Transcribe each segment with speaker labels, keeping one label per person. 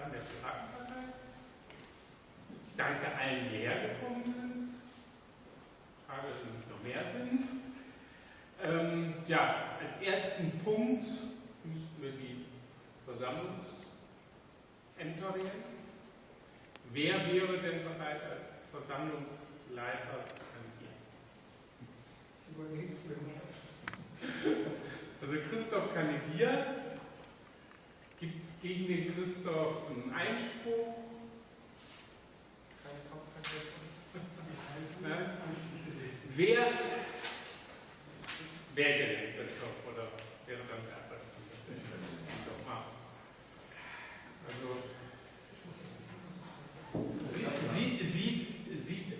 Speaker 1: Kreistagskandidaten der Piratenpartei. Ich danke allen, die hergekommen sind. Schade, dass es nicht noch mehr sind. Ähm, ja, als ersten Punkt müssten wir die Versammlungsämter wählen. Wer wäre denn bereit, als Versammlungsleiter zu kandidieren?
Speaker 2: Ich überleg's mir mal.
Speaker 1: Also Christoph kandidiert. Gegen den Christoph einen Einspruch? Nein? Wer wer denn Christoph oder wäre dann der? Doch mal. Also sie, sie, sieht, sieht,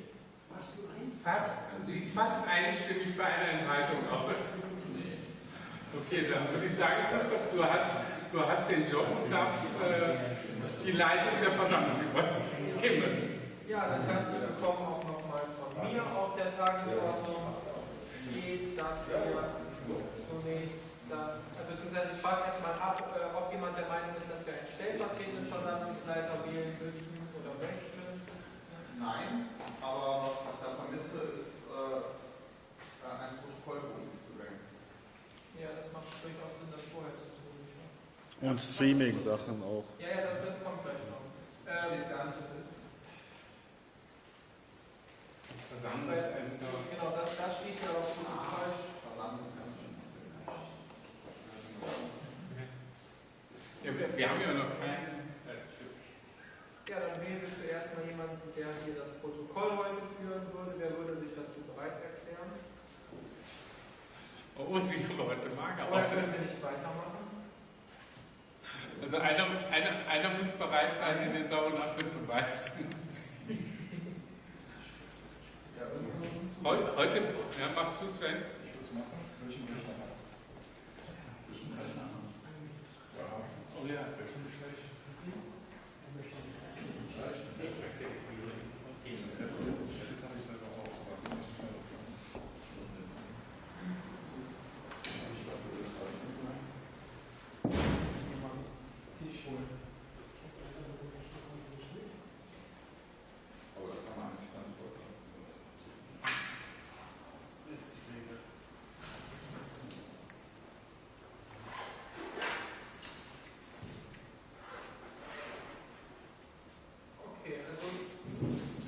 Speaker 1: fast, sieht fast einstimmig bei einer Enthaltung aus. Okay, dann würde ich sagen, Christoph, du hast, du hast den Job und darfst äh, die Leitung der Versammlung übernehmen.
Speaker 2: Ja, dann herzlich willkommen auch nochmal von mir. Auf der Tagesordnung steht, dass wir zunächst, da, beziehungsweise ich frage erstmal ab, äh, ob jemand der Meinung ist, dass wir einen stellvertretenden Versammlungsleiter wählen müssen oder möchten.
Speaker 3: Nein, aber was ich da vermisse, ist äh, ein Protokollbuch zu wählen.
Speaker 2: Ja, das macht durchaus Sinn, das vorher zu tun.
Speaker 4: Und Streaming-Sachen auch.
Speaker 2: Ja, ja, das, das kommt gleich noch. Ähm,
Speaker 3: gar nicht im List.
Speaker 1: Versammlungsämter.
Speaker 2: genau, das, das steht ja auch Protokoll.
Speaker 3: Versammlungsämter.
Speaker 1: Ja, wir, wir haben ja noch keinen.
Speaker 2: Ja, dann wählen wir zuerst mal jemanden, der hier das Protokoll heute führen würde. Wer würde sich dazu bereit erklären?
Speaker 1: Oh, sieht aber heute mager
Speaker 2: Vorher können wir nicht weitermachen.
Speaker 1: Also einer, einer, einer muss bereit sein, in den sauren Apfel zu beißen.
Speaker 3: Ja.
Speaker 1: Heute, heute ja, machst du Sven?
Speaker 5: Ich würde es machen. Welchen will ich da haben? Oh ja, wäre schon nicht schlecht. Hätte kann ich selber auch, aber es ist nicht so schnell auch schon. Ich glaube, das ist halt Aber das kann man eigentlich ganz voll. Ist die Regel.
Speaker 2: Okay, also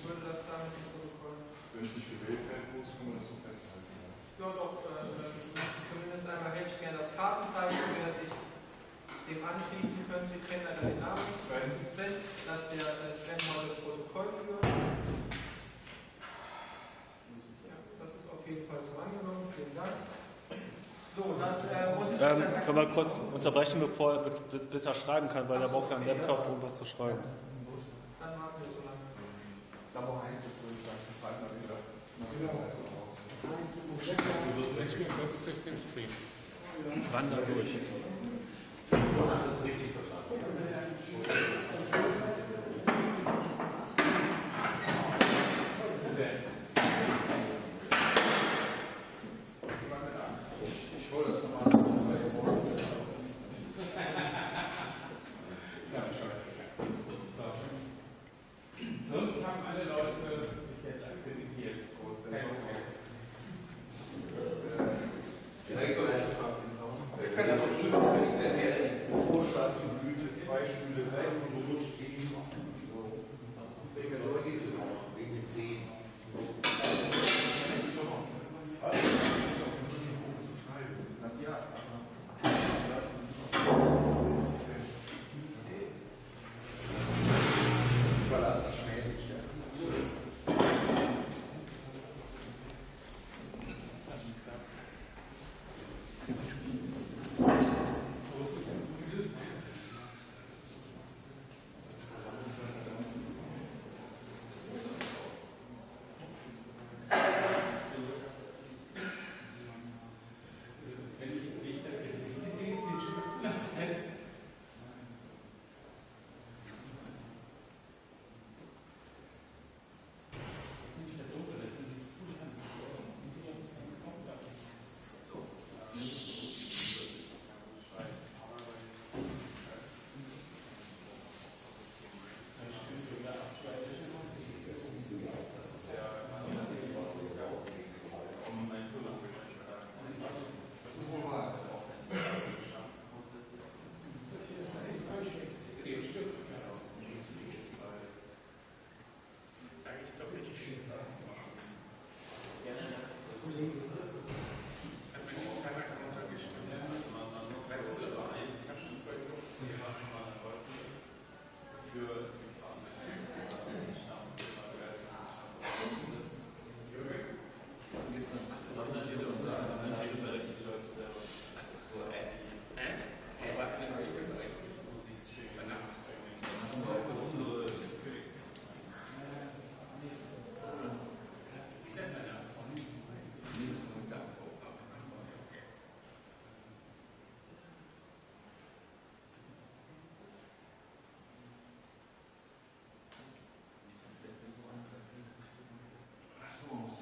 Speaker 2: würde das damit im Protokoll.
Speaker 5: Wenn ich nicht gewählt werden muss, kann man das so festhalten. Ja.
Speaker 2: Ja, doch, äh, äh, zumindest einmal hätte ich gerne das Kartenzeichen, wer sich dem anschließen könnte. Ich kenne leider den Namen. nicht.
Speaker 5: Sven.
Speaker 2: Sven, dass der äh, Sven mal das Protokoll führt. Ja, das ist auf jeden Fall so angenommen. Vielen Dank. So, dann äh, muss ich
Speaker 4: Ähm,
Speaker 2: jetzt-
Speaker 4: können wir kurz unterbrechen, bevor bis, bis er schreiben kann, weil er braucht ja einen Laptop, um was zu schreiben.
Speaker 2: Dann warten wir so lange.
Speaker 3: Nummer 1 ist, würde ich
Speaker 1: mich kurz durch den Stream.
Speaker 4: Wander durch.
Speaker 3: Ich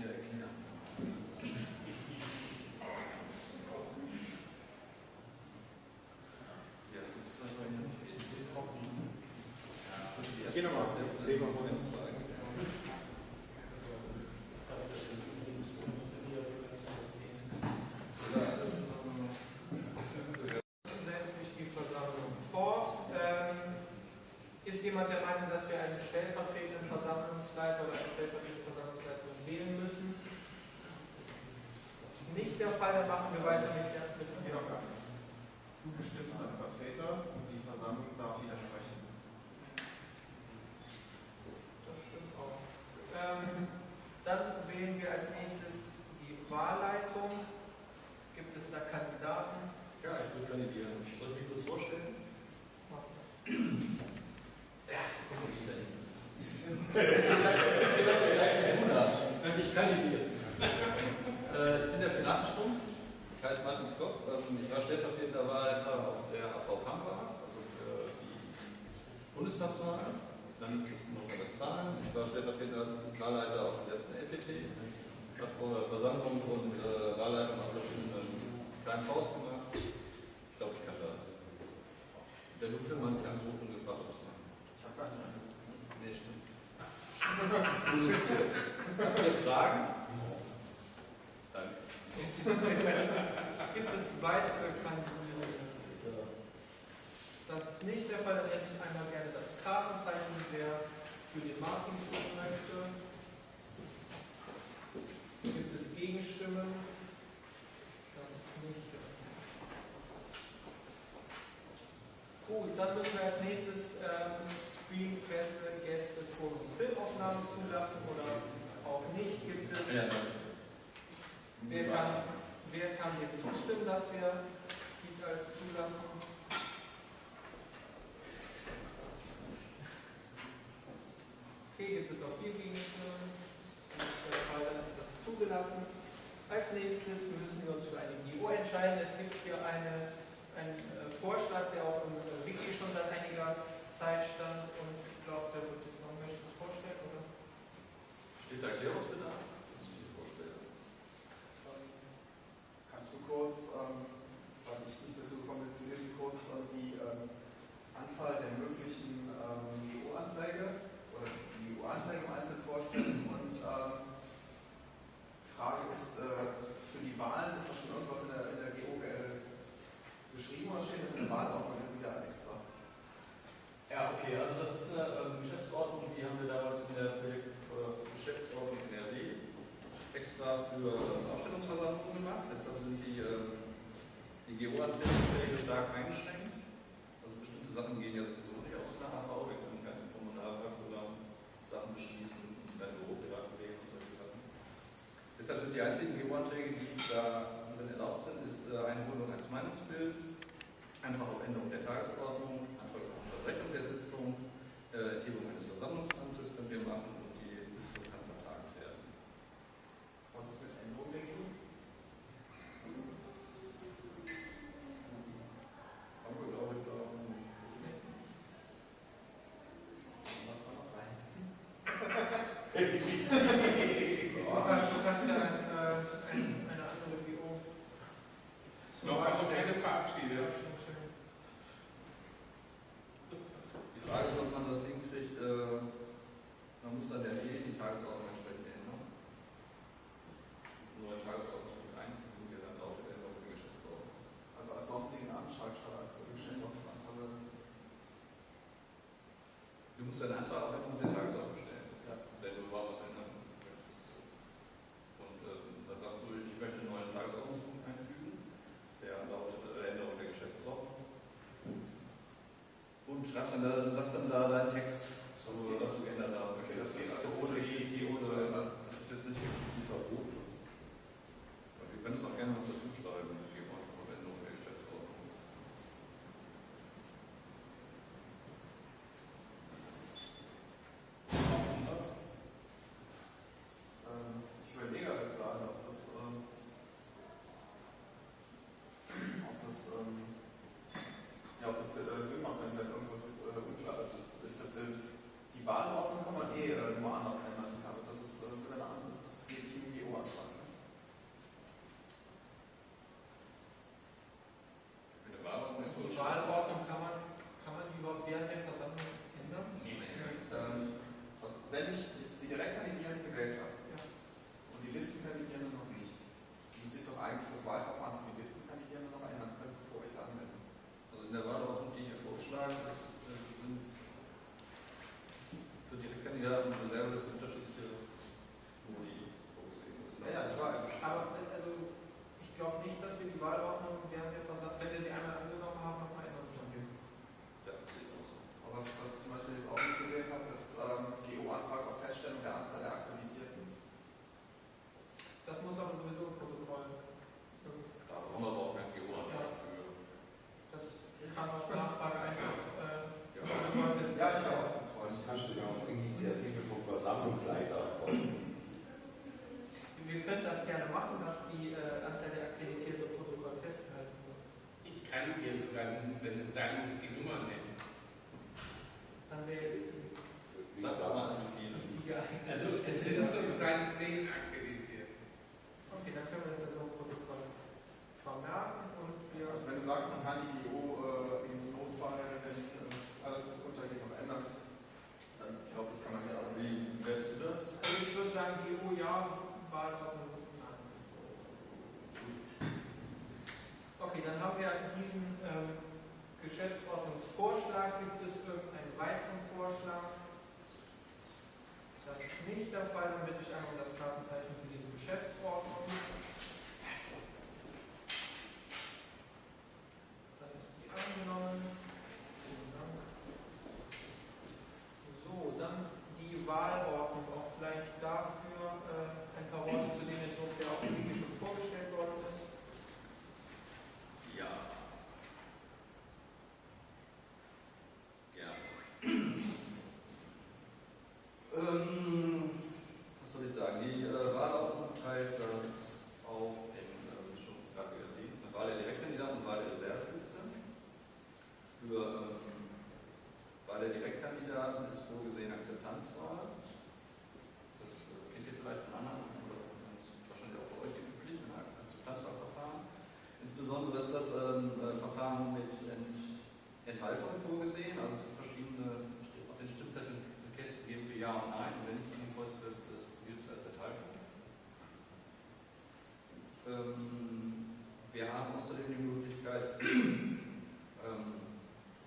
Speaker 3: dir erklären.
Speaker 1: Ja,
Speaker 3: das
Speaker 1: ist
Speaker 2: Geh nochmal, jetzt sehen wir mal. Der Fall, dann machen wir weiter mit der mit dem Wiedergabe.
Speaker 3: Du bestimmst einen Vertreter und die Versammlung darf widersprechen.
Speaker 2: Das stimmt auch. Ähm, dann wählen wir als nächstes die Wahlleitung. Gibt es da Kandidaten?
Speaker 6: Ja, ich würde kandidieren. Soll ich mich kurz vorstellen? Ich kandidiere. Äh, ich bin der Finanzstumpf, ich heiße Martin Skop. Ähm, Ich war stellvertretender Wahlleiter AV Pampa, also für die Bundestagswahl, Landeslisten Nordrhein-Westfalen. Ich war stellvertretender Wahlleiter auf der ersten LPT. Ich habe vor Versammlungen und äh, Wahlleitern auf verschiedenen kleinen Haus gemacht. Ich glaube, ich kann das. Der Luftfirma hat mich angerufen und gefragt, was ich mache.
Speaker 3: Ich habe gar nicht
Speaker 6: Nee, stimmt. Ihr Fragen? Danke.
Speaker 2: Gibt es weitere Kandidierende? Das ist nicht der Fall, dann hätte ich einmal gerne das Kartenzeichen, wer für den Martin stimmen möchte. Gibt es Gegenstimmen? Das ist nicht. Gut, dann müssen wir als nächstes ähm, Stream, Presse, Gäste, Ton- und Filmaufnahmen zulassen oder auch nicht. Gibt es
Speaker 6: Ja,
Speaker 2: Wer kann, wer kann dem zustimmen, dass wir dies als zulassen? Okay, gibt es auch hier der Fall, dann ist das zugelassen. Als nächstes müssen wir uns für eine GO entscheiden. Es gibt hier eine, einen äh, Vorschlag, der auch im äh, Wiki schon seit einiger Zeit stand und ich glaube, der wird jetzt noch möchte ich vorstellen, oder?
Speaker 6: Steht da Erklärungsbedarf? Das ist die Vorstellung.
Speaker 3: Kannst du kurz, ähm, weil ich nicht dazu komme zu lesen, kurz äh, die ähm, Anzahl der möglichen ähm, GO-Anträge GO-Anträge im Einzelnen vorstellen? Und ähm, Frage ist, äh, für die Wahlen ist da schon irgendwas in der, in der GO äh, beschrieben oder steht das in der Wahlordnung wieder extra?
Speaker 6: Ja, okay, also das ist eine ähm, Geschäftsordnung, die haben wir damals in der Projekt, äh, Geschäftsordnung NRW extra für ähm, Ausstellungsversammlungen gemacht. Deshalb sind die, ähm, die GO-Anträge stark eingeschränkt. Also bestimmte Sachen gehen ja sowieso nicht aus der AV, wir können keine Kommunalprogramm Sachen beschließen, keine Büroprivatwege und solche Sachen. Deshalb sind die einzigen GO-Anträge, die da erlaubt sind, ist äh, Einholung eines Meinungsbilds, Antrag auf Änderung der Tagesordnung, Antrag auf Unterbrechung der Sitzung, äh, Erhebung eines Versammlungsamtes können wir machen und die Sitzung kann vertagt werden.
Speaker 3: Was ist mit Änderung der GO?
Speaker 6: Haben wir, glaube ich, da.
Speaker 3: Was war noch rein?
Speaker 2: Du kannst, du kannst ja ein, äh, ein, eine andere GO zum
Speaker 1: Noch
Speaker 2: Beispiel-
Speaker 1: eine verabschiedet.
Speaker 2: Ja, schon schön.
Speaker 6: Die Frage ist, ob man das hinkriegt, äh, man muss dann ja eh die Tagesordnung entsprechend ändern. Neue Tagesordnung einfügen, die dann lautet Änderung der Geschäftsordnung.
Speaker 3: Also als sonstigen Antrag statt als Geschäftsordnung.
Speaker 6: Du musst deinen Antrag auf Änderung der Tagesordnung stellen,
Speaker 3: Ja.
Speaker 6: wenn du überhaupt was ändern möchtest. Und äh, dann sagst du, ich möchte einen neuen Tagesordnungspunkt einfügen, der lautet äh, Änderung der Geschäftsordnung. Und schreibst dann da, sagst dann da deinen Text, was du, was du geändert haben möchtest.
Speaker 3: Das geht
Speaker 6: also
Speaker 3: also
Speaker 6: ohne
Speaker 3: ohne
Speaker 6: explizit,
Speaker 3: die-
Speaker 6: äh, das ist jetzt nicht explizit verboten. Aber wir können es auch gerne noch dazu schreiben, wir geben einfach auf Änderung der Geschäftsordnung.
Speaker 3: Ähm, ich überlege halt gerade, ob das, ähm, ob das, ähm, ja, ob
Speaker 1: sagen wir sogar, wenn es
Speaker 2: sein muss, diesen ähm, Geschäftsordnungsvorschlag gibt es irgendeinen weiteren Vorschlag? Das ist nicht der Fall, dann bitte ich einmal das Kartenzeichen wenn es in die
Speaker 6: gibt, das gilt es als Erteilung. Ähm, wir haben außerdem die Möglichkeit, ähm,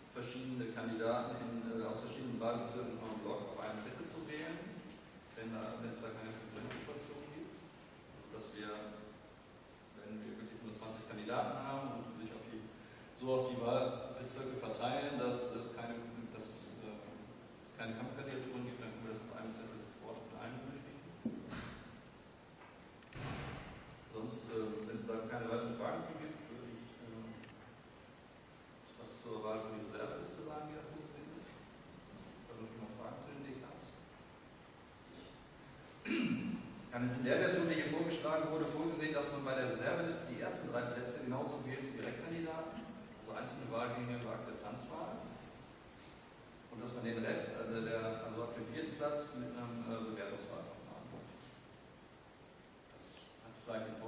Speaker 6: verschiedene Kandidaten in, äh, aus verschiedenen Wahlbezirken von Block auf einem Zettel zu wählen, wenn es da keine Konkurrenzsituation gibt, also, Dass wir, wenn wir wirklich nur 20 Kandidaten haben und sich auf die, so auf die Wahlbezirke verteilen, dass ist in der Version, die hier vorgeschlagen wurde, vorgesehen, dass man bei der Reserveliste die ersten drei Plätze genauso wählt wie Direktkandidaten, also einzelne Wahlgänge über Akzeptanzwahlen. Und dass man den Rest, also, der, also ab dem vierten Platz, mit einem äh, Bewertungswahlverfahren. Das hat vielleicht den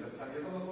Speaker 6: les
Speaker 2: atraviesan
Speaker 6: los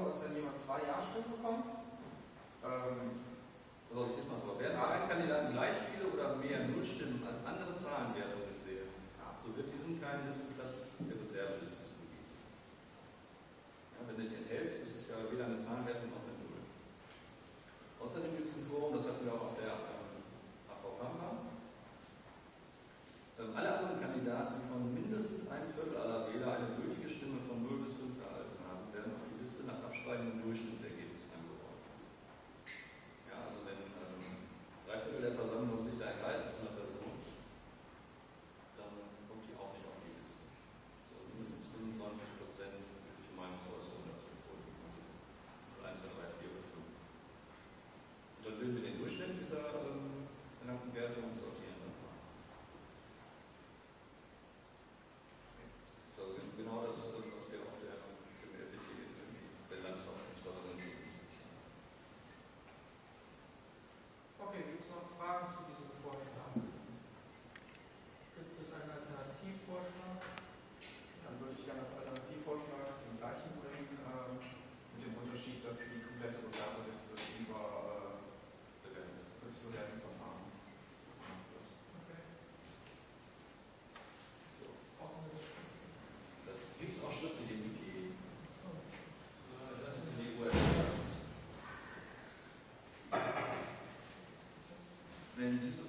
Speaker 6: Amén.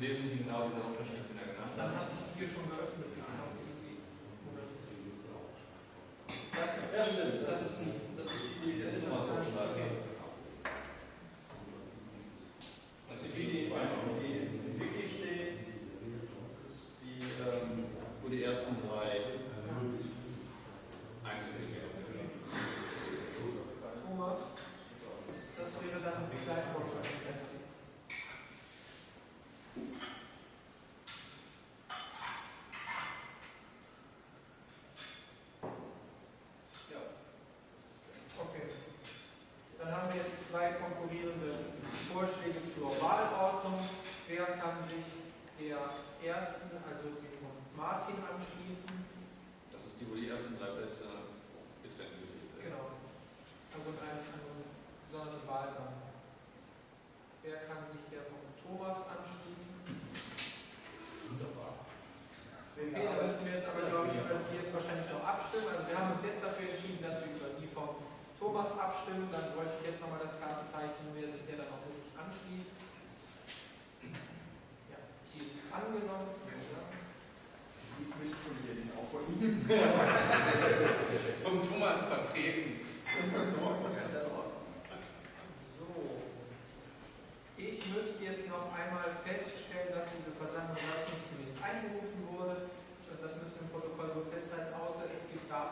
Speaker 6: im Wesentlichen genau dieser Unterschied, den er genannt hat.
Speaker 2: Dann hast du hier schon gehört. Martin
Speaker 3: anschauen.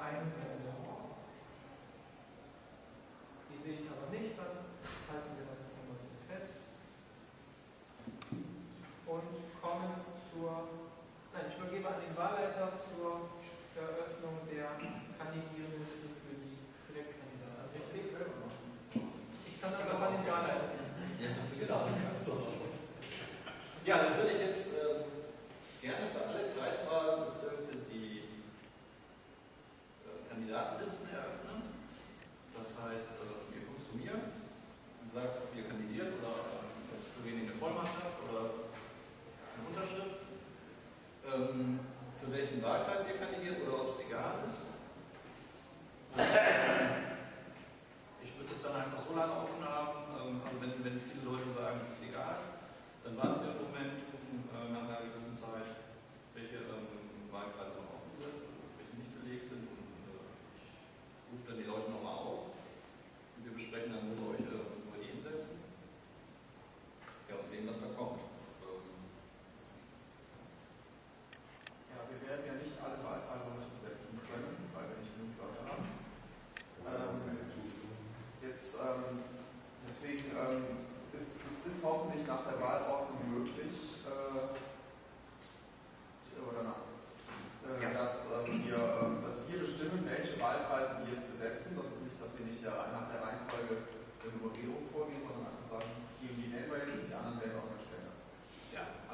Speaker 3: I
Speaker 6: am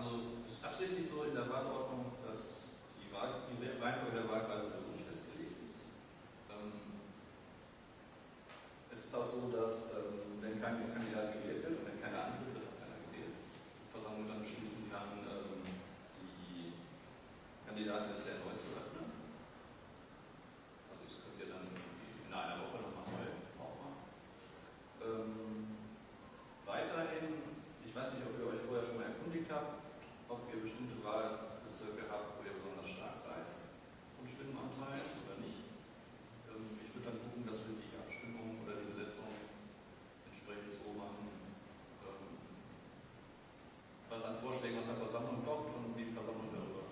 Speaker 6: also es ist absichtlich so in der Wahlordnung, dass die, Wahl, die Reihenfolge der Wahlkreise so nicht festgelegt ist. Ähm, es ist auch so, dass ähm, wenn kein Kandidat gewählt wird und wenn keiner antritt, wird auch keiner gewählt. Die Versammlung dann beschließen kann, ähm, die Kandidaten des der zu lassen. Vorschlägen aus der Versammlung kommt und wie die Versammlung darüber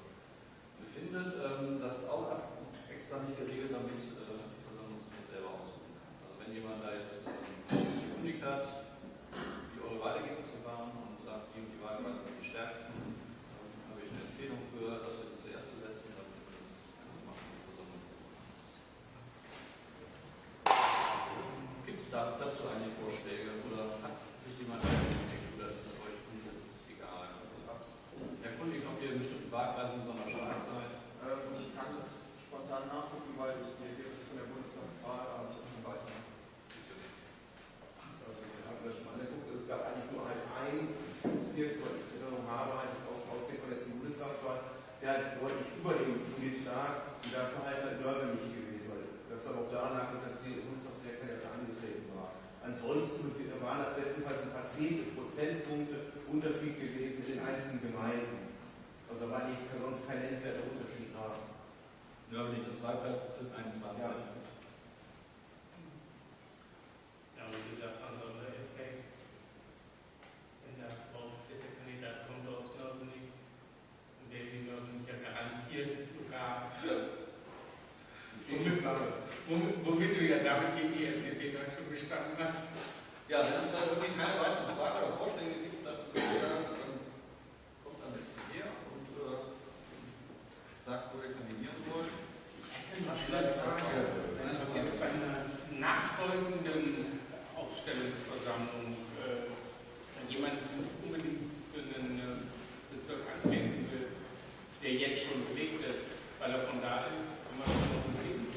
Speaker 6: befindet. Ähm, das ist auch extra nicht geregelt, damit äh, die Versammlungsmitglied selber aussuchen kann. Also wenn jemand da jetzt ähm, gekündigt hat, die eure Wahlergebnisse waren und sagt, die und die Wahlkreise sind die stärksten, dann habe ich eine Empfehlung für, dass wir die zuerst besetzen, damit wir das machen. Gibt es da, dazu eigentlich Vorschläge? Wahlkreis muss noch mal stark sein.
Speaker 3: Ähm, und ich kann das spontan nachgucken, weil ich die Ergebnisse von der Bundestagswahl habe ich auf der Seite.
Speaker 7: Also, wir haben das schon angeguckt, es gab eigentlich nur halt einen Bezirk, weil ich es in Erinnerung habe, halt das auch Aussehen von der letzten Bundestagswahl, der halt deutlich über dem Schnitt lag. Und das war halt ein Dörfer nicht gewesen, weil das aber auch daran lag, dass das die Bundestagswahlkandidat angetreten war. Ansonsten waren das bestenfalls ein paar Zehntel Prozentpunkte Unterschied gewesen in den einzelnen Gemeinden. Also da war jetzt sonst kein nennenswerter Unterschied da.
Speaker 6: Nördlich des Wahlkreisbezirk 21.
Speaker 7: Ja.
Speaker 1: Ja, wie gesagt, also der Effekt, wenn der Hauptstädtekandidat kommt aus Nördlingen, und der in Nördlingen ja garantiert sogar, womit, womit, womit du ja damit gegen die FDP dann schon gestanden hast.
Speaker 6: Ja, wenn es dann irgendwie keine weiteren Fragen oder Vorschläge gibt, dann äh, kommt am besten her und äh, ihr kandidieren.
Speaker 1: Vielleicht Frage, wenn jetzt bei einer nachfolgenden Aufstellungsversammlung äh, jemand unbedingt für einen äh, Bezirk antreten will, der jetzt schon belegt ist, weil er von da ist, kann man das noch sehen.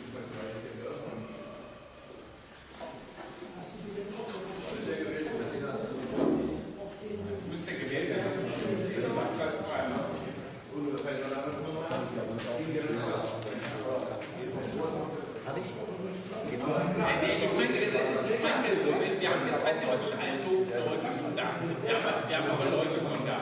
Speaker 1: Müsste gewählt werden. Ich meine, ich meine jetzt so, wir haben jetzt halt theoretisch einen Beruf da. Wir haben, wir haben aber Leute von da.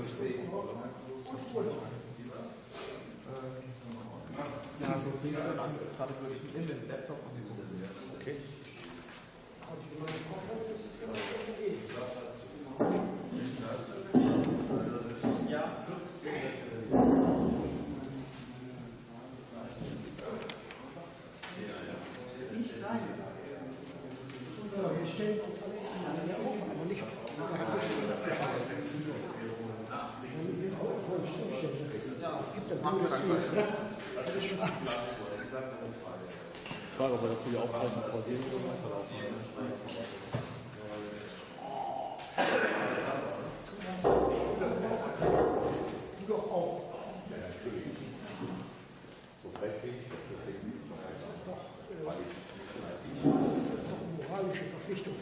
Speaker 3: Ja, so viel Angst hatte, würde ich in den Laptop und die gucken.
Speaker 4: Okay.
Speaker 3: Ja,
Speaker 8: Wir stellen uns alle aneinander auf, aber nicht das ist schon abgeschaltet. Wenn wir auch voll stillstellen, das gibt dann nur das Bild. Alles schwarz.
Speaker 4: Ich frage, ob wir das für die Aufzeichnung pausieren oder weiterlaufen.
Speaker 8: Du doch auch. Das ist doch eine moralische Verpflichtung.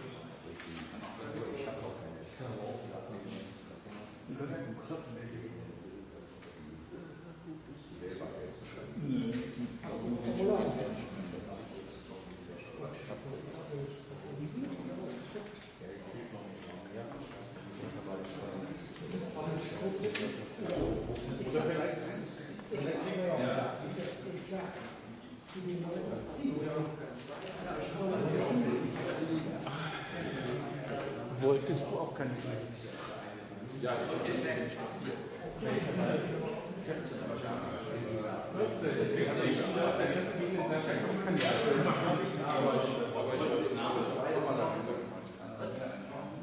Speaker 4: Wolltest du auch keine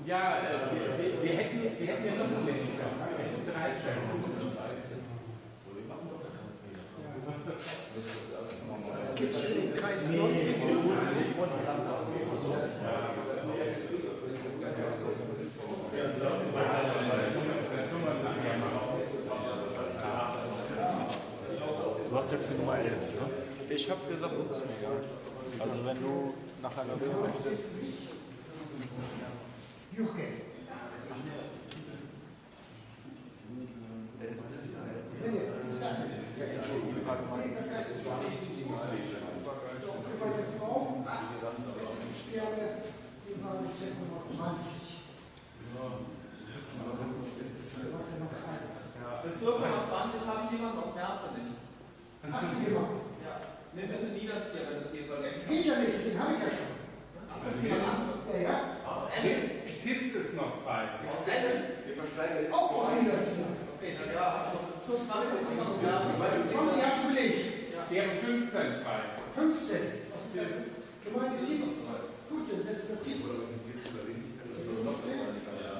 Speaker 1: Ja, äh, wir, wir, wir, hätten, wir hätten ja noch einen Menschen gehabt. Wir hätten 13.
Speaker 8: Gibt es für den Kreis 19
Speaker 4: Du hast jetzt die Nummer 11, ne?
Speaker 5: Ich habe gesagt, das ist mir egal.
Speaker 4: Also wenn du nach einer Nummer
Speaker 8: Juche. Für meine Frau gerne die HBZ Nummer 20. Heute noch eins.
Speaker 3: Bezirk Nummer 20 habe ich jemanden aus Merze nicht.
Speaker 8: Hast du jemanden?
Speaker 3: Ja. Nimm bitte Niederzieher, wenn es geht, weil ich
Speaker 8: Geht ja nicht, den habe ich ja schon.
Speaker 3: Achso, jemand anderes.
Speaker 8: Ja, ja.
Speaker 3: Aus Ende.
Speaker 1: Titz ist noch frei.
Speaker 3: Aus Ende?
Speaker 7: Wir versteigen jetzt.
Speaker 8: Auch aus Niederzieher.
Speaker 3: Okay, dann ja, also Bezirk 20 habe ich jemanden aus Merze.
Speaker 8: 20 hast du belegt.
Speaker 1: Wir haben 15 frei.
Speaker 8: 15. Was ist das? Gemeinde Tietz. Gut, dann setzen wir Tietz. Ja, das ist Quatsch, weil, weil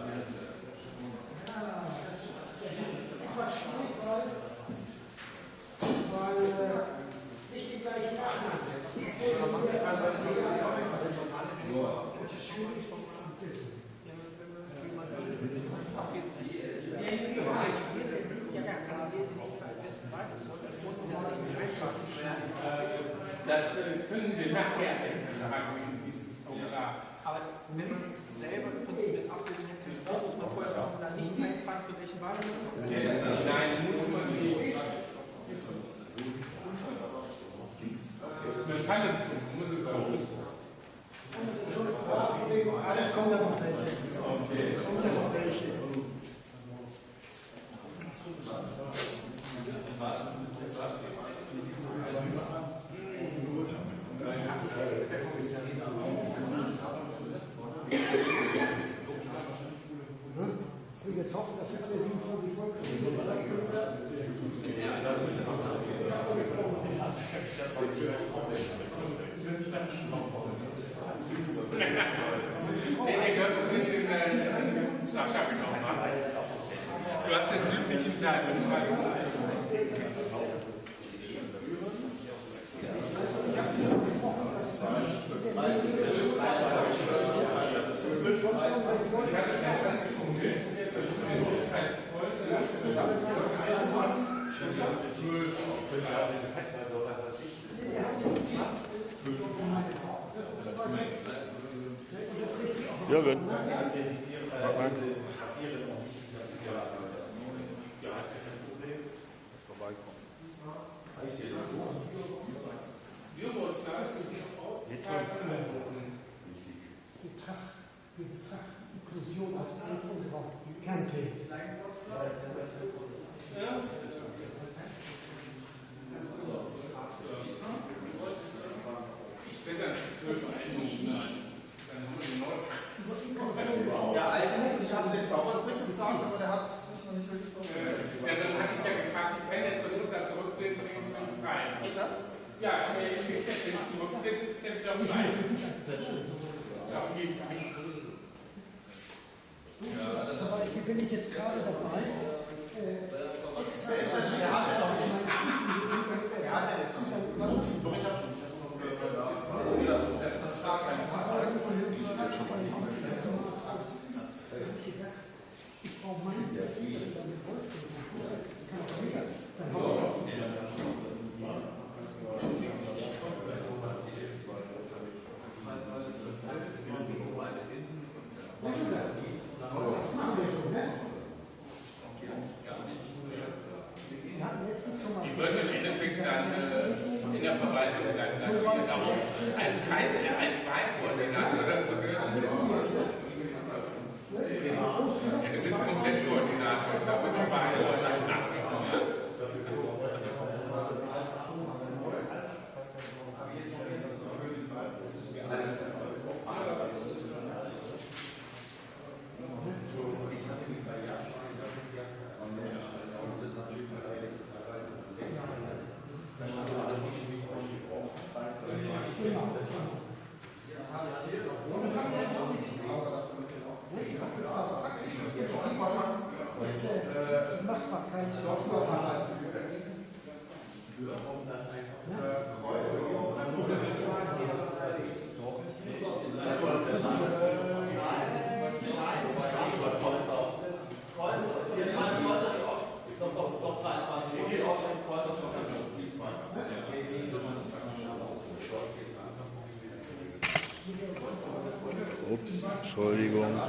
Speaker 5: Entschuldigung.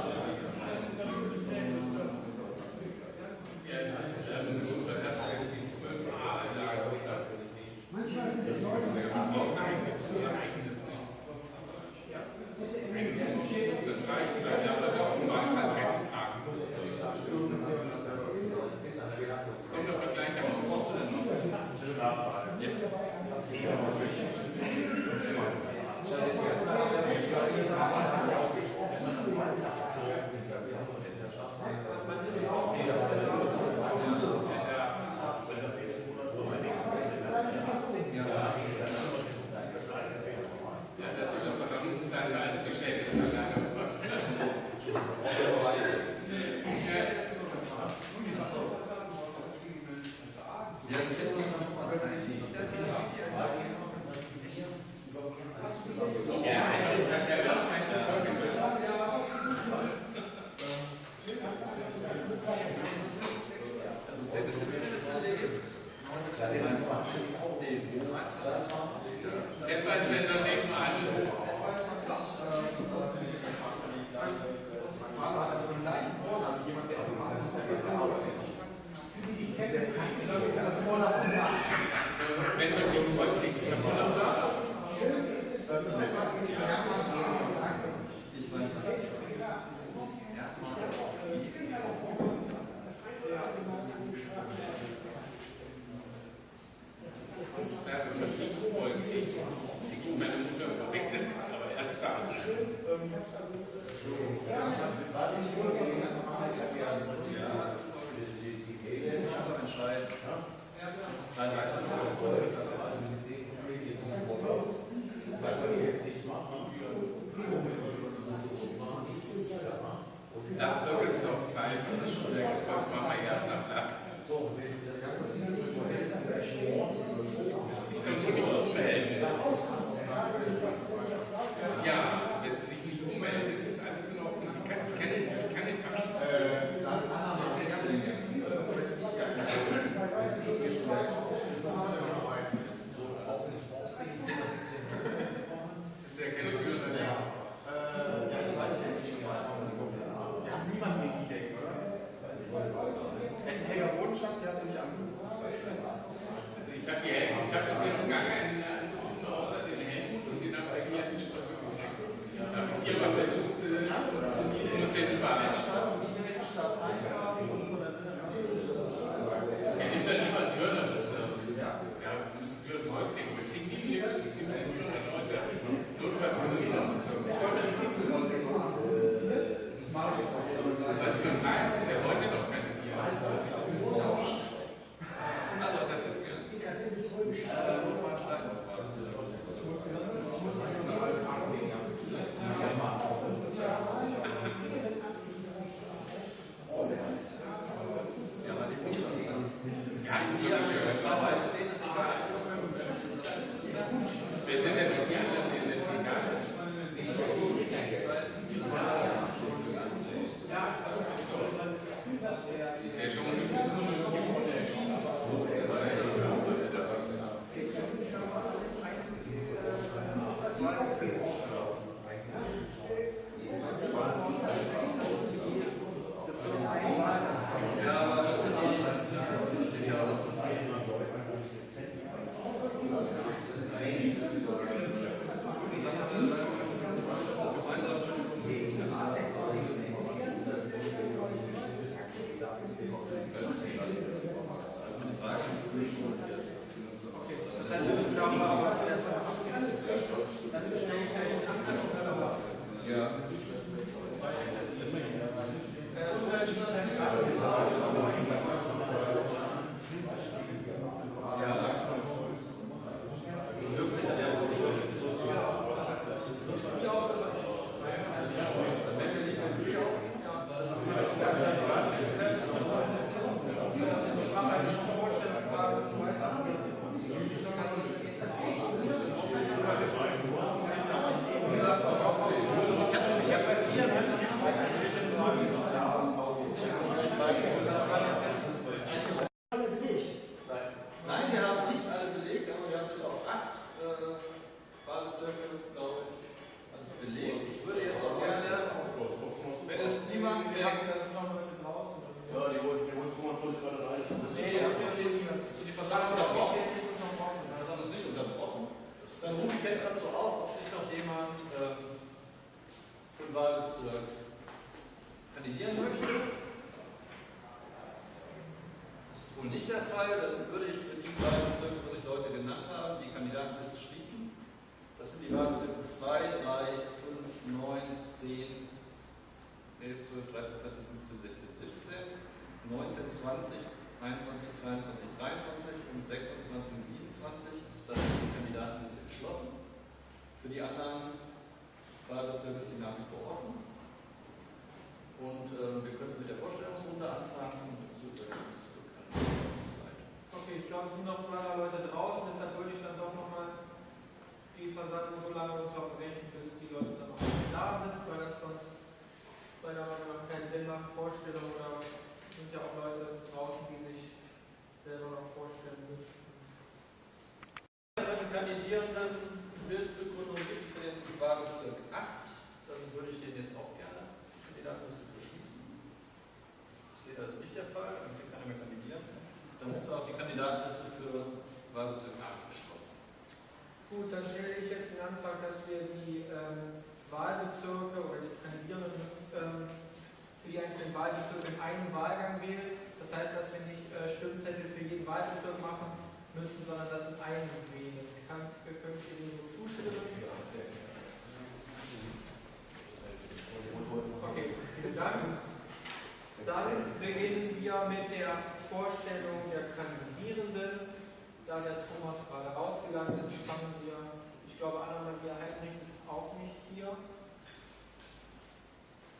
Speaker 3: Haben
Speaker 6: bis auf acht äh, Wahlbezirke, glaube ich, alles belegt. Ich würde jetzt auch gerne, wenn es niemand mehr.
Speaker 5: Ja, die wollten, die uns wollten gerade rein. Das
Speaker 2: Nee, das ist die
Speaker 6: Die Versammlung unterbrochen.
Speaker 2: Versammlung.
Speaker 6: Versammlung ist nicht unterbrochen. Dann rufe ich jetzt dazu auf, ob sich noch jemand ähm, für den Wahlbezirk kandidieren möchte. Das ist wohl nicht der Fall. Dann würde ich für die Wahlbezirke, 4, 7, 2, 3, 5, 9, 10, 11, 12, 13, 14, 15, 16, 17, 19, 20, 21, 22, 23 und 26 und 27 ist dann die Kandidatenliste geschlossen. Für die anderen Wahlbezirke ist sie nach wie vor offen. Und äh, wir könnten mit der Vorstellungsrunde anfangen und dazu
Speaker 2: Okay, ich glaube, es sind noch zwei Leute draußen, deshalb würde ich dann doch nochmal die Versammlung so lange unterbrechen, bis die Leute dann auch da sind, weil das sonst Meinung nach keinen Sinn macht. Vorstellungen oder sind ja auch Leute draußen, die sich selber noch vorstellen müssen.
Speaker 6: Wenn Kandidierenden Willensbekundung gibt für den Wahlbezirk 8, dann würde ich den jetzt auch gerne Kandidatenliste beschließen. Ich sehe, das ist nicht der Fall, dann kann keiner mehr kandidieren. Dann ist auch die Kandidatenliste für Wahlbezirk 8 geschlossen.
Speaker 2: Gut, dann stelle ich jetzt den Antrag, dass wir die ähm, Wahlbezirke oder die Kandidierenden ähm, für die einzelnen Wahlbezirke in einem Wahlgang wählen. Das heißt, dass wir nicht äh, Stimmzettel für jeden Wahlbezirk machen müssen, sondern das in einem wählen. Kann, könnt ihr dem so zustimmen? Okay, vielen Dank. Dann beginnen wir mit der Vorstellung der Kandidierenden. Da der Thomas gerade rausgegangen ist, fangen wir, ich glaube, Anna-Maria Heinrich ist auch nicht hier.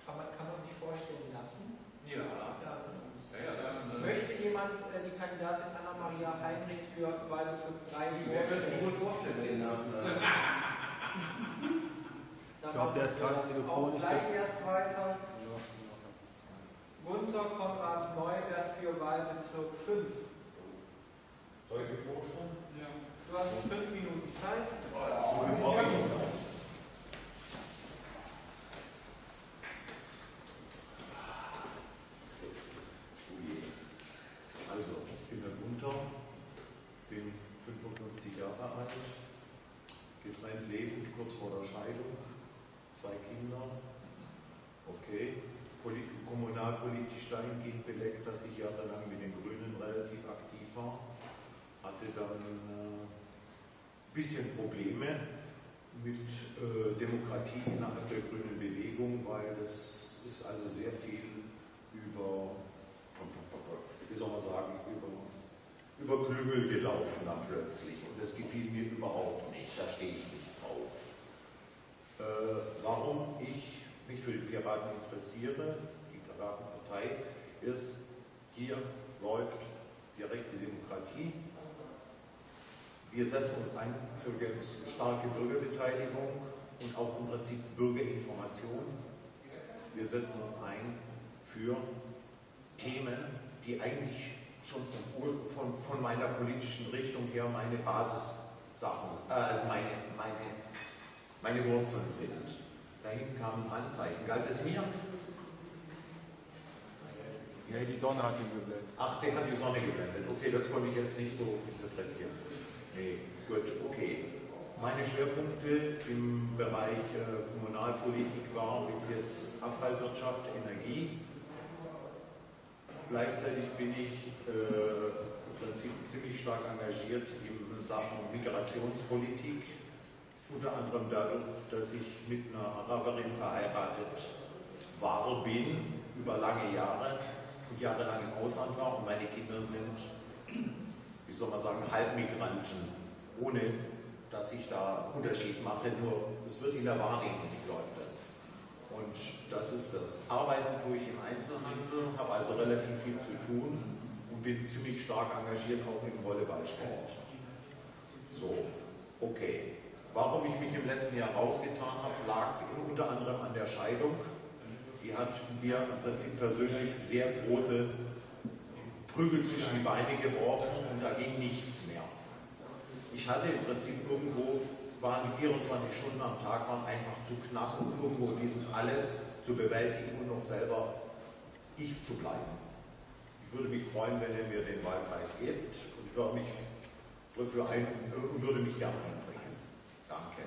Speaker 2: Kann man, kann man sich vorstellen lassen?
Speaker 1: Ja.
Speaker 2: Ja.
Speaker 6: Ja, ja, das ist eine
Speaker 2: Möchte jemand äh, die Kandidatin Anna-Maria Heinrichs für Wahlbezirk 3
Speaker 7: Wer könnte mir
Speaker 2: vorstellen?
Speaker 7: gut vorstellen, den Nachnamen.
Speaker 2: Dann
Speaker 4: Ich glaube, der ist gerade telefonisch.
Speaker 2: Gleich erst weiter. Gunther Konrad Neubert für Wahlbezirk 5.
Speaker 5: Soll ich mir vorstellen?
Speaker 2: Du hast fünf Minuten Zeit.
Speaker 5: Brauche ich noch. Also, ich bin der Gunther, bin 55 Jahre alt, getrennt lebend, kurz vor der Scheidung, zwei Kinder. Okay, Polit kommunalpolitisch dahingehend belegt, dass ich jahrelang mit den Grünen relativ aktiv war, hatte dann äh, ein bisschen Probleme mit äh, Demokratie innerhalb der grünen Bewegung, weil es ist also sehr viel über, wie soll man sagen, über, über Klüngel gelaufen dann plötzlich. Und das gefiel mir überhaupt nicht, da stehe ich nicht drauf. Äh, warum ich mich für die Piraten interessiere, die Piratenpartei, ist, hier läuft direkte Demokratie, wir setzen uns ein für jetzt starke Bürgerbeteiligung und auch im Prinzip Bürgerinformation. Wir setzen uns ein für Themen, die eigentlich schon von, von, von meiner politischen Richtung her meine Basissachen, äh, also meine, meine, meine Wurzeln sind. Dahin kamen Anzeichen. Galt es mir?
Speaker 4: Nee, die Sonne hat ihn geblendet.
Speaker 5: Ach, der hat die Sonne geblendet. Okay, das konnte ich jetzt nicht so interpretieren. Nee, gut, okay. Meine Schwerpunkte im Bereich äh, Kommunalpolitik waren bis jetzt Abfallwirtschaft, Energie. Gleichzeitig bin ich äh, ziemlich stark engagiert in Sachen Migrationspolitik. Unter anderem dadurch, dass ich mit einer Araberin verheiratet war, bin, über lange Jahre und jahrelang im Ausland war und meine Kinder sind wie soll man sagen, Halbmigranten, ohne dass ich da Unterschied mache, nur es wird in der Wahrnehmung läuft das. Und das ist das. Arbeiten tue ich im Einzelhandel, habe also relativ viel zu tun und bin ziemlich stark engagiert auch im Volleyballsport. So, okay. Warum ich mich im letzten Jahr rausgetan habe, lag unter anderem an der Scheidung. Die hat mir im Prinzip persönlich sehr große Prügel zwischen die Beine geworfen und da ging nichts mehr. Ich hatte im Prinzip irgendwo, waren die 24 Stunden am Tag waren einfach zu knapp, um irgendwo dieses alles zu bewältigen und noch selber ich zu bleiben. Ich würde mich freuen, wenn ihr mir den Wahlkreis gebt und würde mich dafür ein, und würde mich gerne einbringen. Danke.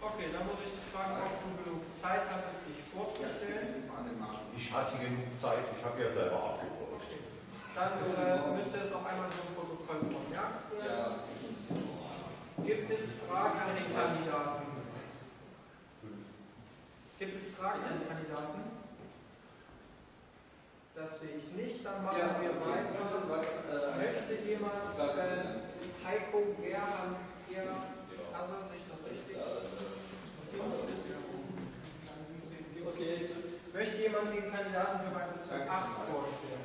Speaker 2: Okay, dann muss ich fragen, ob du genug Zeit hattest, dich vorzustellen.
Speaker 5: Ich hatte genug Zeit, ich habe ja selber abgebrückt.
Speaker 2: Dann äh, müsste es auch einmal so ein Protokoll vermerkt werden. Gibt es Fragen an den Kandidaten? Gibt es Fragen an den Kandidaten? Das sehe ich nicht. Dann machen
Speaker 7: Ja,
Speaker 2: wir weiter. Möchte jemand äh, Heiko Gerhard, Gerhard, also sich das richtig? Okay. Möchte jemand den Kandidaten für Wahlbezirk 8 vorstellen?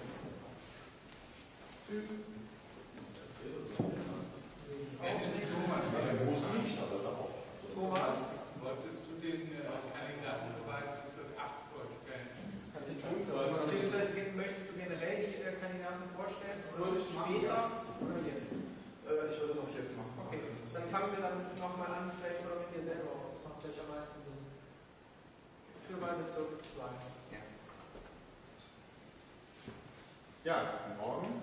Speaker 5: Muss nicht, aber darauf.
Speaker 2: Thomas?
Speaker 1: Wolltest du den äh, Kandidaten für Wahlbezirk 8 vorstellen?
Speaker 2: Beziehungsweise möchtest du generell die äh, Kandidaten vorstellen?
Speaker 3: Würde ich machen,
Speaker 2: Später oder jetzt?
Speaker 3: Äh, ich würde das auch jetzt machen.
Speaker 2: Okay, dann fangen wir dann nochmal an, vielleicht oder mit dir selber. Das macht vielleicht am meisten Für Wahlbezirk 2.
Speaker 3: Ja, guten Morgen.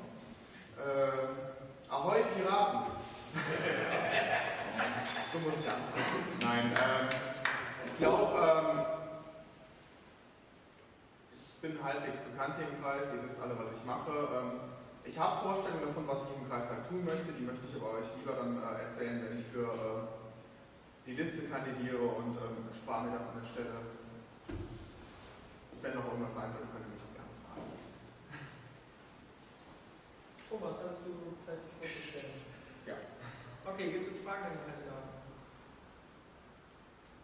Speaker 3: Äh, Ahoi Piraten! so muss ich anfangen. Nein, ähm, ich glaube, ähm, ich bin halbwegs bekannt hier im Kreis, ihr wisst alle, was ich mache. Ähm, ich habe Vorstellungen davon, was ich im Kreistag tun möchte, die möchte ich aber euch lieber dann äh, erzählen, wenn ich für äh, die Liste kandidiere und ähm, spare mir das an der Stelle. Wenn noch irgendwas sein sollte, könnt ihr mich auch gerne fragen.
Speaker 2: Thomas, hast du Zeit, dich vorzustellen?
Speaker 3: Ja.
Speaker 2: Okay, gibt es Fragen an den Kandidaten?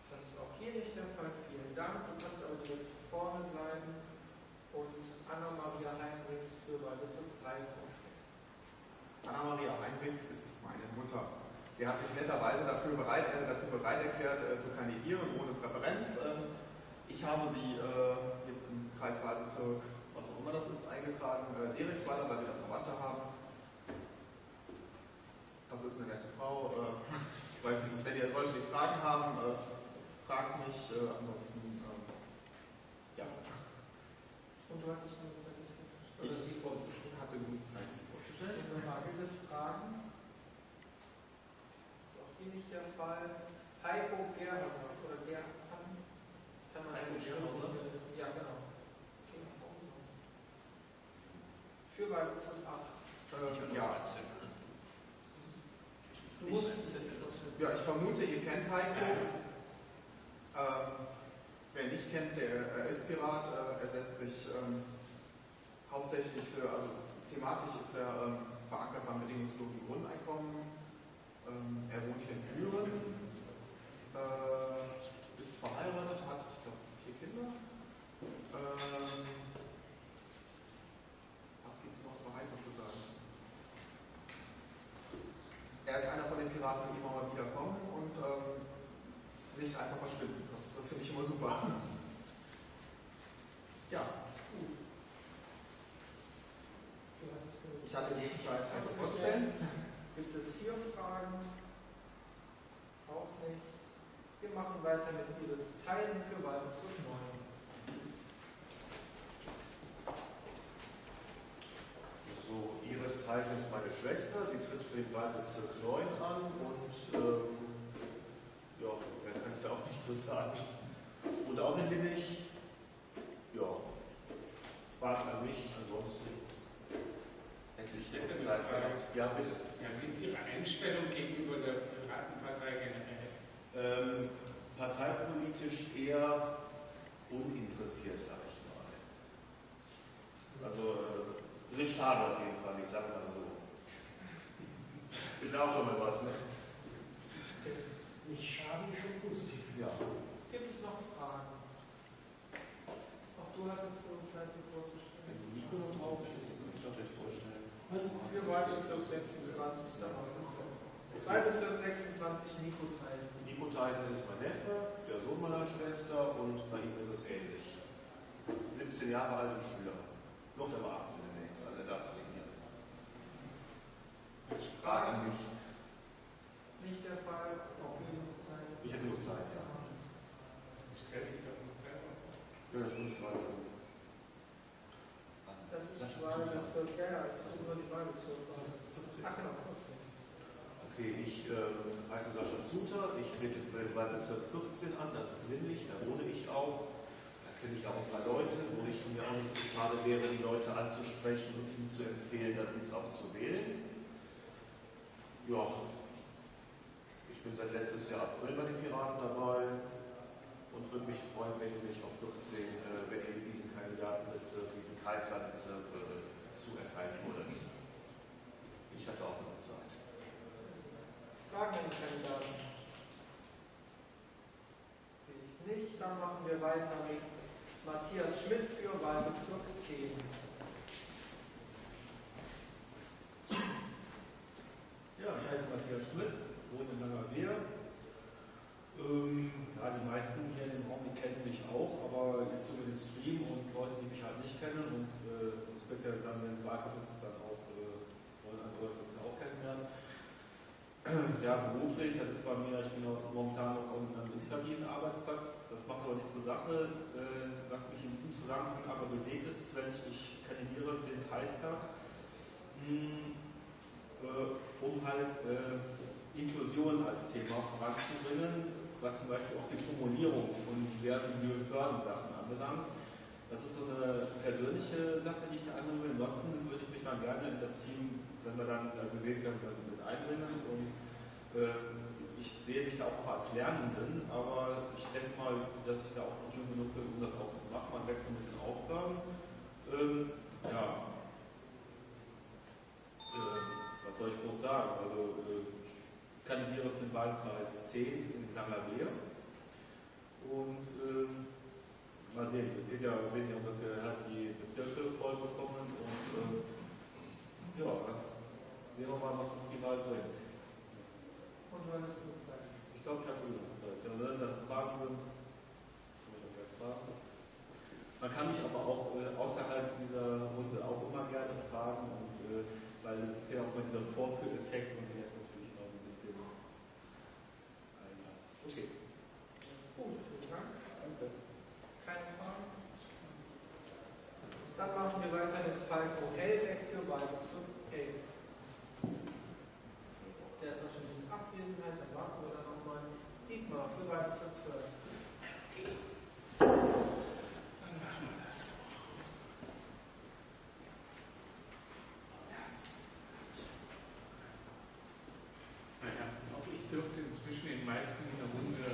Speaker 2: Das ist auch hier nicht der Fall. Vielen Dank. Du kannst aber direkt vorne bleiben und Anna-Maria Heinrichs für Wahlbezirk 3 vorstellen.
Speaker 3: Anna-Maria Heinrichs ist meine Mutter. Sie hat sich netterweise dafür bereit, äh, dazu bereit erklärt, äh, zu kandidieren, ohne Präferenz. Ähm, ich habe sie äh, Kreiswahlbezirk, was auch immer das ist, eingetragen, äh, Derichsweiler, weil wir da Verwandte haben. Das ist eine nette Frau. Äh, ich weiß nicht, wenn ihr die Fragen haben, äh, fragt mich. Äh, ansonsten, ähm, ja,
Speaker 2: Und du hattest mir gesagt, ich
Speaker 3: ich sie hatte genug Zeit, sie vorzustellen.
Speaker 2: Gibt es Fragen? Das ist auch hier nicht der Fall. Heiko Gerhauser oder Gerhard. Kann man
Speaker 3: Heiko Gerhauser?
Speaker 2: Ja, genau. Für Wahlbezirk 8.
Speaker 3: Äh, ja.
Speaker 2: Musst
Speaker 3: Ja, ich vermute, ihr kennt Heiko. Ähm, wer nicht kennt, der er ist Pirat. Äh, er setzt sich ähm, hauptsächlich für, also thematisch ist er ähm, verankert beim bedingungslosen Grundeinkommen. Ähm, er wohnt hier in Büren, äh, ist verheiratet, hat, ich glaube, vier Kinder. Ähm, was gibt es noch zu Heiko zu sagen? Er ist einer von den Piraten, die immer mal wieder kommen und ähm, nicht einfach verschwinden. Das äh, finde ich immer super. Ja,
Speaker 2: mir-
Speaker 3: ich hatte die Zeit als vorstellen.
Speaker 2: Gibt es hier Fragen? Auch nicht. Wir machen weiter mit Iris Theisen für Wahlbezirk 9.
Speaker 4: So, Iris Theisen ist meine Schwester, sie tritt für den Wahlbezirk 9 an und ähm, ja, mehr kann ich da auch nicht zu sagen. Und auch in Linnich, ja, Fragen an mich, ansonsten hätte ich
Speaker 1: hätte
Speaker 4: noch
Speaker 1: eine
Speaker 4: Zeit. Ja, bitte.
Speaker 1: Ja, wie ist Ihre Einstellung gegenüber der Piratenpartei generell?
Speaker 4: Ähm, parteipolitisch eher uninteressiert, sag ich mal. Also, äh, es ist schade auf jeden Fall, ich sag mal so. Ist ja auch schon mal was, ne?
Speaker 8: Nicht schade, schon positiv.
Speaker 4: Ja.
Speaker 2: Gibt es noch Fragen? Auch du hattest wohl Zeit, dir vorzustellen.
Speaker 4: Nico noch drauf, ich könnte ich euch vorstellen.
Speaker 2: Für Wahlbezirk 26. Wahlbezirk 26 Nico Theisen.
Speaker 4: Nico Theisen ist mein Neffe, der Sohn meiner Schwester und bei ihm ist es ähnlich. 17 Jahre alt und Schüler. Wird aber 18 demnächst, also er darf trainieren. Fragen an mich.
Speaker 2: Nicht der Fall. Auch Nico Theisen.
Speaker 4: Ich habe genug Zeit, ja.
Speaker 1: Das stelle ich doch nicht selber.
Speaker 4: Ja, das muss ich gerade.
Speaker 2: Das ist Wahlbezirk, ja, ja, das ist nur die Wahlbezirke. Ach genau, 14.
Speaker 4: Okay, ich ähm, heiße Sascha Zuter, ich trete für den Wahlbezirk 14 an, das ist Windig, da wohne ich auch. Da kenne ich auch ein paar Leute, wo ich mir auch nicht zu schade wäre, die Leute anzusprechen und ihnen zu empfehlen, dann uns auch zu wählen. Ja, ich bin seit letztes Jahr April bei den Piraten dabei und würde mich freuen, wenn ihr mich auf 14, äh, wenn ihr diesen Kandidatenbezirk, diesen Kreiswahlbezirk äh, zuerteilen würdet. Ich hatte auch noch Zeit.
Speaker 2: Fragen an die Kandidaten? Sehe ich nicht. Dann machen wir weiter mit Matthias Schmidt für Wahlbezirk 10.
Speaker 9: Ja, ich heiße Matthias Schmidt, wohne in Langerwehe. Ähm, ja, die meisten hier in dem Raum, kennen mich auch, aber jetzt über den Stream und Leute, die mich halt nicht kennen und äh, speziell dann, wenn es Wahlkampf ist, dann auch äh, wollen andere Leute uns auch kennenlernen. Ja, beruflich, das ist bei mir, ich bin momentan noch auf einem integrativen Arbeitsplatz. Das macht aber nichts zur Sache. Äh, was mich in diesem Zusammenhang aber bewegt ist, wenn ich, ich kandidiere für den Kreistag, äh, um halt äh, Inklusion als Thema voranzubringen, was zum Beispiel auch die Formulierung von diversen Behördensachen anbelangt. Das ist so eine persönliche Sache, die ich da will. Ansonsten würde ich mich dann gerne in das Team, wenn wir dann äh, gewählt werden, mit einbringen. Und äh, ich
Speaker 4: sehe mich da auch als Lernenden, aber ich denke mal, dass ich da auch noch jung genug bin, um das auch zu machen. Man wechselt mit den Aufgaben. Ähm, ja. Ähm, was soll ich groß sagen? Also, äh, ich kandidiere für den Wahlkreis 10 in Langerwehe. Und ähm, mal sehen, es geht ja wesentlich um, dass wir halt die Bezirke voll bekommen und ähm, ja, sehen wir mal, was uns die Wahl bringt.
Speaker 2: Und wann ist gute Zeit?
Speaker 4: Ich glaube, ich habe genug Zeit. Ja, wenn dann Fragen sind, kann ich auch gerne fragen. Man kann mich aber auch äh, außerhalb dieser Runde auch immer gerne fragen, und, äh, weil es ist ja auch mal dieser Vorführeffekt und der ist natürlich noch ein bisschen. einladen. Okay.
Speaker 2: Gut, vielen Dank.
Speaker 4: Danke.
Speaker 2: Keine Fragen? Dann machen wir weiter mit Falco Hellbeck für Wahlbezirk 11. Der ist wahrscheinlich in Abwesenheit, dann warten wir dann nochmal. Dietmar für Wahlbezirk 12.
Speaker 1: Dann machen wir das doch. Naja, auch ich dürfte inzwischen den meisten in der Runde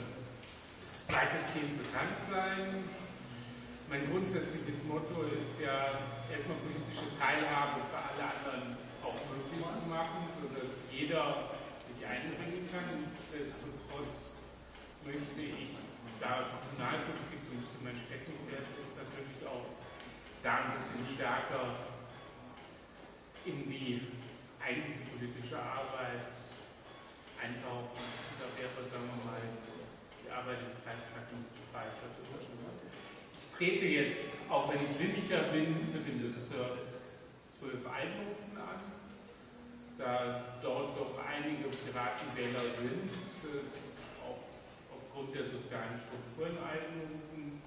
Speaker 1: weitestgehend bekannt sein. Mein grundsätzliches Motto ist ja, erstmal politische Teilhabe für alle anderen auch möglich zu machen, sodass jeder sich einbringen kann. Nichtsdestotrotz möchte ich, da Kommunalpolitik so ein bisschen mein Steckenpferd ist, natürlich auch da ein bisschen stärker in die eigentliche politische Arbeit eintauchen. Und da wäre, sagen wir mal, die Arbeit im Kreistag nicht weiter zu tun. Ich trete jetzt, auch wenn ich Lindiger bin, für den Bezirk 12 Einberufen an. Da dort doch einige Piratenwähler sind, äh, auch aufgrund der sozialen Strukturen einberufen,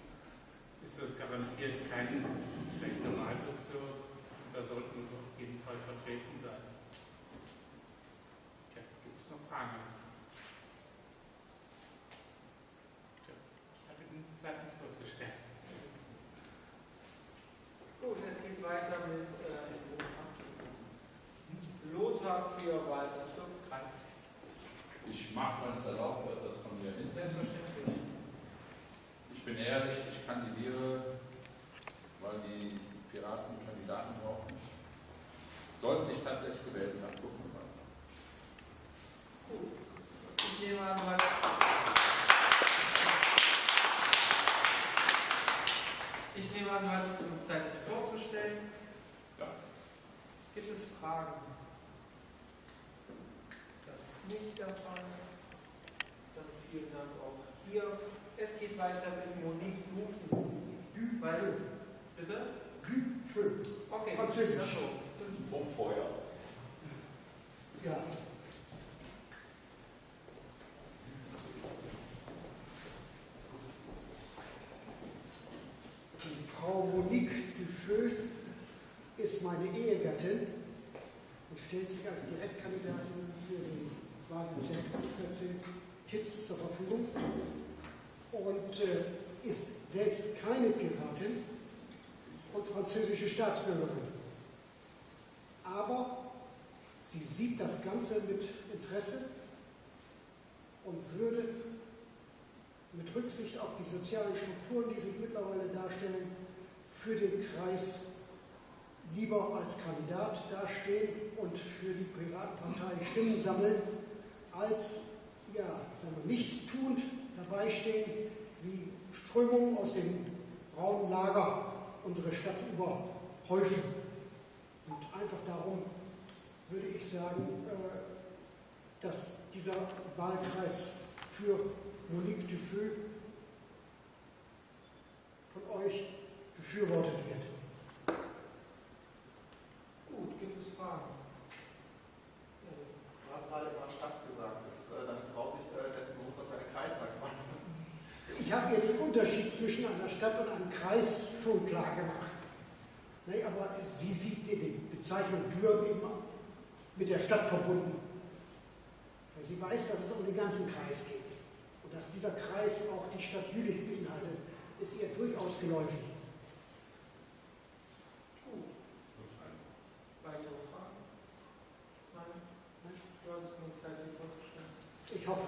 Speaker 1: ist das garantiert kein schlechter Wahlbezirk. Da sollten wir auf jeden Fall vertreten sein. Ja, gibt es noch Fragen? Tja, ich hatte genug Zeit, mich vorzustellen.
Speaker 2: Gut, es geht weiter mit äh, Lothar für Wahlbezirk 13.
Speaker 10: Ich mache, wenn es erlaubt wird, das von mir hin.
Speaker 2: Selbstverständlich.
Speaker 10: Ich bin ehrlich, ich kandidiere, weil die Piraten Kandidaten brauchen. Sollte ich tatsächlich gewählt werden, gucken wir mal.
Speaker 2: Gut. Ich nehme an, mal. Ich nehme an, du hattest genug Zeit, dich vorzustellen.
Speaker 10: Ja.
Speaker 2: Gibt es Fragen? Das ist nicht der Fall. Dann vielen Dank auch hier. Es geht weiter mit Monique Dufen. Weil, bitte?
Speaker 8: Fünf.
Speaker 2: Okay,
Speaker 8: Französisch.
Speaker 2: ach so.
Speaker 11: Vom Feuer.
Speaker 8: Ja. Die Frau Monique Dufeu ist meine Ehegattin und stellt sich als Direktkandidatin für den Wahlbezirk 14 Kitz zur Verfügung und äh, ist selbst keine Piratin und französische Staatsbürgerin. Aber sie sieht das Ganze mit Interesse und würde mit Rücksicht auf die sozialen Strukturen, die sich mittlerweile darstellen, für den Kreis lieber als Kandidat dastehen und für die Piratenpartei Stimmen sammeln, als ja, sagen wir, nichtstuend dabei stehen, wie Strömungen aus dem braunen Lager unsere Stadt überhäufen. Und einfach darum würde ich sagen, äh, dass dieser Wahlkreis für Monique Dufeu von euch befürwortet wird.
Speaker 2: Gut, gibt es Fragen?
Speaker 3: Du hast gerade immer Stadt gesagt. Ist äh, deine Frau sich äh, dessen bewusst, dass wir eine Kreistagswahl machen?
Speaker 8: Ich habe ihr den Unterschied zwischen einer Stadt und einem Kreis schon klar gemacht. Nee, aber sie sieht die Bezeichnung Dürr eben mit der Stadt verbunden. Weil sie weiß, dass es um den ganzen Kreis geht. Und dass dieser Kreis auch die Stadt Jülich beinhaltet, ist ihr durchaus geläufig.
Speaker 2: Gut. Weitere Fragen? Nein?
Speaker 8: Ich hoffe.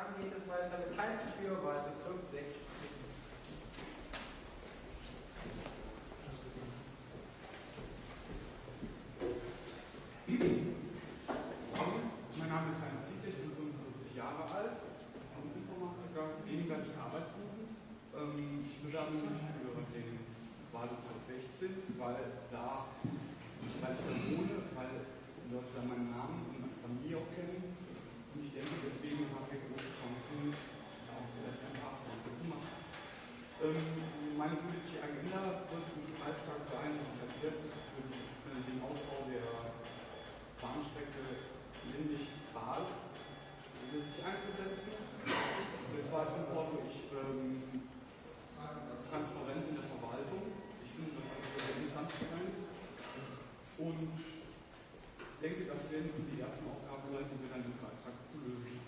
Speaker 2: Dann geht es weiter mit Heinz für Wahlbezirk 16.
Speaker 12: Mein Name ist Heinz Zietlich, ich bin 45 Jahre alt, bin Informatiker, gegenwärtig arbeitssuchend. Ähm, ich bewerbe mich für den Wahlbezirk 16, weil da, weil ich da wohne, weil Leute da meinen Namen und meine Familie auch kennen. Und ich denke, deswegen habe ich große Chancen, da auch vielleicht ein paar Punkte zu machen. Ähm, meine politische Agenda wird im Kreistag sein, dass ich als erstes für, die, für den Ausbau der Bahnstrecke Lindig-Bahl sich einzusetzen. Des Weiteren fordere ich ähm, Transparenz in der Verwaltung. Ich finde das alles sehr intransparent. Und denke, das werden schon die ersten Aufgaben sein, die wir dann im Kreistag zu lösen.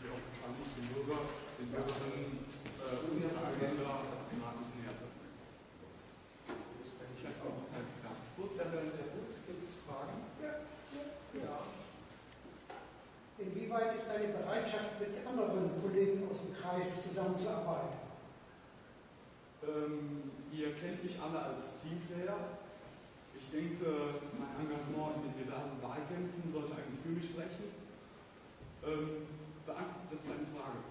Speaker 12: Die auch wahrscheinlich den Bürger, den Bürgerinnen äh, unsere Agenda als Piraten näher bringen. Ich habe auch Zeit gehabt.
Speaker 2: Gibt es Fragen?
Speaker 8: Ja. Inwieweit ist deine Bereitschaft, mit anderen Kollegen aus dem Kreis zusammenzuarbeiten?
Speaker 12: Ähm, ihr kennt mich alle als Teamplayer. Ich denke, mein Engagement in den diversen Wahlkämpfen sollte eigentlich für mich sprechen. Ähm, beantwortet das deine Frage?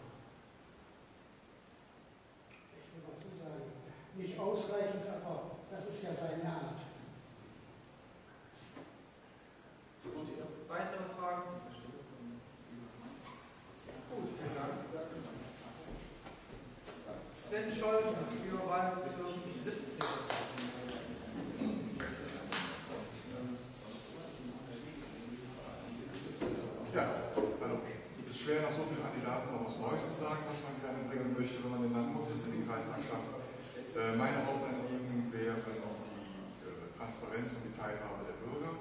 Speaker 8: Ich will dazu sagen, nicht ausreichend, aber das ist ja seine Art.
Speaker 2: Weitere Fragen? Gut, vielen Dank. Sven Scholl für Wahlbezirk 17.
Speaker 13: Ja, hallo. Es ist schwer, nach so vielen Kandidaten noch was Neues zu sagen, was man gerne bringen möchte, wenn man den Landesvorsitzenden in den Kreistag schafft. Äh, meine Hauptanliegen wären auch die äh, Transparenz und die Teilhabe der Bürger.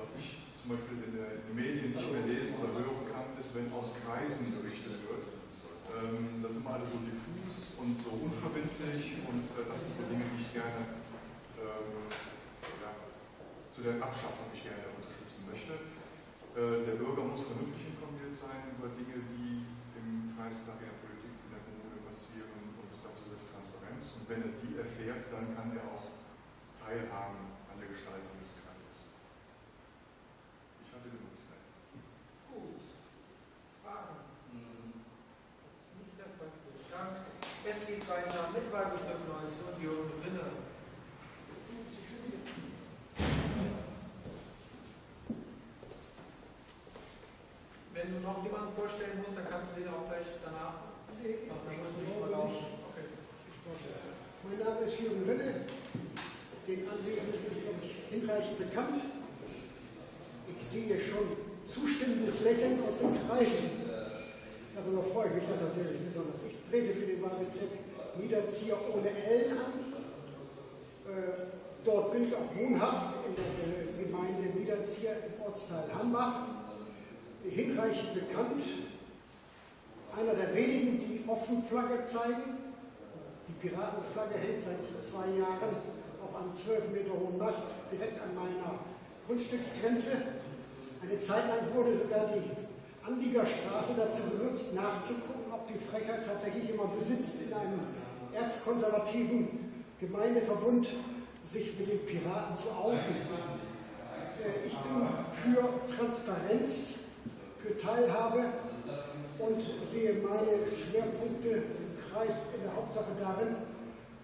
Speaker 13: Was ich zum Beispiel in den Medien nicht mehr lesen oder hören kann, ist, wenn aus Kreisen berichtet wird. Ähm, das ist immer alles so diffus und so unverbindlich und äh, das sind so Dinge, die ich gerne ähm, ja, zu der Abschaffung ich gerne unterstützen möchte. Äh, der Bürger muss vernünftig informiert sein über Dinge, die im Kreistag, in der Politik, in der Kommune passieren und dazu die Transparenz. Und wenn er die erfährt, dann kann er auch teilhaben an der Gestaltung des Kreises. Ich hatte genug Zeit.
Speaker 2: Gut. Fragen? Das ist nicht der Fall. Vielen Dank. Es geht weiter mit Wahlbezirk 19 und Jürgen Rinne. Wenn du noch jemanden vorstellen musst, dann kannst du den auch gleich danach.
Speaker 8: Nee,
Speaker 2: Ach, dann musst du
Speaker 8: ich
Speaker 2: nicht mal. Okay.
Speaker 8: Mein Name ist Jürgen Rinne. Den Anwesenden bin ich, glaube ich, hinreichend bekannt. Ich sehe schon zustimmendes Lächeln aus dem Kreis. Darüber freue ich mich natürlich besonders. Ich trete für den Wahlbezirk Niederzieher ohne L an. Äh, dort bin ich auch wohnhaft in der Gemeinde Niederzieher im Ortsteil Hambach. Hinreichend bekannt. Einer der wenigen, die offen Flagge zeigen. Die Piratenflagge hängt seit zwei Jahren auf einem 12 Meter hohen Mast direkt an meiner Grundstücksgrenze. Eine Zeit lang wurde sogar die Anliegerstraße dazu benutzt, nachzugucken, ob die Frechheit tatsächlich jemand besitzt, in einem erzkonservativen Gemeindeverbund sich mit den Piraten zu outen. Äh, Ich bin für Transparenz, für Teilhabe und sehe meine Schwerpunkte im Kreis in der Hauptsache darin,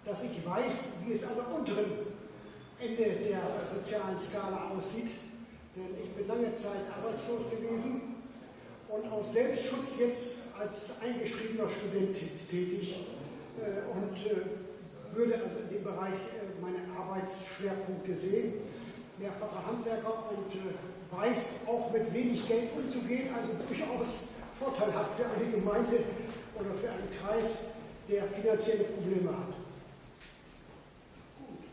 Speaker 8: dass ich weiß, wie es der unteren Ende der sozialen Skala aussieht. Denn ich bin lange Zeit arbeitslos gewesen und aus Selbstschutz jetzt als eingeschriebener Student tätig äh, und äh, würde also in dem Bereich äh, meine Arbeitsschwerpunkte sehen. Mehrfacher Handwerker und weiß auch mit wenig Geld umzugehen, also durchaus vorteilhaft für eine Gemeinde oder für einen Kreis, der finanzielle Probleme hat.
Speaker 2: Gut.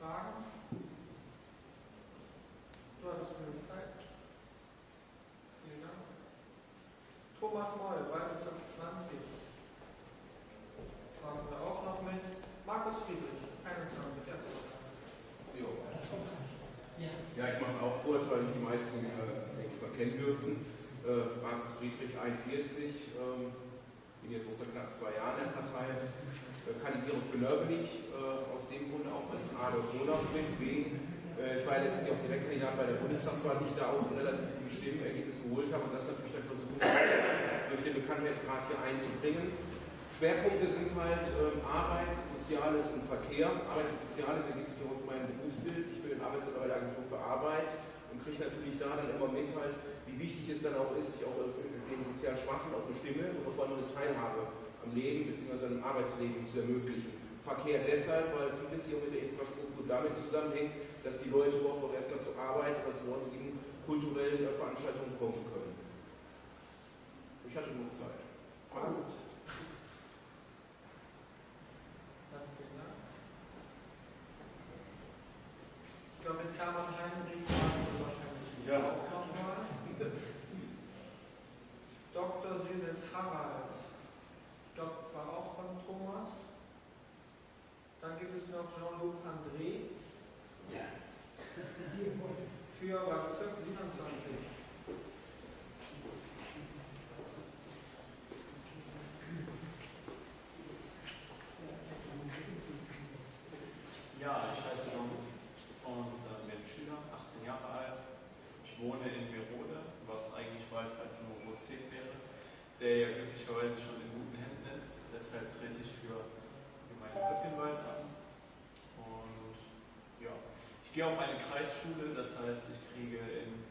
Speaker 2: Fragen? Du hattest genug Zeit. Vielen Dank. Thomas Moll, Wahlbezirk 20. Fragen Sie auch noch mit. Markus Friedrich, 21. Erste
Speaker 7: Jo.
Speaker 2: Ja.
Speaker 7: Ich mache es auch kurz, weil die meisten, äh, kennen dürften. Äh, Markus Friedrich, 41, ähm, bin jetzt seit knapp zwei Jahren in der Partei, äh, kandidiere für Nörbelig, äh, aus dem Grunde auch, weil ich A, dort wohnhaft bin, B, äh, ich war letztes Jahr auch Direktkandidat bei der Bundestagswahl, die ich da auch ein relativ gutes Stimmenergebnis geholt habe und das natürlich dann versucht, durch den Bekanntheitsgrad hier einzubringen. Schwerpunkte sind halt ähm, Arbeit, Soziales und Verkehr. Arbeit und Soziales ergibt sich aus meinem Berufsbild. Arbeitsleiter bei der Agentur für Arbeit und kriege natürlich da dann immer mit, halt, wie wichtig es dann auch ist, sich auch den sozial Schwachen auch eine Stimme und vor allem eine Teilhabe am Leben bzw. am Arbeitsleben zu ermöglichen. Verkehr deshalb, weil vieles hier mit der Infrastruktur damit zusammenhängt, dass die Leute überhaupt auch erstmal zur Arbeit oder zu sonstigen kulturellen äh, Veranstaltungen kommen können. Ich hatte genug Zeit.
Speaker 2: War gut. Dann vielen Dank. Ich glaube, mit Hermann Heinrichs waren wir wahrscheinlich
Speaker 5: Ja.
Speaker 2: nochmal. Dr. Südet Harald. Glaube, war auch von Thomas. Dann gibt es noch Jean-Luc André. Für Bezirk 27.
Speaker 14: Ja, ich heiße John und äh, bin Schüler, 18 Jahre alt. Ich wohne in Merode, was eigentlich Wahlkreis Nummer 10 wäre, der ja glücklicherweise schon in guten Händen ist. Deshalb trete ich für Gemeinde Höppinwald an. Und ja, ich gehe auf eine Kreisschule, das heißt, ich kriege im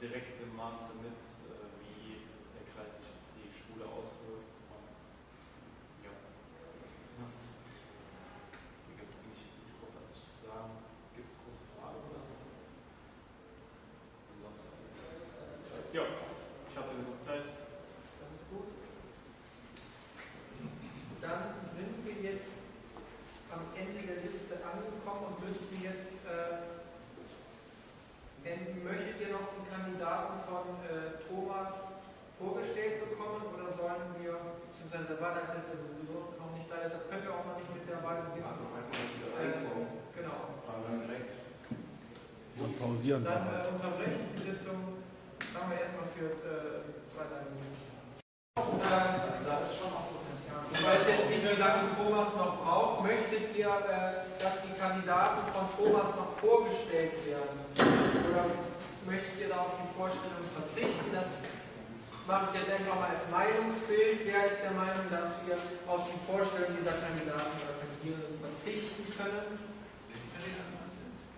Speaker 14: direkten Maße mit, äh, wie der Kreis sich auf die Schule auswirkt. Und ja, das hier gibt es eigentlich jetzt nicht großartig zu sagen. Gibt es große Fragen oder? Ansonsten. Ja, ich hatte genug Zeit.
Speaker 2: Das ist gut. Dann sind wir jetzt am Ende der Liste angekommen und müssten jetzt äh, enden. Möchtet ihr noch einen Kandidaten von äh, Thomas vorgestellt bekommen oder sollen wir, beziehungsweise der Wahlleiter ist ja sowieso noch nicht da, deshalb könnt ihr auch noch nicht mit der Wahl beginnen.
Speaker 7: Einfach, dass sie da
Speaker 2: Äh,
Speaker 7: reinkommen.
Speaker 2: Genau.
Speaker 7: Fahren dann direkt.
Speaker 4: Wir
Speaker 2: Dann
Speaker 4: halt.
Speaker 2: äh, unterbreche ich die Sitzung. Machen wir erstmal für äh, zwei, drei Minuten.
Speaker 3: Also da ist schon auch Potenzial.
Speaker 2: ich weiß jetzt nicht, wie lange Thomas noch braucht. Möchtet ihr, äh, dass die Kandidaten von Thomas noch vorgestellt werden? Oder möchtet ihr da auf die Vorstellung verzichten? Das mache ich jetzt einfach mal als Meinungsbild. Wer ist der Meinung, dass wir auf die Vorstellung dieser Kandidaten oder Kandidierenden verzichten können?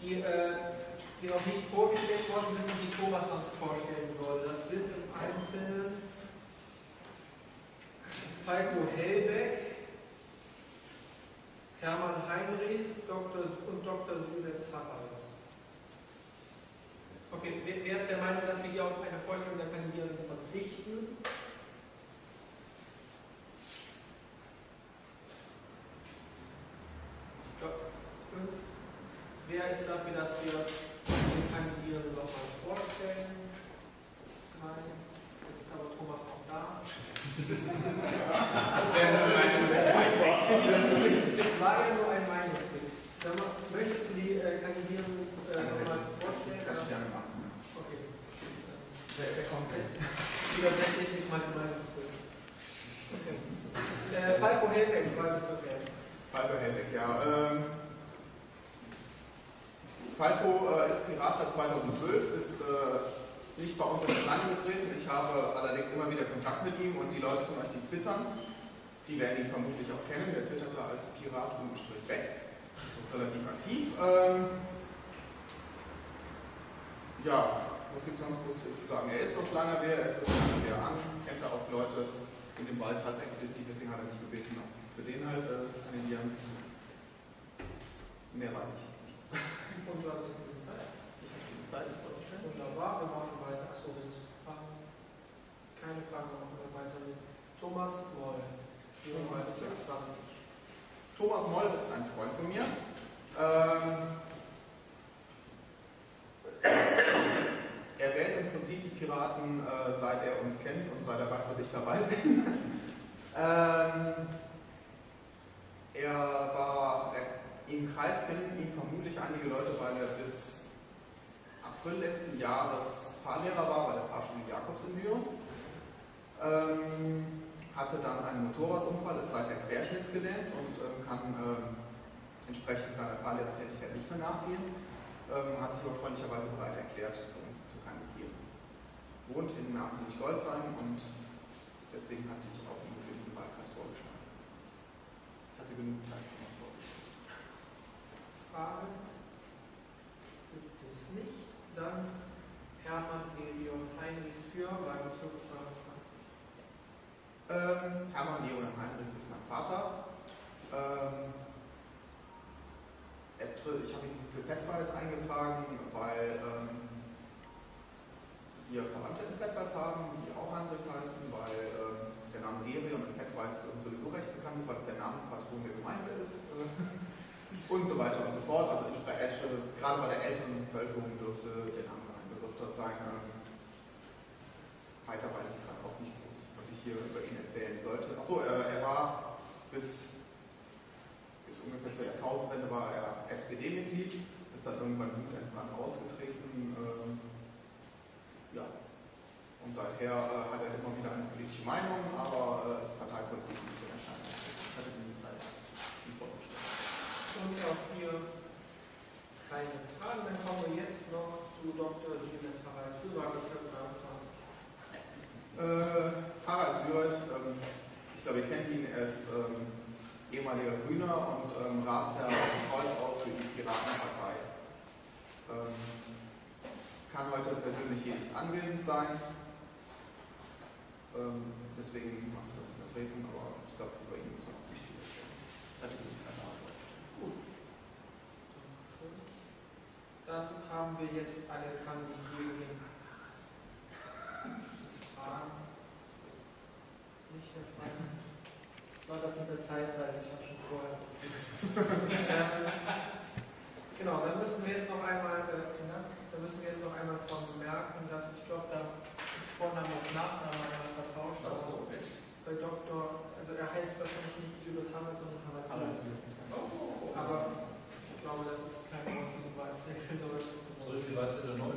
Speaker 2: Die, äh, die noch nicht vorgestellt worden sind und die Thomas uns vorstellen soll. Das sind im Einzelnen Falco Hellbeck, Hermann Heinrichs Dr. und Dr. Südet Harald. Okay, wer, ist der Meinung, dass wir hier auf eine Vorstellung der Kandidierenden verzichten? Wer ist dafür, dass wir Kandidierenden nochmal vorstellen? Nein. Jetzt ist aber Thomas auch da. Es war ja nur ein Meinungsbild. Möchtest du die äh, Kandidierenden äh, nochmal vorstellen?
Speaker 3: Kann ich gerne machen.
Speaker 2: Okay. Wer, wer kommt denn? Wieder tatsächlich mal ein Meinungsbild. Okay. Äh, Falco Helbeck, war das okay?
Speaker 3: Falco Helbeck, ja. Ähm, Falco äh, ist Pirat seit 2012, ist äh, nicht bei uns in Erscheinung getreten. Ich habe allerdings immer wieder Kontakt mit ihm und die Leute von euch, die twittern, die werden ihn vermutlich auch kennen. Der twittert da als Pirat ungestrich weg. Ist auch relativ aktiv. Ähm, ja, was gibt es sonst groß zu sagen? Er ist aus Langerwehr, er tritt Langerwehr an, kennt da auch Leute in dem Wahlkreis explizit, deswegen hat er mich gebeten, für den halt äh, zu kandidieren. Mehr weiß ich jetzt nicht.
Speaker 2: Und du hattest eine Zeit.
Speaker 3: Ich habe die Zeit, vorzustellen.
Speaker 2: Wunderbar, wir machen weiter. Achso, jetzt Fragen. Keine Fragen, wir machen wir weiter mit Thomas Moll. Wahlbezirk 20.
Speaker 3: Thomas Moll ist ein Freund von mir. Ähm, er wählt im Prinzip die Piraten, äh, seit er uns kennt und seit er weiß, dass ich dabei bin. ähm, er war, er, im Kreis kennen ihn vermutlich einige Leute, weil er bis April letzten Jahres Fahrlehrer war bei der Fahrschule Jakobs in Büren. Ähm, hatte dann einen Motorradunfall, ist seither querschnittsgelähmt und ähm, kann ähm, entsprechend seiner Fahrlehrertätigkeit nicht mehr nachgehen. Ähm, hat sich aber freundlicherweise bereit erklärt, für uns zu kandidieren. Wohnt in Narzelig-Goldsheim und deswegen hatte ich auch einen gewissen Wahlkreis vorgeschlagen. Ich hatte genug Zeit.
Speaker 2: Fragen? Gibt es nicht. Dann Hermann Leon Heinrichs für Wahlbezirk 22.
Speaker 3: Ähm, Hermann Leon Heinrichs ist mein Vater. Ähm, ich habe ihn für Fettweiß eingetragen, weil ähm, wir Verwandte in Fettweiß haben, die auch Heinrichs heißen, weil ähm, der Name Gerion in Fettweiß sowieso recht bekannt ist, weil es der Namenspatron der Gemeinde ist. Und so weiter und so fort. Also ich, äh, gerade bei der älteren Bevölkerung dürfte der Name ein Begriff dort sein. Ähm, weiter weiß ich gerade auch nicht groß, was ich hier über ihn erzählen sollte. Achso, äh, er war bis, bis ungefähr zur Jahrtausendwende war er SPD-Mitglied, ist dann irgendwann irgendwann ausgetreten. ähm, ja. Und seither äh, hat er immer wieder eine politische Meinung, aber äh, als Parteipolitik nicht in Erscheinung. Ich hatte diese Zeit, ihn vorzustellen.
Speaker 2: Und auch hier keine Fragen. Dann kommen wir jetzt noch zu Dr. Siebert Harald für Wahlbezirk 23.
Speaker 3: Äh, Harald Würth, ähm, ich glaube, ihr kennt ihn, er ist ähm, ehemaliger Grüner und ähm, Ratsherr in Kreuzau für die Piratenpartei. Ähm, kann heute persönlich hier nicht anwesend sein, ähm, deswegen mache ich das in Vertretung, aber ich glaube, über ihn ist noch nicht viel.
Speaker 2: Dann haben wir jetzt alle Kandidierenden. Fragen? Ist nicht der Fall. Was war das mit der Zeitreise? Ich habe schon vorher. ähm, genau, dann müssen wir jetzt noch einmal, äh, vielen Dank, dann müssen wir jetzt noch einmal von bemerken, dass ich glaube, da ist Vorname und Nachname einmal vertauscht.
Speaker 7: Ach so,
Speaker 2: aber Bei Doktor, also er heißt wahrscheinlich nicht Sylvester Hammer, sondern Harald
Speaker 3: Harald
Speaker 2: Sylvester.
Speaker 7: Oh,
Speaker 2: Aber ich glaube, das ist kein Grund, diese Wahlzettel Deutsch.
Speaker 10: Soll ich die Wahlzettel neu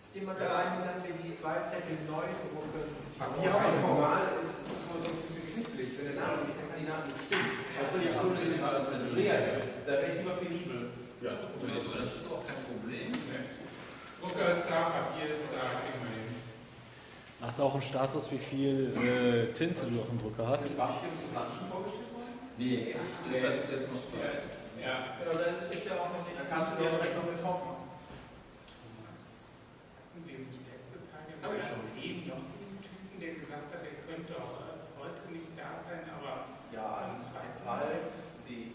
Speaker 2: Ist jemand der Meinung, dass wir die Wahlzettel neu drucken?
Speaker 7: Ja, aber formal ist es nur sonst ein bisschen knifflig, wenn der Name nicht der Kandidat nicht stimmt. Auch wenn die Stunde in der leer ist. Da wäre ich lieber penibel.
Speaker 10: Ja, das ist auch kein Problem.
Speaker 1: Drucker ist da, Papier ist da, immerhin.
Speaker 4: Hast du auch einen Status, wie viel äh, Tinte du auf dem Drucker hast?
Speaker 3: Ist Sebastian zu Klatschen vorgestellt worden?
Speaker 10: Nee, das hat jetzt noch Zeit.
Speaker 1: Ja.
Speaker 2: Genau, dann ist ja auch noch nicht.
Speaker 3: Dann kannst du dir direkt noch mit machen.
Speaker 1: Thomas, den ich letzte Tage
Speaker 3: ich schon.
Speaker 1: Team noch einen Typen, der gesagt hat, er könnte auch heute nicht da sein, aber
Speaker 3: Ja,
Speaker 1: am zweiten
Speaker 3: Ralf D.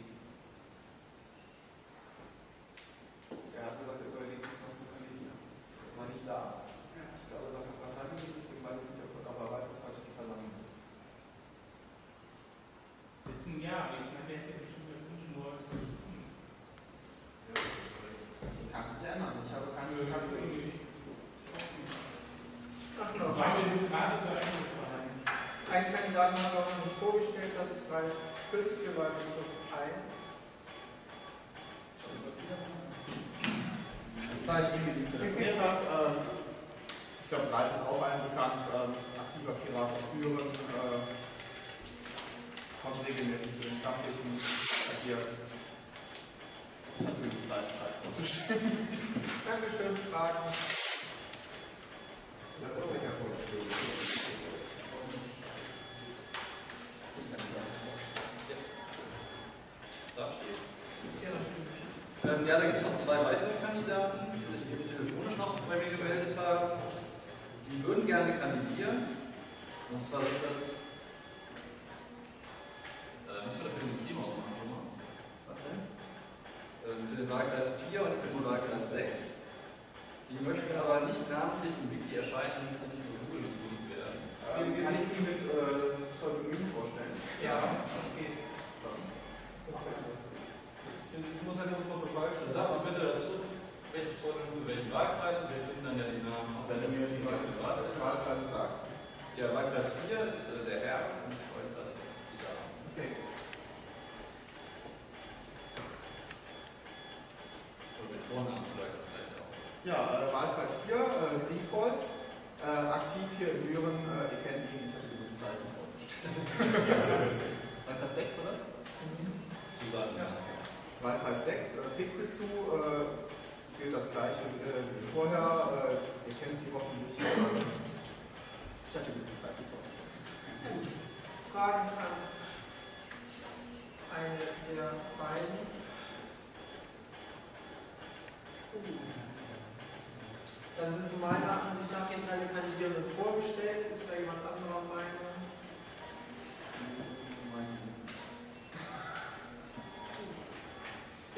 Speaker 3: Er hat gesagt, er überlegt sich noch zu kandidieren. Das war nicht da. Ich glaube, er sagt ein paar Tage nicht, deswegen weiß ich nicht, ob er aber weiß, dass heute die Versammlung ist.
Speaker 1: ist ein Jahr. Ich meine, der hätte bestimmt nur
Speaker 3: Das kannst du dich ändern. Ich habe keine Bekanntheit.
Speaker 2: Ach, genau.
Speaker 1: War mir nur gerade so eingefallen.
Speaker 2: Einen Kandidaten haben wir auch noch nicht vorgestellt, das ist Ralf Pütz für Wahlbezirk 1.
Speaker 3: Da ich ihn mit ihm telefoniert habe, ähm, ich glaube, Ralf ist auch allen bekannt, ähm, aktiver Pirat aus Büren, äh, kommt regelmäßig zu den Stammtischen, agiert. Ich habe genug Zeit, Zeit vorzustellen.
Speaker 2: Dankeschön, Fragen.
Speaker 6: Darf ich? Ähm, ja, da gibt es noch zwei weitere Kandidaten, die sich eben telefonisch noch bei mir gemeldet haben. Die würden gerne kandidieren. Und zwar sind das. Äh, was wir da für ein Team ausmachen, Thomas? Was denn? Ähm, für den Wahlkreis 4 und für den Wahlkreis 6. Die möchten aber nicht namentlich im Wiki erscheinen, damit sie nicht über Google gefunden werden.
Speaker 3: Ähm, kann ich Sie mit äh, Pseudonym vorstellen?
Speaker 2: Ja, das geht. Ich muss halt nur ein Protokoll
Speaker 6: Dann sagst du bitte dazu, welche Tonnen für welchen Wahlkreis und wir finden dann ja die Namen auf
Speaker 3: Wenn du mir die
Speaker 6: Wahlkreis.
Speaker 3: Wahlkreise sagst.
Speaker 6: Ja, Wahlkreis 4 ist äh, der Herr und Wahlkreis 6 ist die Dame.
Speaker 3: Okay.
Speaker 10: Oder mit Vornamen vielleicht.
Speaker 3: Ja, äh, Wahlkreis 4, äh, Griesvold, äh, aktiv hier in Büren, äh, ihr kennt ihn, ich hatte die Bezeichnung vorzustellen. Wahlkreis 6 war das?
Speaker 6: Zusammen, ja.
Speaker 3: Wahlkreis 6, äh, Pixel zu, äh, gilt das gleiche äh, wie vorher, äh, ihr kennt sie hoffentlich. Äh, ich hatte die Zeit sie vorzustellen.
Speaker 2: Fragen an eine der beiden. Dann sind meiner Ansicht nach jetzt alle Kandidierenden vorgestellt. Ist da jemand anderer Meinung?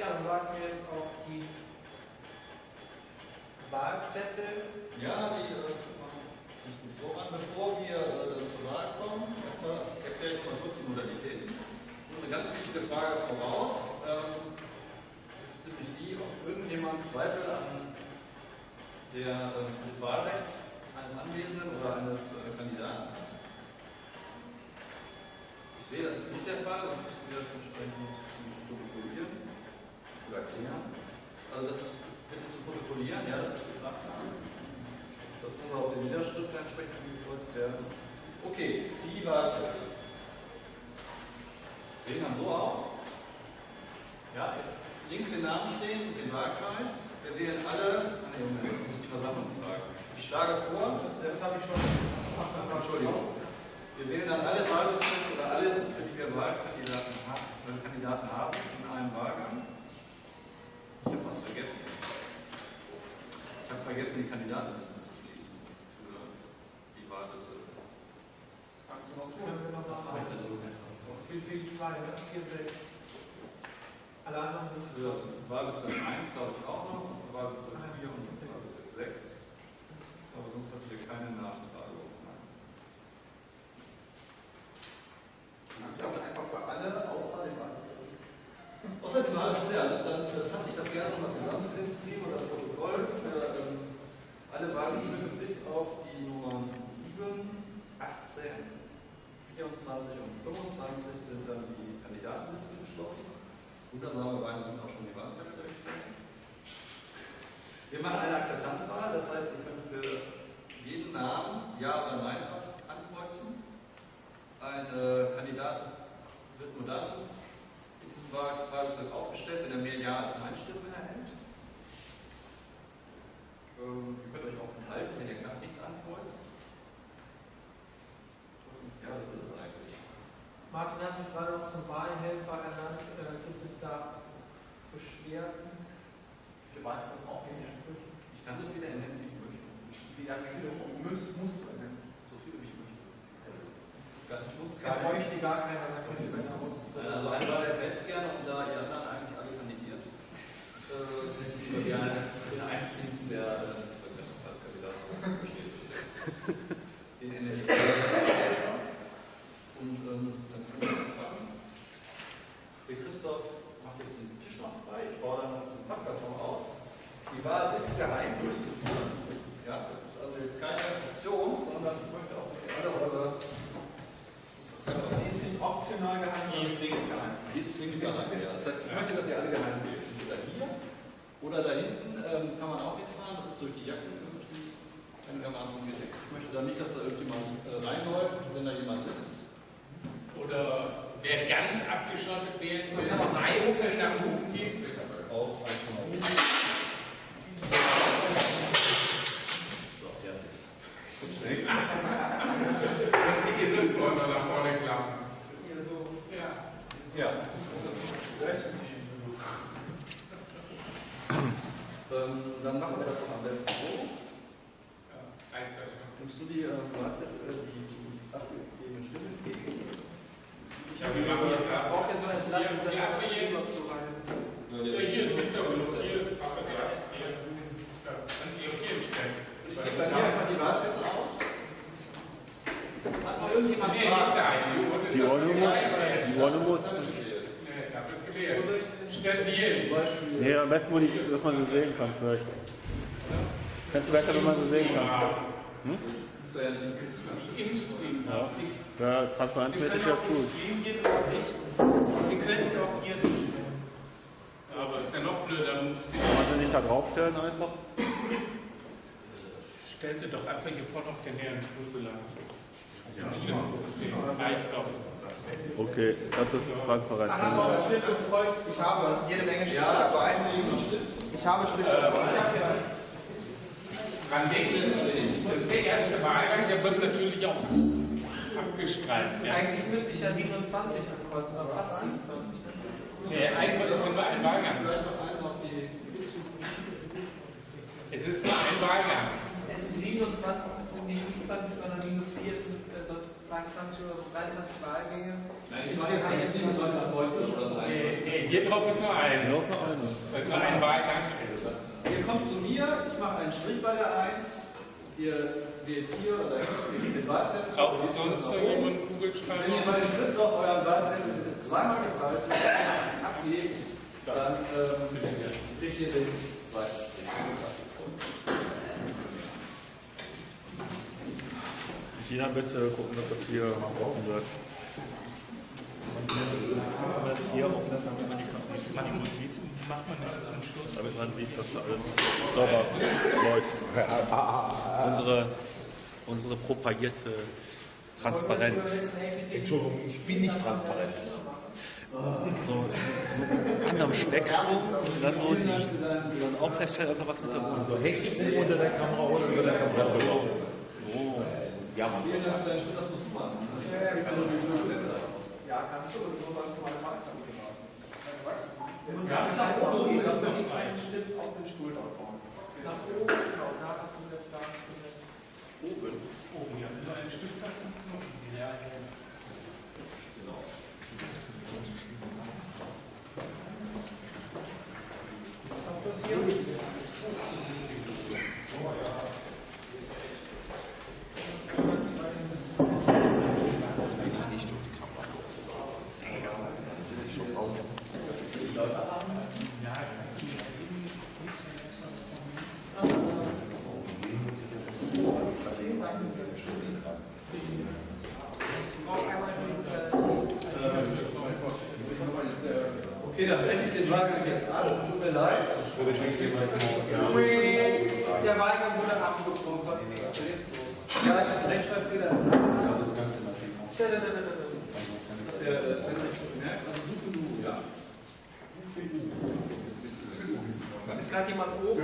Speaker 2: Ja, dann warten wir jetzt auf die Wahlzettel.
Speaker 6: Ja, die äh, gut voran. Bevor wir äh, zur Wahl kommen, erstmal erkläre ich mal kurz die Modalitäten. Nur eine ganz wichtige Frage voraus. Ähm, ist nämlich die, ob irgendjemand Zweifel an der äh, Wahlrecht eines Anwesenden oder eines äh, Kandidaten hat. Ich sehe, das ist nicht der Fall, sonst müssen wir das entsprechend protokollieren oder erklären. Also das bitte zu protokollieren, ja, das ist gefragt haben. Das muss auch den Niederschrift entsprechend angekreuzt werden. Okay, die Wahlzettel. Sehen dann so aus. Ja, links den Namen stehen den Wahlkreis. Wir wählen alle. Ah, nee, Moment, das muss ich die Versammlung. Ich schlage vor, das, das habe ich schon. Ach, Entschuldigung. Wir wählen dann alle Wahlbezirke oder alle, für die wir Wahlkandidaten haben, Kandidaten haben in einem Wahlgang. Ich habe was vergessen. Ich habe vergessen, die Kandidatenliste zu schließen für die Wahlbezirke.
Speaker 2: Kannst du noch Können wir noch was machen? Für, die zwei, ne? 4, 6. Alle anderen
Speaker 6: Für Wahlbezirk 1 glaube ich auch noch, für Wahlbezirk 4 und Wahlbezirk 6. Aber sonst hatten wir keine Nachtragung.
Speaker 3: Das ist ja auch einfach für alle außer dem Wahlbezirk.
Speaker 6: Außer dem Wahlbezirk, ja, dann fasse ich das gerne nochmal zusammen für den Stream das Protokoll für ähm, alle Wahlbezirke bis auf die Nummern 7, 18, 24 und 25 sind dann die Kandidatenlisten geschlossen. Wundersamerweise sind auch schon die Wahlzettel durchgeführt. Wir machen eine Akzeptanzwahl, das heißt, ihr könnt für jeden Namen Ja oder Nein ankreuzen. Ein äh, Kandidat wird nur dann in diesem Wahl- Wahlbezirk aufgestellt, wenn er mehr Ja als Nein Stimmen erhält. Ähm, ihr könnt euch auch enthalten, wenn ihr knapp nichts ankreuzt. Ja, das ist es eigentlich.
Speaker 2: Martin hat mich gerade noch zum Wahlhelfer ernannt. Äh, gibt es da Beschwerden?
Speaker 3: Wir warten auch Sprüchen.
Speaker 6: Ich kann so viele ernennen, wie ich möchte.
Speaker 3: Wie lange viele musst, musst du ernennen?
Speaker 6: So viele, wie ich möchte. Gar- Ich muss
Speaker 2: Er
Speaker 6: gar
Speaker 2: bräuchte gar keiner, da
Speaker 6: Nein, Also ein Wahl hätte ich gerne und da ihr anderen äh, wir gerne den einzigen, der äh, zur Kandidat besteht. Den ich. Und dann können wir anfangen. Der Christoph macht jetzt den Tisch noch frei. Ich baue dann noch Pappkarton auf. Die Wahl ist geheim durchzuführen. Ja, das ist also jetzt keine Option, sondern ich möchte auch, dass ihr alle eure
Speaker 3: Die ist nicht optional geheim,
Speaker 6: die zwingend geheim. Die ist zwingend geheim, ja. Das heißt, ich möchte, dass ihr alle geheim wählt. Entweder hier oder da hinten ähm, kann man auch hinfahren. Das ist durch die Jacke irgendwie einigermaßen gedeckt. Ich möchte da nicht, dass da irgendjemand äh, reinläuft, wenn da jemand sitzt.
Speaker 1: Oder wer ganz abgeschottet wählen will, einzeln nach oben geht.
Speaker 6: Auch einfach mal oben. So, fertig.
Speaker 1: Wenn Sie hier sind, wollen wir nach vorne klappen.
Speaker 2: Hier so.
Speaker 1: Ja.
Speaker 6: Ja. Ähm, dann machen wir das doch am besten so.
Speaker 1: Ja.
Speaker 6: Nimmst du die äh, Wahlzettel, äh, die abgegebenen Stimmen entgegen?
Speaker 1: Ja, wir machen hier Platz.
Speaker 2: Braucht ihr so ein Blatt, um
Speaker 1: Ja,
Speaker 2: das
Speaker 1: hier.
Speaker 2: Thema zu rein?
Speaker 1: Ja, hier drunter und hier ist Pappe gleich. Hier. Ja, Kannst du hier hinstellen.
Speaker 6: Ich gebe dann hier einfach die Wahlzettel aus. Hat noch irgendjemand. Fragen?
Speaker 4: Die Ordnung muss. Die Ordnung muss.
Speaker 1: Nee, da wird gewählt. Stellen Sie hier hin.
Speaker 4: Nee, am besten, wo die, dass man sie sehen kann, vielleicht. Fändest du besser, wenn man sie sehen kann? Hm?
Speaker 6: Ist ja.
Speaker 4: Ja. Ja, transparenzmäßig ja gut.
Speaker 2: Wir können sie auch hier hinstellen.
Speaker 1: Aber ist ja noch blöder.
Speaker 4: Kann man sie nicht da draufstellen einfach?
Speaker 1: Stell sie doch einfach hier vorne auf den leeren Stuhl so lang. Reicht doch.
Speaker 4: Okay, das ist transparent.
Speaker 3: Ich habe jede Menge Stifte dabei. Ich habe Stifte dabei.
Speaker 1: Dran denken, das ist der erste Wahlgang, der wird natürlich auch abgestreift. Ja.
Speaker 2: Eigentlich müsste ich ja 27 ankreuzen, aber fast 27.
Speaker 1: Der einfach ist nur ein Wahlgang. Es ist nur ein Wahlgang.
Speaker 2: Es sind 27, es sind nicht 27, sondern minus 4, es sind äh, so 23 oder so 23 Wahlgänge.
Speaker 6: Nein, ich mache jetzt nicht 27 Kreuze oder 23.
Speaker 1: Nee, hier drauf ist nur eins.
Speaker 4: Nur
Speaker 1: ein Wahlgang.
Speaker 6: Ihr kommt zu mir, ich mache einen Strich bei der 1, ihr wählt hier oder hier den Wahlzettel.
Speaker 1: Braucht sonst noch jemand einen Kugelschreiber?
Speaker 6: Wenn ihr bei dem Christoph euren Wahlzettel bitte zweimal gefaltet abgebt, dann ähm, kriegt ihr den zweiten Strich.
Speaker 4: China bitte gucken, dass das hier gebrochen wird. Und hier auch, damit man die
Speaker 1: Macht man ja zum Schluss.
Speaker 4: damit man sieht, dass da alles sauber läuft. unsere, unsere propagierte Transparenz.
Speaker 5: Entschuldigung, ich bin nicht transparent.
Speaker 4: So, so anderem Spektrum und dann so die, die dann auch feststellen, ob da was mit der Wohnung
Speaker 5: So Hechtsprung unter der Kamera oder über der Kamera drüber.
Speaker 4: Oh.
Speaker 5: Ja.
Speaker 6: Vielen Dank für deinen Schritt, das musst du machen.
Speaker 3: Ja, kannst du, und so sollst du meine Wahlkarte machen. Du musst
Speaker 1: Ganz
Speaker 3: nach oben gehen, dass du nicht einen Stift auf den Stuhl drauf kommt.
Speaker 2: Nach oben, genau, da hast du jetzt da gesetzt.
Speaker 1: Oben. Oben, ja. So ein Stück das ist noch. Ja, ja.
Speaker 2: Hast du es hier?
Speaker 6: Okay, dann breche ich den Wahlgang jetzt ab. Tut mir leid.
Speaker 2: Der Wahlgang wurde abgebrochen.
Speaker 6: Ja, ich habe Rechtschreibfehler. Das Ganze natürlich noch.
Speaker 2: Da, da, da, da, da.
Speaker 6: Der, das wird nicht gemerkt. Also du für du, ja.
Speaker 2: Ist gerade jemand oben?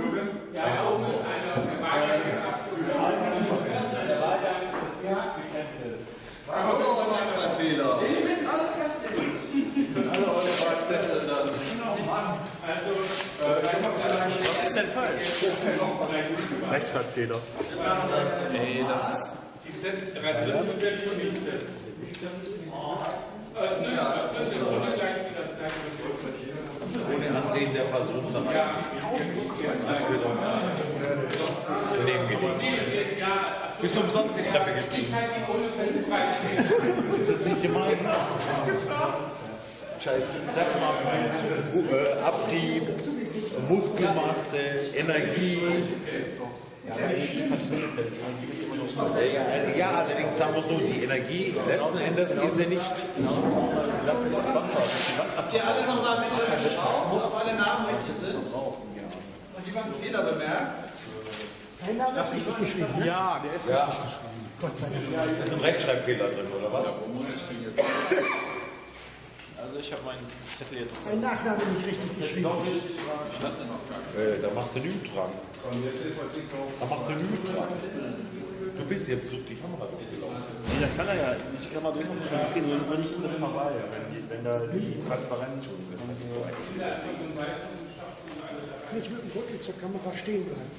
Speaker 1: Ja, da oben ist einer. Der Wahlgang ist abgelaufen.
Speaker 6: Der Wahlgang ist gecancelt. Was ist eure Rechtschreibfehler?
Speaker 2: Ich bin alle fertig.
Speaker 6: Können alle eure Wahlzettel dann.
Speaker 1: Also,
Speaker 6: Was ist denn falsch?
Speaker 4: Rechtschreibfehler.
Speaker 14: Ey, das.
Speaker 1: die sind drin und werden vernichtet. Äh, nö, das wird in ohne gleich wieder zeigen.
Speaker 5: Ohne Ansehen der Person zerfasst. Daneben gelegt.
Speaker 1: Ja,
Speaker 5: Bist du umsonst die Treppe gestiegen?
Speaker 1: ich halte die Bundesverfassung
Speaker 5: Ist das nicht gemein? Scheiße. Sag mal, äh, Abrieb, Muskelmasse, Energie. Ja, allerdings sagen wir so, die Energie letzten Endes ist sie nicht.
Speaker 6: Habt ihr alle nochmal bitte geschaut, ob alle Namen richtig sind? Und jemand einen Fehler bemerkt?
Speaker 8: Dein Name ist richtig geschrieben?
Speaker 15: Ja, der ist
Speaker 5: Ja.
Speaker 15: richtig geschrieben.
Speaker 8: Gott sei Dank.
Speaker 5: Ist ein Rechtschreibfehler drin, oder was?
Speaker 14: Also ich habe meinen Zettel jetzt.
Speaker 8: Dein Nachname nicht richtig geschrieben.
Speaker 5: Äh, da machst du nichts dran. Da machst du nichts dran. Du bist jetzt durch die Kamera durchgelaufen.
Speaker 4: Nee, da kann er ja, ich kann mal durch und schon kriegen, nur nicht mit vorbei, wenn, die, wenn da die Transparenz schon ist.
Speaker 8: Nicht mit dem Rücken zur Kamera stehen bleiben.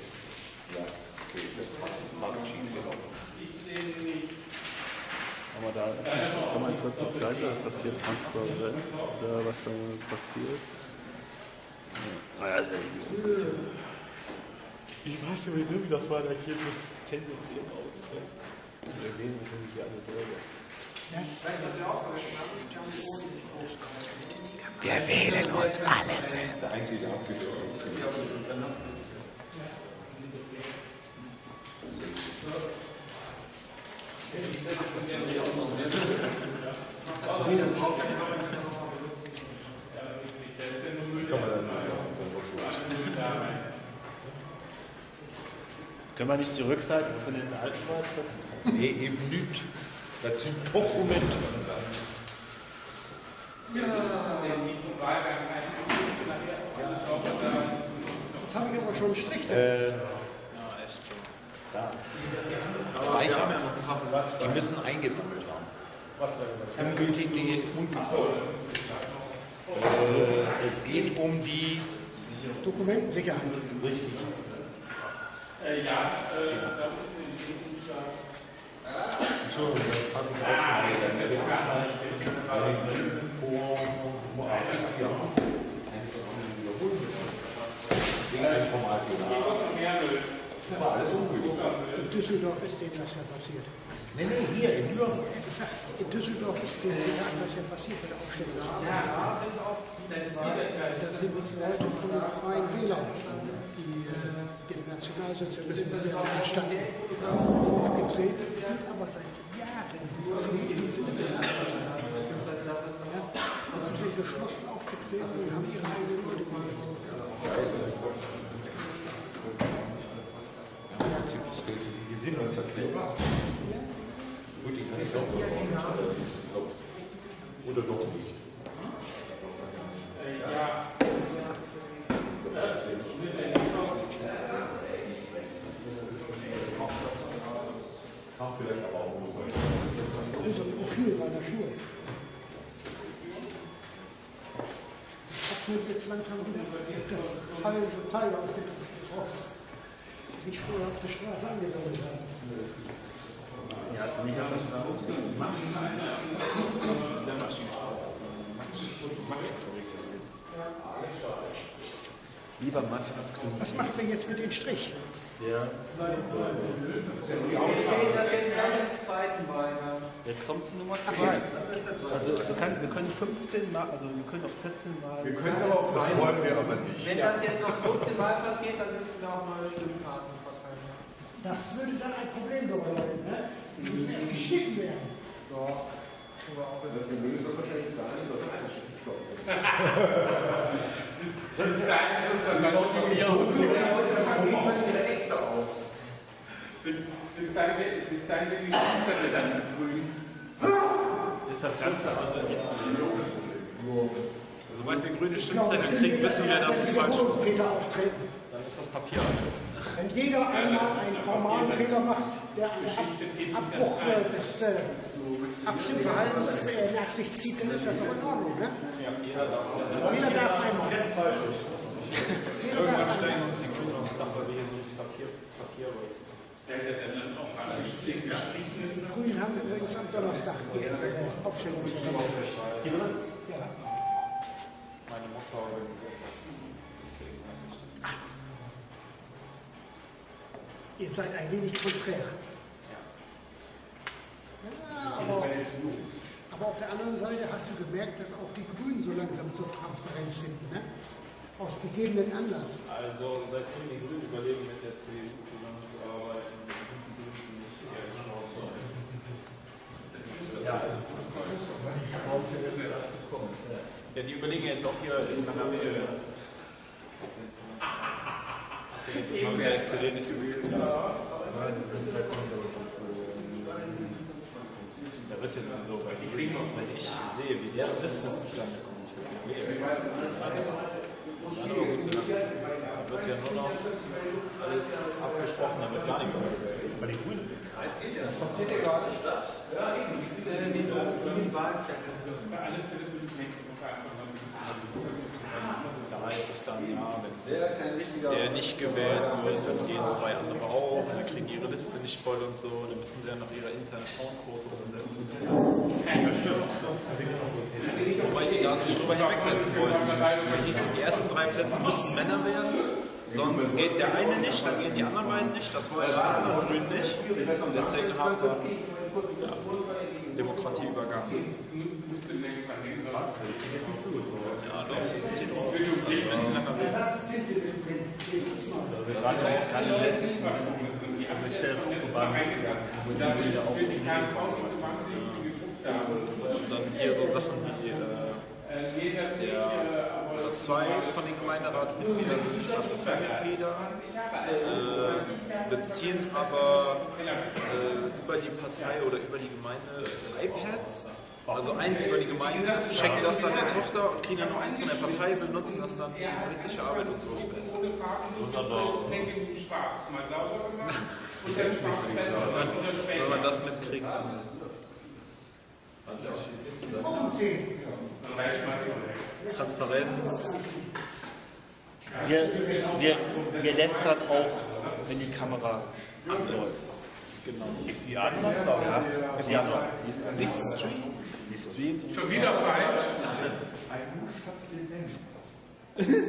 Speaker 5: Ja, okay, das war fast schief gelaufen.
Speaker 4: Aber da ist nicht, kann man kurz auf Seite, ist das hier transparent, oder was da passiert. Ja. Naja, sehr gut. Ich weiß sowieso, wie das war, da hier das tendenziell aus. Ne? Wir sehen das nämlich hier alles selber.
Speaker 5: Wir wählen uns alle selbst. Der Einzige, der abgewählt
Speaker 4: Können wir nicht die Rückseite von den alten Schweizer?
Speaker 5: Nee, eben nicht. Das sind Dokumente.
Speaker 8: Jetzt habe ich aber schon einen Strich. da.
Speaker 5: Äh, Speicher. Die müssen eingesammelt haben. Ungültige und gefolgt. Äh, es geht um die
Speaker 8: Dokumentensicherheit.
Speaker 5: Richtig.
Speaker 1: Äh, ja, äh, da unten in den Büchern.
Speaker 5: Entschuldigung, das habe ich auch schon. Vor x Jahren Wegen einem Formalfehler. Das war alles ungültig.
Speaker 8: In Düsseldorf ist denen das ja passiert.
Speaker 5: Nee, nee, hier in Nürnberg.
Speaker 8: In Düsseldorf ist denen das ja passiert bei der Aufstellung.
Speaker 2: Ja, bis auf die zwei.
Speaker 8: Das sind Leute von den Freien Wählern, die äh, dem Nationalsozialismus sehr nahe standen, aufgetreten, sind aber seit Jahren ja, und sind geschlossen aufgetreten und haben ihre eigenen Leute gemacht.
Speaker 5: Welche Gesinnungserklärung. Gut, die kann ich doch noch Oder doch nicht.
Speaker 1: Ja.
Speaker 5: Kann vielleicht aber auch nur sein.
Speaker 8: Das große Profil meiner Schuhe. Das nimmt jetzt langsam wieder. Da fallen so Teile aus dem raus, sich vorher auf der Straße angesammelt haben.
Speaker 4: Ja, also nicht auf der Straße. Sehr Lieber Max als Grün.
Speaker 8: Was macht man jetzt mit dem Strich?
Speaker 4: Ja.
Speaker 2: Wir sehen das jetzt gleich ins zweiten Mal.
Speaker 4: Jetzt kommt die Nummer
Speaker 8: Ach,
Speaker 4: 2.
Speaker 8: jetzt.
Speaker 4: Also wir können, wir können 15 Mal, also wir können auf 14 Mal.
Speaker 13: Wir können es aber auch sein. Das wollen wir aber nicht.
Speaker 2: Wenn das jetzt noch 14 Mal passiert, dann müssen wir auch neue Stimmkarten.
Speaker 8: Das würde dann ein Problem bereiten, ne? Die müssen erst geschnitten werden.
Speaker 2: Doch.
Speaker 7: Das Problem ist, dass wahrscheinlich bis dahin die Leute eingeschnitten geflogen sind.
Speaker 1: Das ist der eine sozusagen,
Speaker 7: Die Leute geben halt wieder extra aus.
Speaker 1: bis, bis dahin, bis dahin bin ich Stimmzettel dann grün.
Speaker 4: Ist das Ganze also Sobald wir grüne Stimmzettel kriegen, wissen wir, dass es falsch ist. Dann ist das Papier alt.
Speaker 8: Wenn jeder einmal einen formalen Fehler macht, der einen Ab Abbruch äh, des äh, Abstimmverhaltens äh, nach sich zieht, dann ist das doch in Ordnung. Ne? Jeder darf einmal. Jeder
Speaker 14: Irgendwann
Speaker 8: darf
Speaker 14: steigen
Speaker 8: einmal.
Speaker 14: uns die Grünen aufs Dach, weil wir hier so viel Papier, Papier
Speaker 1: er?
Speaker 8: Die Grünen haben übrigens am Donnerstag äh, Aufstellungsversammlung. Ja.
Speaker 14: Meine Mutter organisiert
Speaker 8: Ihr seid ein wenig konträr. Ja, aber, aber auf der anderen Seite hast du gemerkt, dass auch die Grünen so langsam zur Transparenz finden. Ne? Aus gegebenen Anlass.
Speaker 14: Also seitdem die Grünen überlegen, mit der CDU zusammenzuarbeiten, sind die Grünen nicht eher Chance als
Speaker 5: Ja, also
Speaker 14: Ja, die überlegen jetzt auch hier in Kanada. Nicht. Da wird ja sowieso bei die Grünen, wenn ich sehe, wie deren Liste zustande kommt für die lassen. Da wird ja nur noch alles abgesprochen, da wird gar nichts mehr. Aber die Grünen,
Speaker 7: Das passiert ja gerade statt. Ja, eben.
Speaker 2: Die Wahlzettel.
Speaker 1: Bei alle Fälle bin ich nächste Woche einfach
Speaker 14: ist es dann, ja, wenn der nicht gewählt wird, dann gehen zwei andere auch, dann kriegen die ihre Liste nicht voll und so, dann müssen sie ja noch ihre interne Frauenquote umsetzen. Wobei die da sich drüber hinwegsetzen wollten. Da hieß es, die ersten drei Plätze müssen Männer werden, sonst geht der eine nicht, dann gehen die anderen beiden nicht, das wollen die anderen Grünen nicht. Deswegen haben wir ja, Demokratieübergang.
Speaker 1: Musste längst mal hin, sonst
Speaker 14: Ja, doch,
Speaker 1: Und da will ich KV nicht so wahnsinnig viel geguckt haben.
Speaker 14: Und dann hier so Sachen wie Der, zwei von den Gemeinderatsmitgliedern sind Stadtparteimitglieder, äh, beziehen aber äh, über die Partei oder über die Gemeinde iPads. Also eins über die Gemeinde, schenken das dann der Tochter und kriegen dann nur eins von der Partei, benutzen das dann für die politische Arbeit und so
Speaker 1: besser.
Speaker 14: Wenn man, das mitkriegt, dann Transparenz.
Speaker 4: Wir, wir, wir lästern auch, wenn die Kamera anläuft. Genau. Ist die an? Ja. Ist die an? Die ist an. Sie streamt. Die streamt.
Speaker 1: Schon wieder falsch.
Speaker 13: Ein U statt dem N.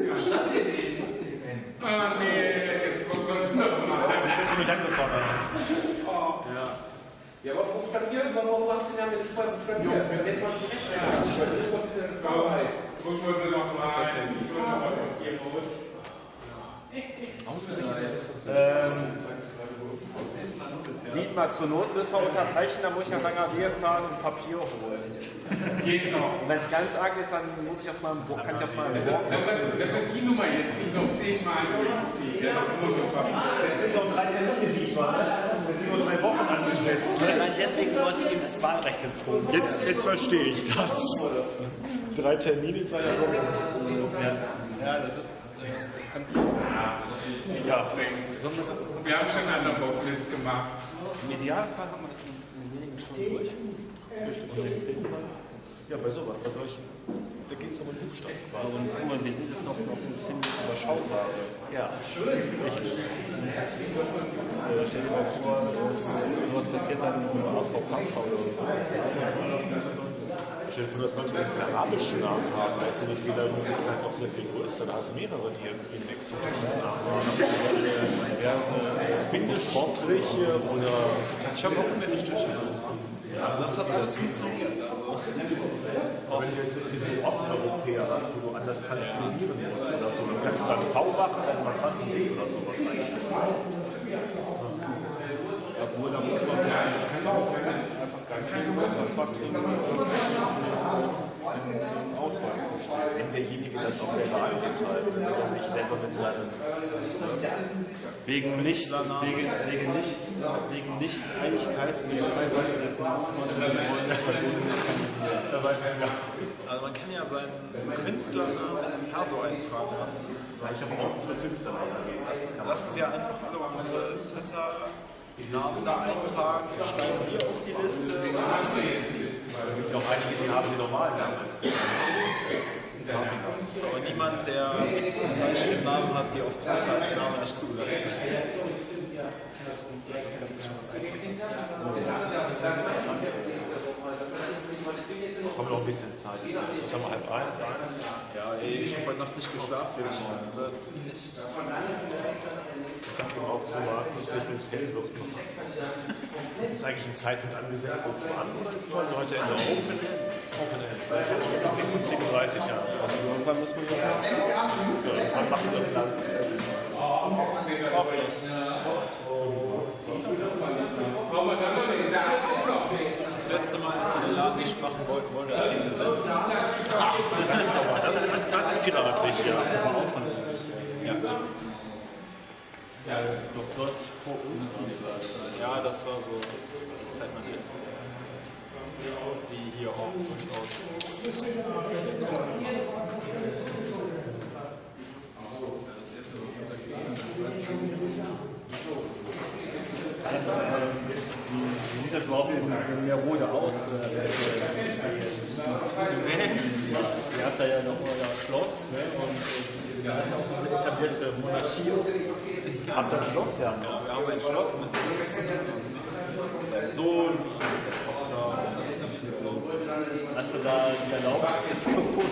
Speaker 1: Ja, statt dem N. Ah, nee, jetzt kommt was nochmal.
Speaker 4: Jetzt bin ich angefangen.
Speaker 1: Oh.
Speaker 14: Ja.
Speaker 7: Ja, aber buchstabieren, warum hast du den Namen nicht voll buchstabiert? Dann nennt man es direkt. Das ist doch ein bisschen Grau-Weiß.
Speaker 1: Gucken wir sie nochmal.
Speaker 16: Ähm, Dietmar, zur Not müssen wir unterbrechen, dann muss ich nach Langerwehe fahren und Papier holen.
Speaker 1: Geht noch.
Speaker 16: Und wenn es ganz arg ist, dann muss ich aus meinem Bo kann ich aus meinem
Speaker 1: Also, wenn wir, die Nummer jetzt nicht noch zehnmal durchziehen, ja,
Speaker 16: Das sind doch drei Termine, Dietmar. Das sind nur drei Wochen angesetzt.
Speaker 4: Nein, deswegen sollte ihm das Wahlrecht entzogen.
Speaker 16: Jetzt, jetzt verstehe ich das. Drei Termine, zwei Wochen. Ja, ja das ist.
Speaker 1: Ja. Wir haben schon eine Bocklist gemacht.
Speaker 4: Im Idealfall haben wir das in, wenigen Stunden durch. Ja, bei sowas, bei solchen. Da geht es um den Buchstaben. Und guck mal, wir sind jetzt noch, ein ziemlich überschaubar. Ja, richtig. Äh, stell dir mal vor, was passiert dann mit dem AVK vor, dass Leute einen arabischen Namen haben, weißt du, das geht dann Möglichkeit noch sehr viel größer. Da hast du mehrere, die irgendwie einen exotischen Namen haben. Diverse Bindungssportliche oder.
Speaker 14: Ich habe auch eine Stückchen. Ja, das hat alles funktioniert. Also.
Speaker 4: Auch wenn du jetzt irgendwie so Osteuropäer hast, wo du anders transkribieren musst oder so, dann kannst du dann V machen, also man fast ein W oder sowas eigentlich. Obwohl, da muss man ja einfach Ausweis. Wenn derjenige das auch selber angibt, und er sich selber mit seinem wegen nicht, wegen, wegen nicht, wegen Nicht-Einigkeit mit der Schreibweise des Namens nicht. Da weiß man gar
Speaker 14: Also man kann ja seinen Künstlernamen im Perso eintragen lassen.
Speaker 4: Ich habe auch zwei Künstlernamen.
Speaker 14: Lassen, wir einfach alle unsere Twitter-Namen da eintragen, schreiben wir auf die Liste.
Speaker 4: Es gibt auch einige, die haben die normalen Namen.
Speaker 14: Aber niemand, der ein Zeichen im Namen hat, die auf Twitter als Name nicht zugelassen ist. Das kann sich schon was einfallen.
Speaker 4: Kommt noch ein bisschen Zeit. So haben wir halb eins.
Speaker 14: Ja, ey, ich habe heute Nacht nicht geschlafen. Ich wird
Speaker 4: Ich sag ihm auch zu Markus, vielleicht wenn es hell wird. Ist eigentlich ein Zeitpunkt angesetzt, wo es so an oder ist quasi heute Ende Open? Open End. 37 Jahre. Also irgendwann muss man ja. Irgendwann machen wir ein Land.
Speaker 14: auch das. Das letzte Mal, als sie den Laden nicht machen wollten, wollte das Ding gesetzt.
Speaker 4: Ach, das ist aber, das, das, ist ja. Das ist aber auch von
Speaker 14: Ja.
Speaker 4: Ist ja doch deutlich vor uns.
Speaker 14: Ja, das war so die Zeit meiner Eltern. Die hier auch durchaus.
Speaker 16: Wie sieht das überhaupt in, in Merode aus? Äh, Ihr habt da ja noch euer Schloss ne? und äh, da ist ja auch eine etablierte Monarchie.
Speaker 4: Habt ihr ein Schloss, ja?
Speaker 14: Ja, wir haben ein Schloss mit und seinem Sohn, der Tochter und so.
Speaker 16: Hast du da die Erlaubnis kaputt?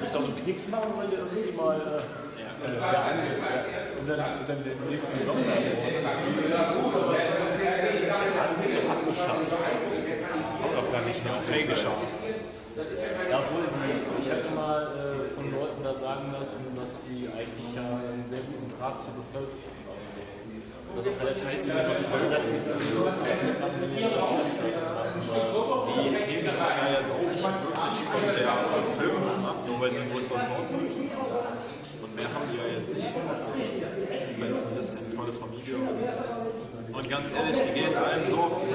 Speaker 4: Nicht doch so einen Knicks machen, weil ihr irgendwie mal. Äh,
Speaker 16: äh, behandelt. Und dann, und dann den nächsten Sommer.
Speaker 4: Ist doch gar nicht mehr geschaut.
Speaker 16: Ja, die, ich habe mal äh, von Leuten da sagen lassen, dass die eigentlich ja zur Bevölkerung haben.
Speaker 14: Das heißt, sie relativ Die heben sich ja jetzt auch nicht wirklich von der Bevölkerung ab, nur weil sie ein größeres Haus haben. Und mehr haben die ja jetzt nicht. Weil es ein bisschen tolle Familie und, und ganz ehrlich, die gehen allen so auf die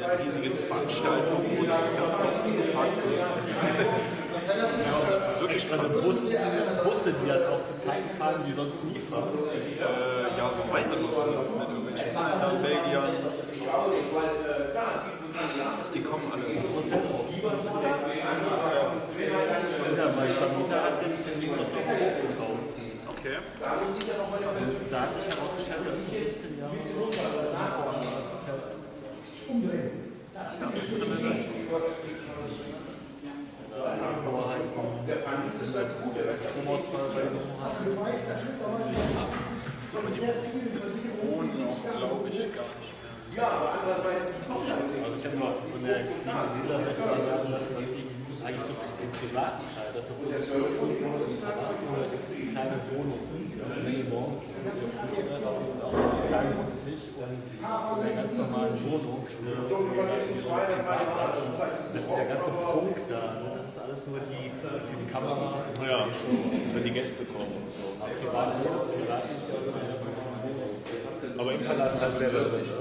Speaker 14: ja, riesigen Veranstaltungen, wo das ganze Dorf zugepackt wird.
Speaker 4: Das ist wirklich also Busse, Busse, die dann auch zu Zeiten fahren, die sonst nie fahren.
Speaker 14: Äh, ja, so Reisebusse mit irgendwelchen Holländern, Belgiern. Die kommen alle Hotel.
Speaker 4: Ja, mein Vermieter hat den aus dem Hof gekauft.
Speaker 14: Okay.
Speaker 4: Und da hat sich herausgestellt, dass es 15 Jahre vor als Hotel
Speaker 8: Umdrehen.
Speaker 4: Aber halt
Speaker 7: Der Panik ist ganz gut, der Rest
Speaker 4: Stromausfall bei dem
Speaker 14: Aber die wohnen auch, glaube ich.
Speaker 7: Ja, aber andererseits die Kochschule.
Speaker 4: Also ich habe mal von der sagen lassen, dass sie eigentlich so den privaten Teil, dass das so eine kleine Wohnung und ganz normalen Wohnung das ist der ganze Punkt da. Das ist alles nur die für die Kamera.
Speaker 6: Ja, wenn die Gäste kommen und so. Aber im Palast halt selber drin. So.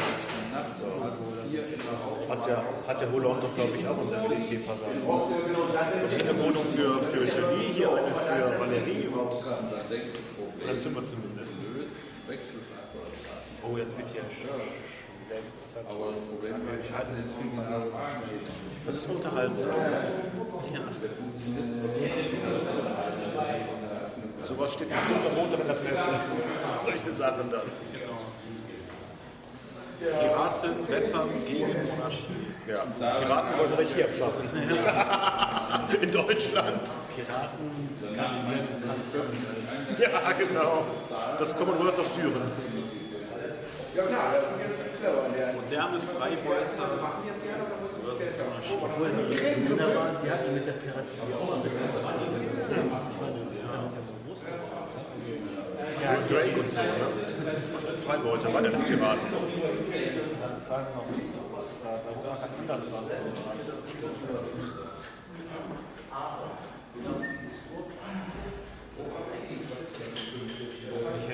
Speaker 6: Hat ja, hat der Hollande doch, glaube ich, auch unser Felicie-Passage. Und hier eine Wohnung für, für Julie, hier eine für Valerie und ein Zimmer zumindest. Oh, das wird hier sehr interessant.
Speaker 10: Aber das Problem ist, ich hatte jetzt viel mal
Speaker 6: Das ist unterhaltsam. Ja. Sowas steht bestimmt am Montag in der Presse. Solche Sachen dann.
Speaker 14: Piraten wettern gegen Monarchie.
Speaker 6: Ja. Piraten wollen Regie abschaffen. in Deutschland.
Speaker 4: Piraten
Speaker 6: Ja, genau. Das Commonwealth of Düren.
Speaker 7: Ja klar, das sind jetzt clever.
Speaker 14: Moderne Freibeuter.
Speaker 4: Obwohl die Kinder waren, die hatten mit der Piraterie auch der uns ja
Speaker 6: Drake und so, ne? Freibeuter waren ja das Piraten.
Speaker 4: Das war noch, da war ganz anders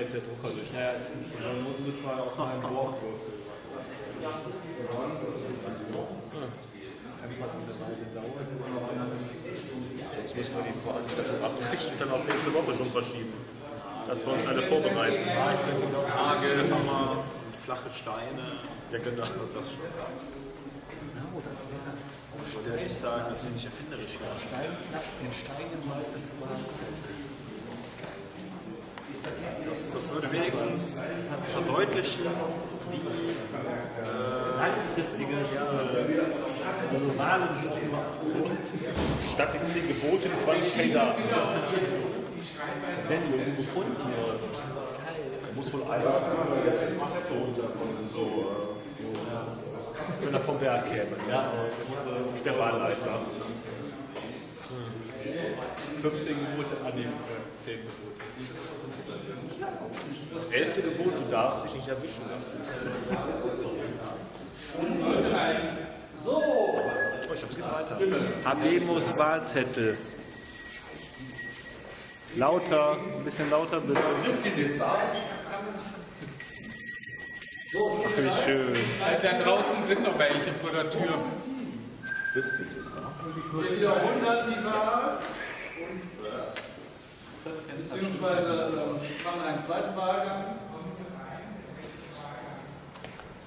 Speaker 6: hält der Drucker durch.
Speaker 4: Ja, dann müssen wir aus meinem Dorf würfeln. Kann zwar eine Weile dauern,
Speaker 6: Sonst müssen wir die Veranstaltung abbrechen und dann auf nächste Woche schon verschieben. Dass wir uns alle vorbereiten.
Speaker 14: Hagel, Hammer, flache Steine.
Speaker 6: Ja, genau.
Speaker 14: Das schon.
Speaker 4: Genau, das wäre
Speaker 14: Ich würde ehrlich sagen, das finde ich erfinderisch.
Speaker 4: Steinplatten in Stein gemeißelt
Speaker 14: Das, das würde wenigstens verdeutlichen, wie äh,
Speaker 4: langfristige Wahlen, die auch immer
Speaker 6: Statt die 10 Gebote, die 20 Kandidaten.
Speaker 4: wenn die irgendwo gefunden wird.
Speaker 6: Da muss wohl einer so, äh, wenn er vom Berg käme. Ja, der Wahlleiter. 15 Gebote an die 10 Gebote. Das elfte Gebot, du darfst dich nicht erwischen lassen.
Speaker 4: So,
Speaker 6: Oh, ich hab sie weiter.
Speaker 4: Habemus Wahlzettel. Lauter, ein bisschen lauter bitte. Ach, wie schön.
Speaker 1: Da draußen sind noch welche vor der Tür.
Speaker 3: Wir wiederholen die Wahl. Beziehungsweise äh, machen einen zweiten Wahlgang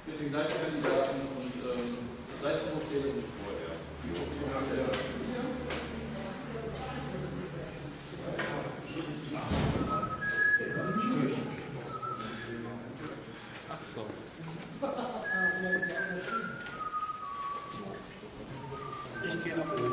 Speaker 3: mit den gleichen Kandidaten und ähm, das gleiche Prozedere wie vorher.
Speaker 14: Ach so.
Speaker 4: Ich gehe nach. Oben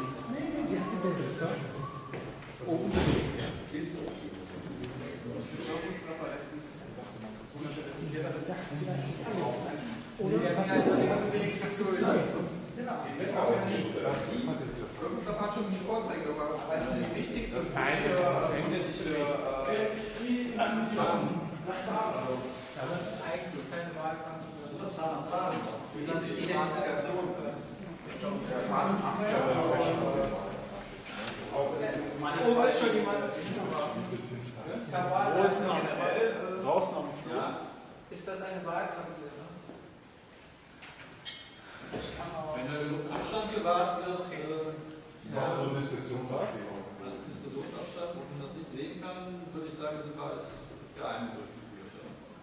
Speaker 3: Mustafa hat schon Vorträge gemacht, aber die wichtigsten
Speaker 1: Nein, das
Speaker 3: äh,
Speaker 1: nicht.
Speaker 3: für,
Speaker 2: eigentlich keine Wahlkabine.
Speaker 3: Das war Fragen. Wie das die. Ja, Fragen haben wir ja auch.
Speaker 2: Oh, ist schon jemand? Herr Wahl,
Speaker 16: Draußen am,
Speaker 2: generell, äh,
Speaker 16: draußen am Flur.
Speaker 2: Ist das eine Wahlkabine? Ne?
Speaker 6: Wenn da genug Abstand gewahrt wird, äh,
Speaker 13: Ja, so eine Diskussionsabstimmung.
Speaker 6: als Diskussionsabstand, wo man das nicht sehen kann, würde ich sagen, sind wir als geheim durchgeführt.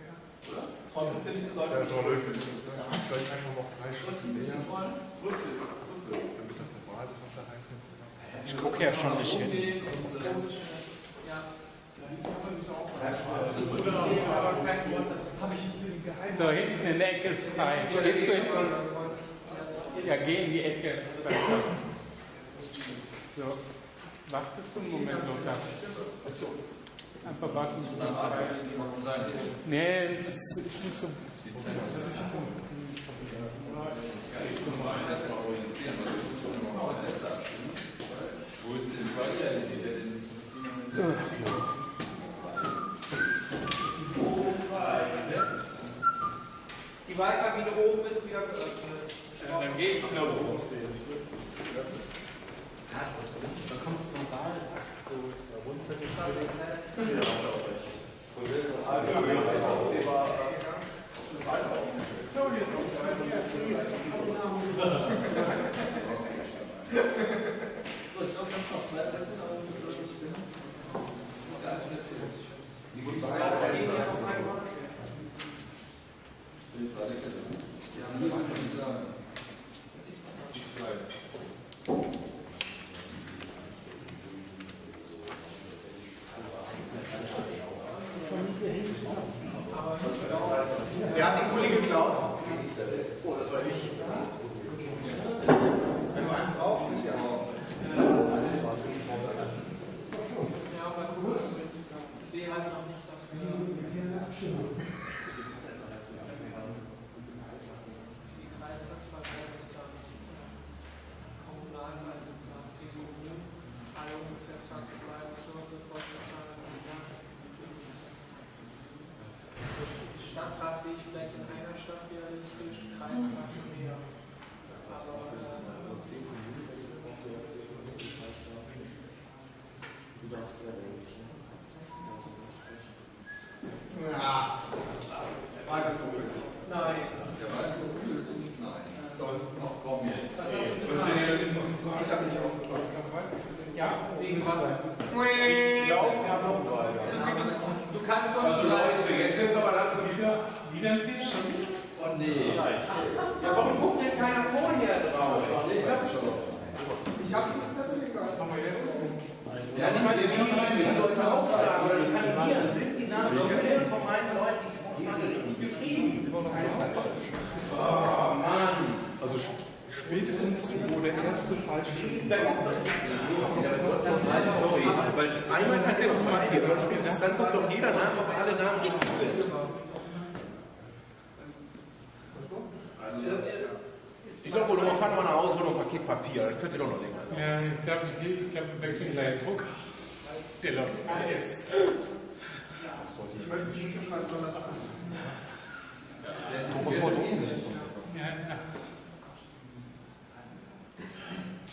Speaker 6: ja. Oder?
Speaker 3: Trotzdem finde ich, du
Speaker 13: Ja,
Speaker 3: solltest.
Speaker 13: toll, vielleicht einfach noch drei Schritte
Speaker 6: Ein bisschen
Speaker 13: näher.
Speaker 6: wollen?
Speaker 13: Damit das eine Wahl ist, was da reinzieht.
Speaker 16: Ich gucke ja schon nicht hin.
Speaker 6: Umgehen und, äh,
Speaker 2: Ja.
Speaker 1: So, hinten in der Ecke ist frei. Gehst du hinten? Ja, geh in die Ecke. So, wartest du einen Moment, Lothar? Einfach warten. Nee, es ist nicht so.
Speaker 10: Wo ist denn die Wahl?
Speaker 2: Die Wahlkabine oben ist wieder geöffnet.
Speaker 1: Dann gehe ich nach oben.
Speaker 16: Da kommt es zum Wahlakt, so
Speaker 6: So, ich glaube, ganz noch zwei Seiten, aber ich bin.
Speaker 3: Die muss sein. Wer hat den Kuli geklaut? Oh, das war ich. Wenn du einen brauchst, nicht ja.
Speaker 2: Ja, aber gut. Ich sehe halt nicht, dass wir die Kreistagsverteilung ist dann kommunal bei nach CDU alle ungefähr 20 bleiben so für Postleitzahlen im Jahr. Stadtrat sehe ich vielleicht in einer Stadt realistisch, Kreistag mehr. Aber äh,
Speaker 3: Ja. War das so?
Speaker 2: nein.
Speaker 3: Noch kommen jetzt.
Speaker 13: Ich habe nicht aufgepasst.
Speaker 2: Ja, wegen was?
Speaker 16: Ich glaube, wir haben noch einen Wahlgang.
Speaker 2: Du kannst doch
Speaker 7: Also
Speaker 2: nicht
Speaker 7: Leute, jetzt ist aber langsam
Speaker 1: Wieder, wieder ein Fehler?
Speaker 7: Oh nee. Ja, warum guckt denn keiner vorher drauf? Ich sag's schon.
Speaker 3: Ich habe die Zettel.
Speaker 13: Was haben wir jetzt?
Speaker 7: Ja, nicht mal die, die, die sollten aufschlagen oder die kandidieren. Sind die Namen schon von meinen Leuten, die Vorschläge richtig geschrieben? Oh Mann.
Speaker 13: Also spätestens, wo der erste falsche Schritt
Speaker 7: Ja, das ist doch mal sorry, weil einmal hat der passiert, aber das ist- dann guckt doch jeder nach, ob alle Namen richtig sind. Ich glaube, Bruno, fahr doch mal nach Hause, hol noch ein Paket Papier, das könnte doch noch länger.
Speaker 1: Ja, ich habe ich hab einen wechselnden Druck. Der läuft alles.
Speaker 3: Ich möchte mich nicht im Kreis Donnerstag
Speaker 1: Ja,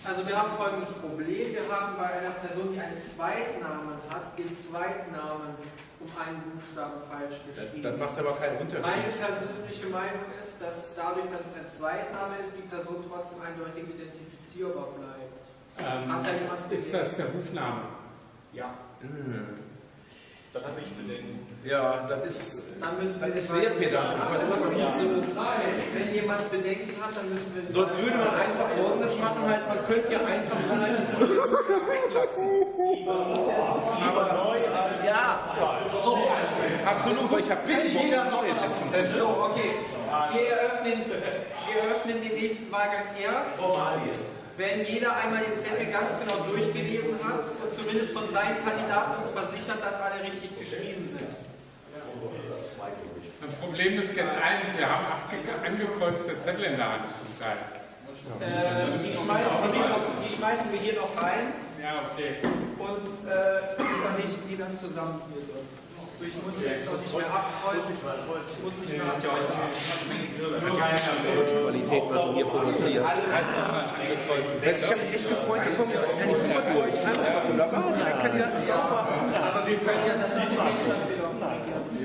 Speaker 2: Also wir haben folgendes Problem. Wir haben bei einer Person, die einen Zweitnamen hat, den Zweitnamen um einen Buchstaben falsch geschrieben.
Speaker 7: Das macht aber keinen Unterschied.
Speaker 2: Meine persönliche Meinung ist, dass dadurch, dass es ein Zweitname ist, die Person trotzdem eindeutig identifizierbar bleibt.
Speaker 1: Ähm,
Speaker 2: Hat da jemand
Speaker 1: ist das der Rufname?
Speaker 2: Ja.
Speaker 15: Dann habe ich Bedenken.
Speaker 7: Ja, das ist,
Speaker 2: Dann müssen wir
Speaker 7: ist sehr pedantisch. Weißt du was, man müsste,
Speaker 2: Wenn jemand Bedenken hat, dann müssen wir.
Speaker 7: sonst würde man einfach Folgendes machen, halt, man könnte ja einfach mal die Zugangsbuchstaben weglassen. Aber, ja, so, absolut, weil ich habe bitte jeder neue Sitzung.
Speaker 2: So, okay. Wir eröffnen, wir eröffnen den nächsten Wahlgang erst. Wenn jeder einmal den Zettel ganz genau durchgelesen hat und zumindest von seinen Kandidaten uns versichert, dass alle richtig geschrieben sind.
Speaker 1: Das Problem ist jetzt eins, wir haben angekreuzte Zettel in der Hand zum Teil.
Speaker 2: Äh, die, schmeißen wir hier noch, die schmeißen wir hier noch rein
Speaker 1: Ja, okay.
Speaker 2: und äh, vernichten die dann zusammen hier drin. Ich muss jetzt auch nicht mehr abkreuzen. Ich muss nicht mehr abkreuzen.
Speaker 7: Qualität, was du hier du, ich habe mich echt gefreut, wir kommen eigentlich super durch. Alles war wunderbar, die Kandidaten sauber.
Speaker 2: Aber wir können ja das nicht.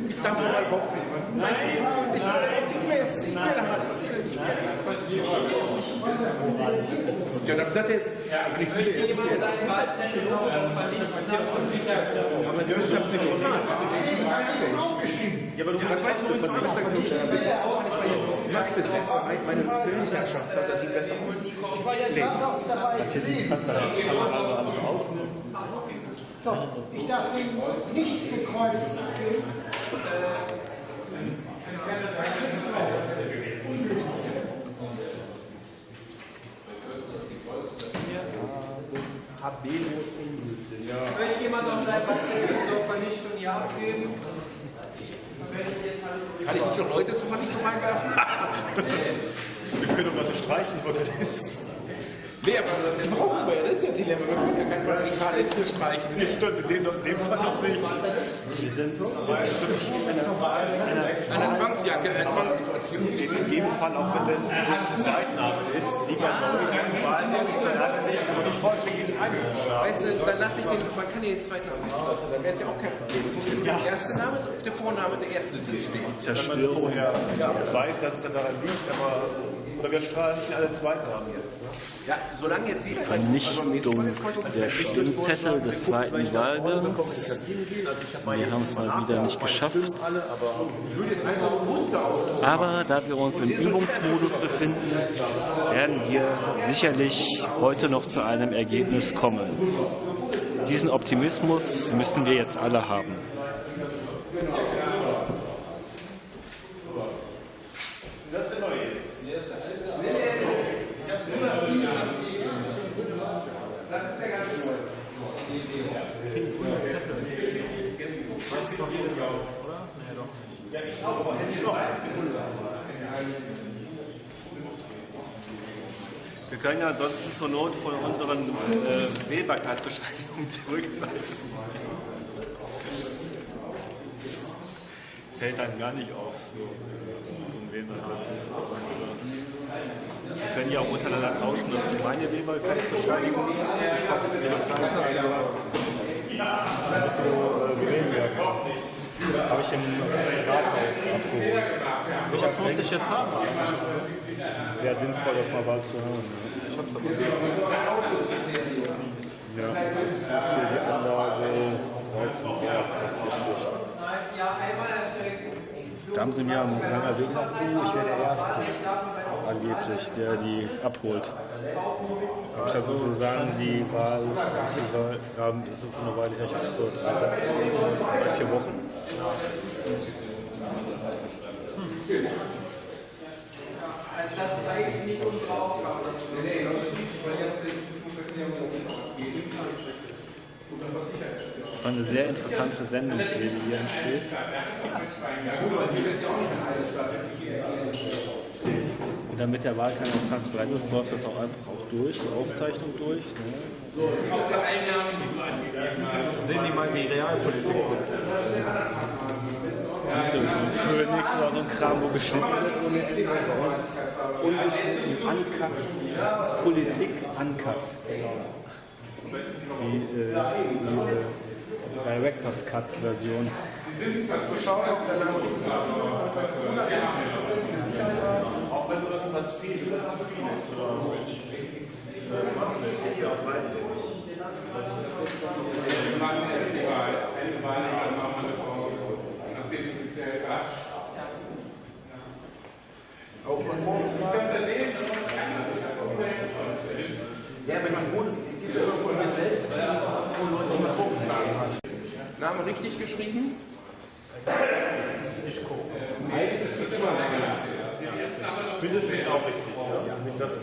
Speaker 7: Ich darf nur mal hoffen. Ich will Mist, ich will halt. Ja, dann sagt er jetzt, also nicht viel.
Speaker 2: Jemand sein Wahlzettel dann verdient Matthias von Sicherheit.
Speaker 7: Aber ich hab's dir gefragt.
Speaker 5: Ja, aber du
Speaker 7: Das weißt du, was ich sage. Meine Filmherrschaft hat das sieht besser aus.
Speaker 8: Ich war ja gerade auch dabei zu lesen. So, ich darf den nicht gekreuzten
Speaker 4: Habemus ungültig.
Speaker 2: Möchte jemand noch sein Wahlzettel zur Vernichtung hier abgeben?
Speaker 7: Kann ich nicht noch Leute zur Vernichtung reinwerfen?
Speaker 5: Wir können doch mal streichen von der Liste.
Speaker 7: Nee, aber das brauchen wir ja, das ist ja ein Dilemma. Wir können ja kein Radikales hier streichen.
Speaker 5: Das stimmt, in dem, in dem Fall noch nicht.
Speaker 4: Wir sind
Speaker 7: Eine Zwangsjacke, eine Zwangssituation.
Speaker 4: in jedem Fall, auch wenn das nicht das Zweitname ist, lieber
Speaker 7: Weißt du, dann lasse ich den, man kann ja den zweiten Namen nicht lassen, dann wäre es ja auch kein Problem. Es muss ja nur der erste Name, der Vorname, der erste stehen.
Speaker 5: Wenn man vorher weiß, dass es dann daran liegt, aber oder wir strahlen nicht alle Zweitnamen jetzt. Ne?
Speaker 7: Ja, solange jetzt jedenfalls.
Speaker 6: Vernichtung der Stimmzettel des zweiten Wahlgangs. Wir haben es mal wieder nicht geschafft. Aber da wir uns im Übungsmodus befinden, werden wir sicherlich heute noch zu einem Ergebnis kommen. Diesen Optimismus müssen wir jetzt alle haben.
Speaker 5: Das ist der neue jetzt.
Speaker 4: Weißt du noch jedes Jahr, oder? Nee, doch nicht.
Speaker 5: Ja, ich auch, aber hätte ich noch
Speaker 4: Wir können ja ansonsten zur Not von unseren äh, Wählbarkeitsbescheinigungen zurückzeigen. Das fällt dann gar nicht auf, so, so ein Wählbarkeits. Wir können ja auch untereinander tauschen, dass du meine Wählbarkeitsbescheinigung das heißt, also, also zu äh, Wählwerk. Habe ich im Rathaus abgeholt. Welches musste ich jetzt haben? Wäre sinnvoll, das mal bald zu haben. Das ist hier die Anlage 13 Grad, ganz wichtig.
Speaker 2: Ja, einmal
Speaker 4: Da haben sie mir am Weg gesagt, oh, ich wäre der Erste, angeblich, der die abholt. Habe ich da sozusagen die Wahl, die Wahl ist schon eine Weile her, ich habe vor drei, vier Wochen.
Speaker 2: Also das ist eigentlich nicht unsere Aufgabe. Das ist
Speaker 7: Nee, das ist nicht, weil ihr habt jetzt, ich muss erklären, wie das abgeht. Und dann was
Speaker 6: war eine sehr interessante Sendung, die hier entsteht. Und damit der Wahlkampf auch transparent ist, läuft das auch einfach auch durch, die Aufzeichnung durch. Ne?
Speaker 1: Auch bei Einnahmen, angegeben hast.
Speaker 4: Sehen die mal, wie Realpolitik ist. Phoenix oder so ein Kram, wo geschnitten wird. Ungeschnitten, uncut, Politik uncut. Die, äh, die äh, Director's Cut Version.
Speaker 5: Auch wenn irgendwas fehlt, was zu viel ist. Oder was mit Ja, weiß ich nicht.
Speaker 1: Wir machen erst Wahl. Eine Wahl, dann machen wir eine Pause. Nachdem du gezählt hast. Auch von morgen. Ich könnte reden, aber keiner sich das Problem vorstellen.
Speaker 7: Ja, wenn man wohnt, geht es ja immer von mir selbst, wo Leute mal vorgeschlagen hat. Name richtig geschrieben?
Speaker 5: Ich gucke.
Speaker 1: Meistens wird immer länger.
Speaker 5: Bindestrich auch richtig, ja? Das, äh,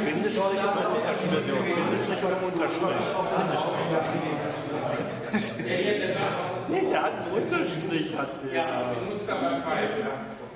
Speaker 5: Bindestrich oder Unterstrich? Bindestrich oder Unterstrich? nee, der hat einen Unterstrich, hat der.
Speaker 1: Ja,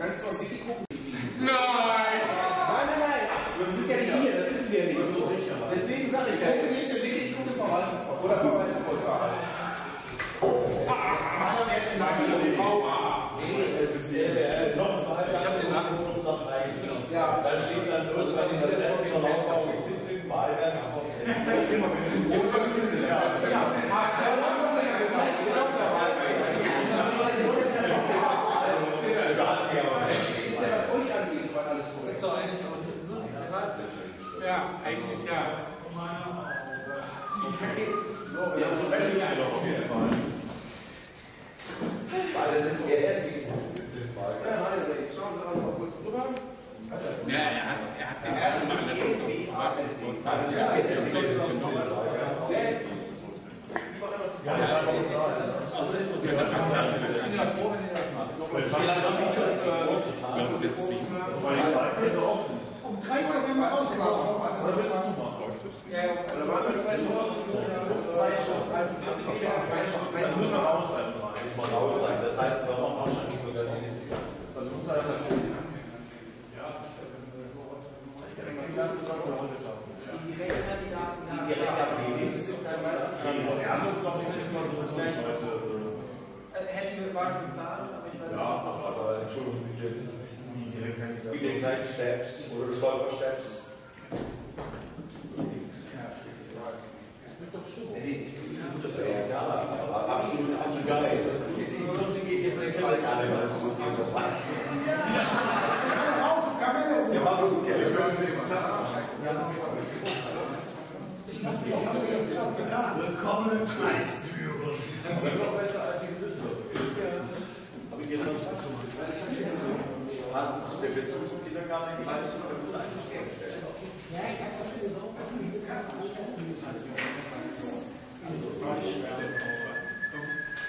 Speaker 1: Kannst du mal Billy gucken spielen? Nein! Nein, nein, nein!
Speaker 7: Wir sind ja nicht
Speaker 1: hier, das wissen wir nicht. So.
Speaker 7: Deswegen sage ich ja, das ist der Billy gucken Verwaltungsprotokoll. Oder Verwaltungsprotokoll. Meiner wird den Namen den Aua.
Speaker 5: Ich habe den Nachwuchssaft eingenommen. Ja. Dann steht dann irgendwann dieser Rest von Ausbau mit 17 Wahlwerk. Immer mit 17 Wahlwerk. Ja diesem großen
Speaker 7: Ist ja das euch angeht, was alles
Speaker 6: Das ist doch eigentlich auch nur.
Speaker 1: Ja, eigentlich ja.
Speaker 7: Ja,
Speaker 5: Weil das sind ja erst die 17
Speaker 7: Ja, nein, jetzt schauen Sie mal kurz drüber.
Speaker 1: Ja, er hat, er hat den ersten Mal der Verwaltungssport.
Speaker 5: Ja, das ist
Speaker 1: Ja,
Speaker 8: Um drei Uhr werden wir ausgelaufen.
Speaker 2: Ja, ja.
Speaker 7: Oder wir noch zwei Shows, zwei Shows,
Speaker 5: Das muss man raus sein. Das heißt, wir haben wahrscheinlich sogar die nächste.
Speaker 7: Also muss man das stehen.
Speaker 2: Die Direktkandidaten.
Speaker 5: Die Direktkandidaten.
Speaker 2: Äh, Hätten wir quasi weiß
Speaker 5: Ja,
Speaker 2: nicht.
Speaker 5: aber Entschuldigung, wie die kleinen Steps oder Stolpersteps. Das ist ja egal, aber absolut auch egal. Trotzdem geht jetzt nicht mal gar nicht, was du Ja, aber gut, ja, wir können Willkommen im Kreisbüro. Aber noch besser als. Ihr sonst Hast du der Besuch zum Kindergarten in Kreis, du könntest eigentlich herstellen.
Speaker 8: Ja, ich habe das so diese Karte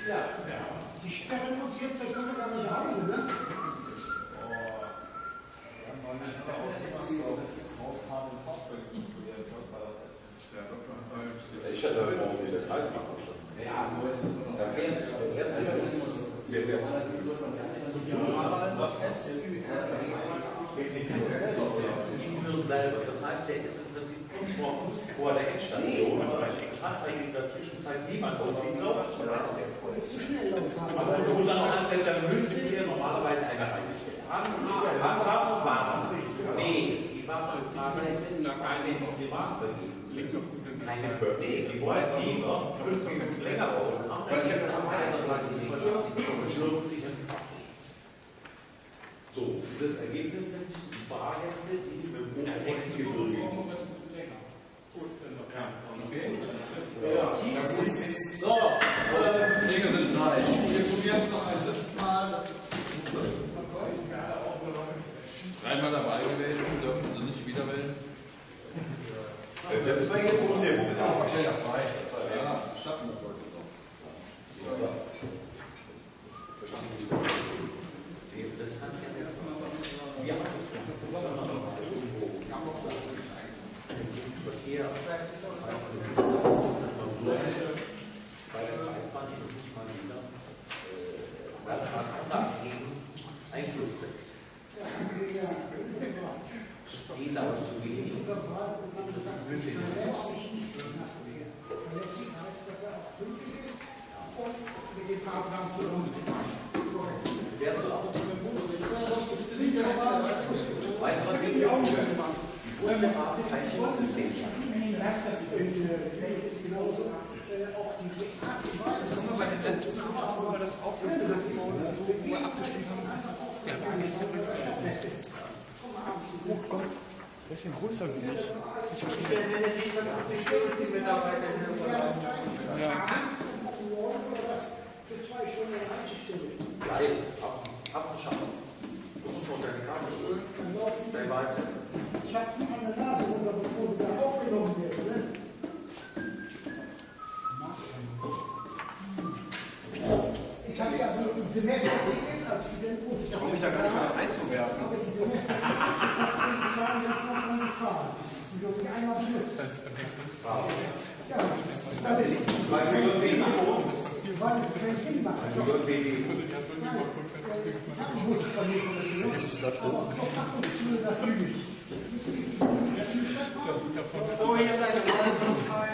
Speaker 8: Ja, die sperren uns jetzt, da können wir gar nicht nach Hause, ne?
Speaker 5: Ich hatte heute Morgen wieder Kreismacher schon. Ja, nur ist Der fährt, der erste ist, der fährt. Innenhirn selber. Das heißt, der ist im Prinzip kurz vor, vor der Endstation. Es hat eigentlich in der Zwischenzeit niemand ausgelaufen. Aber und dann anfängt, dann müsste hier normalerweise eine Reihe stehen. Anfang und warten. Nee, die Fahrradfahrer sind keine Privatvergehen. Keine Nee, die wollen lieber fünf Minuten länger raus. Dann gibt es am meisten Leute, die und schlürfen sich Kaffee. So, das Ergebnis sind die Fahrgäste, die mit dem Hochexgebirge
Speaker 7: Ja.
Speaker 6: So, äh, Dinge sind drei. Wir probieren es noch ein drittes Mal. Dreimal dabei gewesen, dürfen Sie nicht wieder wählen.
Speaker 5: Das war jetzt wohl der Punkt.
Speaker 6: Ja, schaffen wir es heute noch.
Speaker 5: Das kann ich ja jetzt mal. Ja, Verkehr. Das heißt, das ist, dass man nur bei der Kreisbahn nicht mal wieder Landratsanlagen Einfluss kriegt. Steht aber zu wenig.
Speaker 12: Oh Gott, ist ja größer wie ich. Ich verstehe. Ja.
Speaker 8: Für zwei Stunden Haltestelle.
Speaker 5: Geil, Affen schaffen. Du musst noch deine Karte holen. Dein Weizen.
Speaker 8: Zack, an der Nase runter, bevor du da aufgenommen wirst, ne? Ich habe ja so ein Semester
Speaker 12: Ich traue mich ja gar nicht mal einzuwerfen.
Speaker 8: Aber die ich fahren jetzt noch mal gefahren. Die dürfen einmal benutzt. Ja, das ist
Speaker 5: Weil wir dürfen wenig bei uns.
Speaker 8: weil es keinen Sinn macht.
Speaker 5: Wir dürfen wenig.
Speaker 8: Ich Bus bei mir von der Schule. Aber zur Fachhochschule natürlich.
Speaker 2: So, hier ist eine Wahl frei.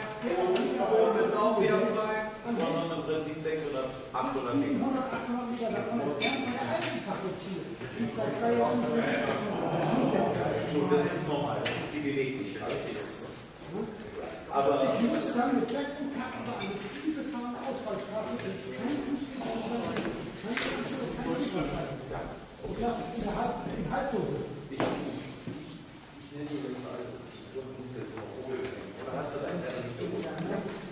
Speaker 2: Oben ist auch wieder frei.
Speaker 5: Dann machen wir im Prinzip 600, 800 Meter. Schon, das ist normal, das ist die Beweglichkeit. Aber
Speaker 8: Ich muss dann mit Säcken packen, also dieses Mal Ausfallstraße, und lass es in der Halb, im Halbdunkel.
Speaker 5: ich nenne dir das also, du musst jetzt noch holen. Oder hast du dein nicht geholt?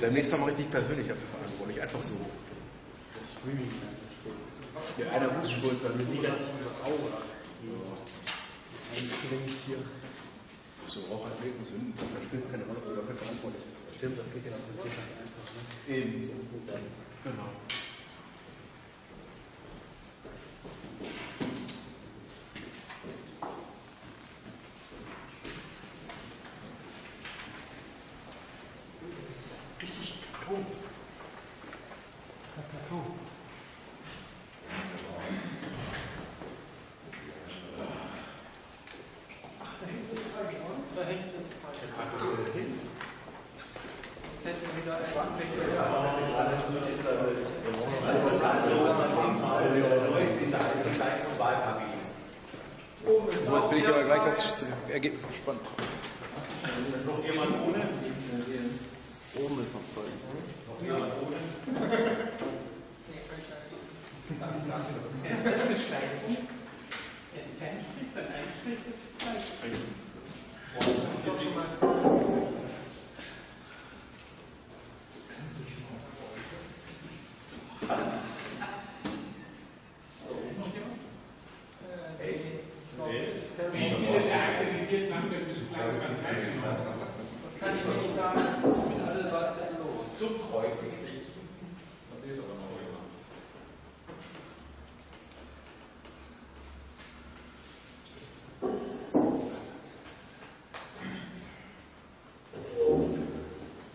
Speaker 7: Demnächst nochmal richtig persönlich dafür verantwortlich, einfach so. Ja, einer muss schuld sein, mit wieder. So, Rauchathleten sind, da spielt es keine Rolle, ob du dafür verantwortlich bist. Stimmt, das geht ja so einfach. Ne? Eben. Genau.
Speaker 8: Richtig Karton. Karton. Ach, da hinten ist frei geworden?
Speaker 2: Da hinten ist frei. Jetzt hätten wir wieder einen Oben ist
Speaker 7: So, jetzt
Speaker 2: auch
Speaker 7: bin ich
Speaker 2: wieder
Speaker 7: aber gleich aufs Ergebnis gespannt.
Speaker 5: Noch jemand ohne?
Speaker 4: Oben ist noch voll.
Speaker 5: Ohne?
Speaker 1: Wie viele der Akkreditierten haben denn bislang teilgenommen?
Speaker 2: Das kann ich nicht sagen. Ich bin alle 13 los.
Speaker 10: Zum Kreuzigen nicht. Das ist aber noch jetzt.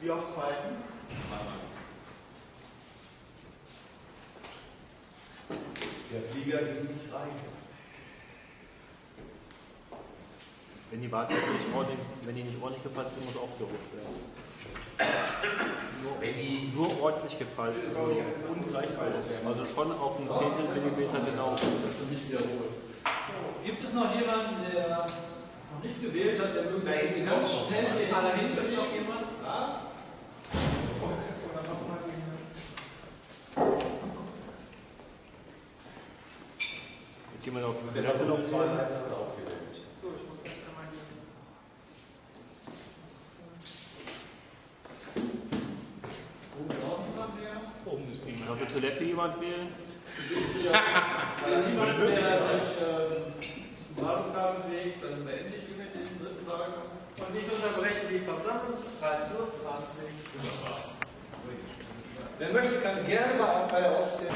Speaker 3: Wie oft falten?
Speaker 5: Der Flieger ging nicht rein.
Speaker 16: Wenn die Wartezeit nicht ordentlich, wenn ordentlich gefallen sind, muss aufgehoben werden. Nur, nur ordentlich gefallen ist und gleich aus. Also schon auf einen Zehntel Millimeter genau.
Speaker 5: Nicht wiederholen.
Speaker 2: Gibt es noch jemanden, der noch nicht gewählt hat, der möglicherweise ganz schnell hier
Speaker 6: Da hinten ist noch
Speaker 2: jemand?
Speaker 16: Ist jemand auf
Speaker 5: hat
Speaker 16: Toilette
Speaker 5: noch zwei Seiten hat er auch gewählt.
Speaker 2: So, ich muss jetzt einmal hier.
Speaker 6: Oben ist auch niemand mehr.
Speaker 1: Oben ist niemand.
Speaker 16: Der Toilette jemand wählen?
Speaker 6: Niemand mehr sich ähm, Wahllokalem bewegt, dann beende ich hiermit den dritten Wahlgang.
Speaker 2: Und ich unterbreche die Versammlung bis 13.20 Uhr.
Speaker 6: Wer möchte, kann gerne mal bei der Auszählung.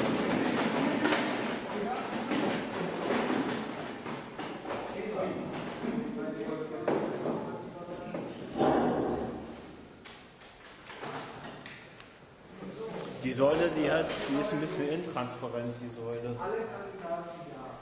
Speaker 16: Säule, die, heißt, die ist ein bisschen intransparent, die Säule.
Speaker 2: Alle Kandidaten ja.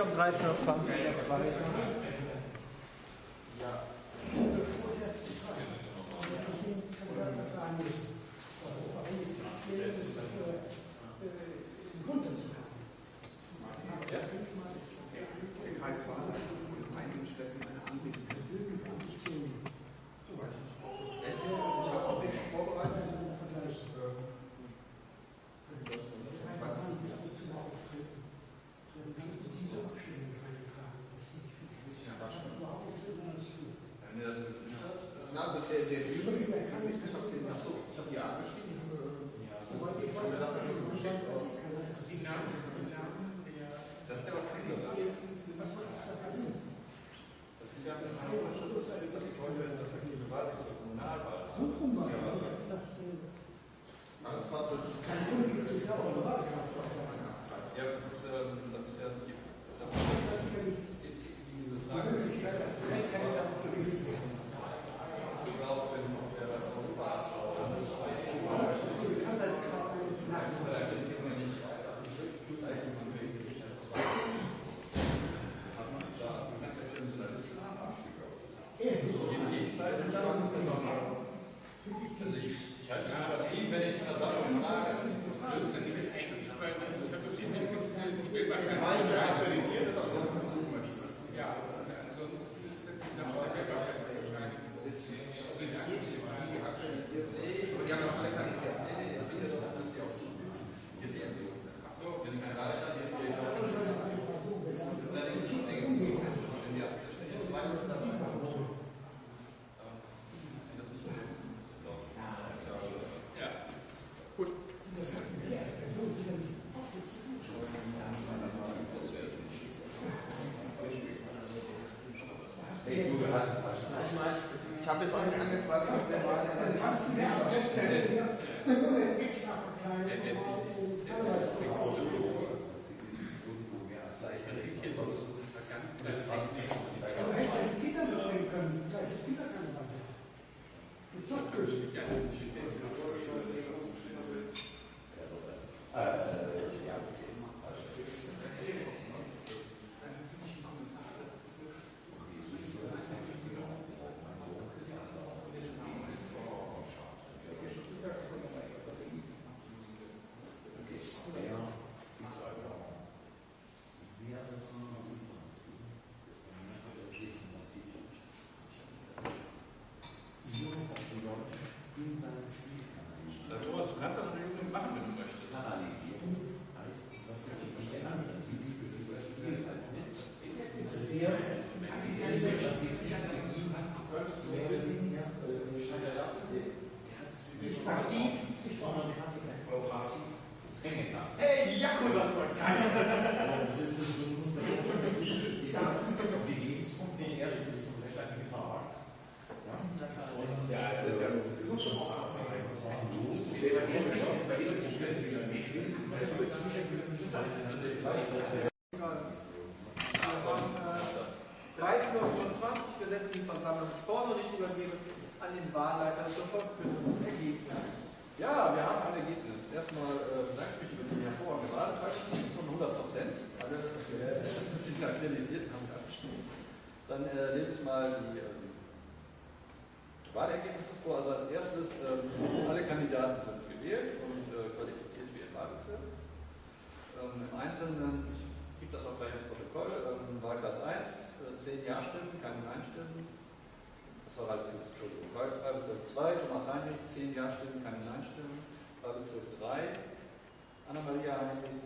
Speaker 8: Um 13.20 Uhr.
Speaker 6: Der Kreis Wahlheim in einigen Städten eine Anwesenheit. Das ist gar nicht so. Du weißt nicht. Ich habe es auch nicht vorbereitet. Na, also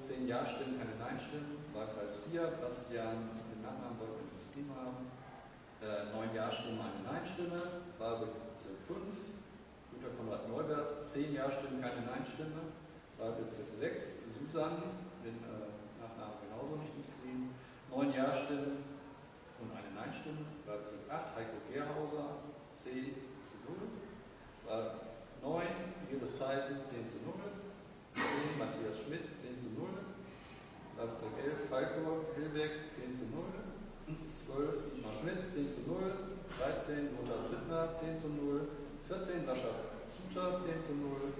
Speaker 6: 10 Ja-Stimmen, keine Nein-Stimmen, Wahlkreis 4, Bastian, den Nachnamen wollten wir im haben, äh, 9 Ja-Stimmen, eine Nein-Stimme, Wahlbezirk 5, Günter Konrad Neubert, 10 Ja-Stimmen, keine Nein-Stimme, Wahlbezirk 6, Susanne, den äh, Nachnamen genauso nicht geschrieben. 9 Ja-Stimmen und eine Nein-Stimme, Wahlbezirk 8, Heiko Gerhauser, 10 zu 0, Wahl 9, Iris Theisen, 10 zu 0, 10, Matthias Schmidt, 10 zu 0. Wahlbezirk 11, Falco Hillberg, 10 zu 0. 12, Dietmar Schmidt, 10 zu 0. 13, Lothar Littner, 10 zu 0. 14, Sascha Suter, 10 zu 0.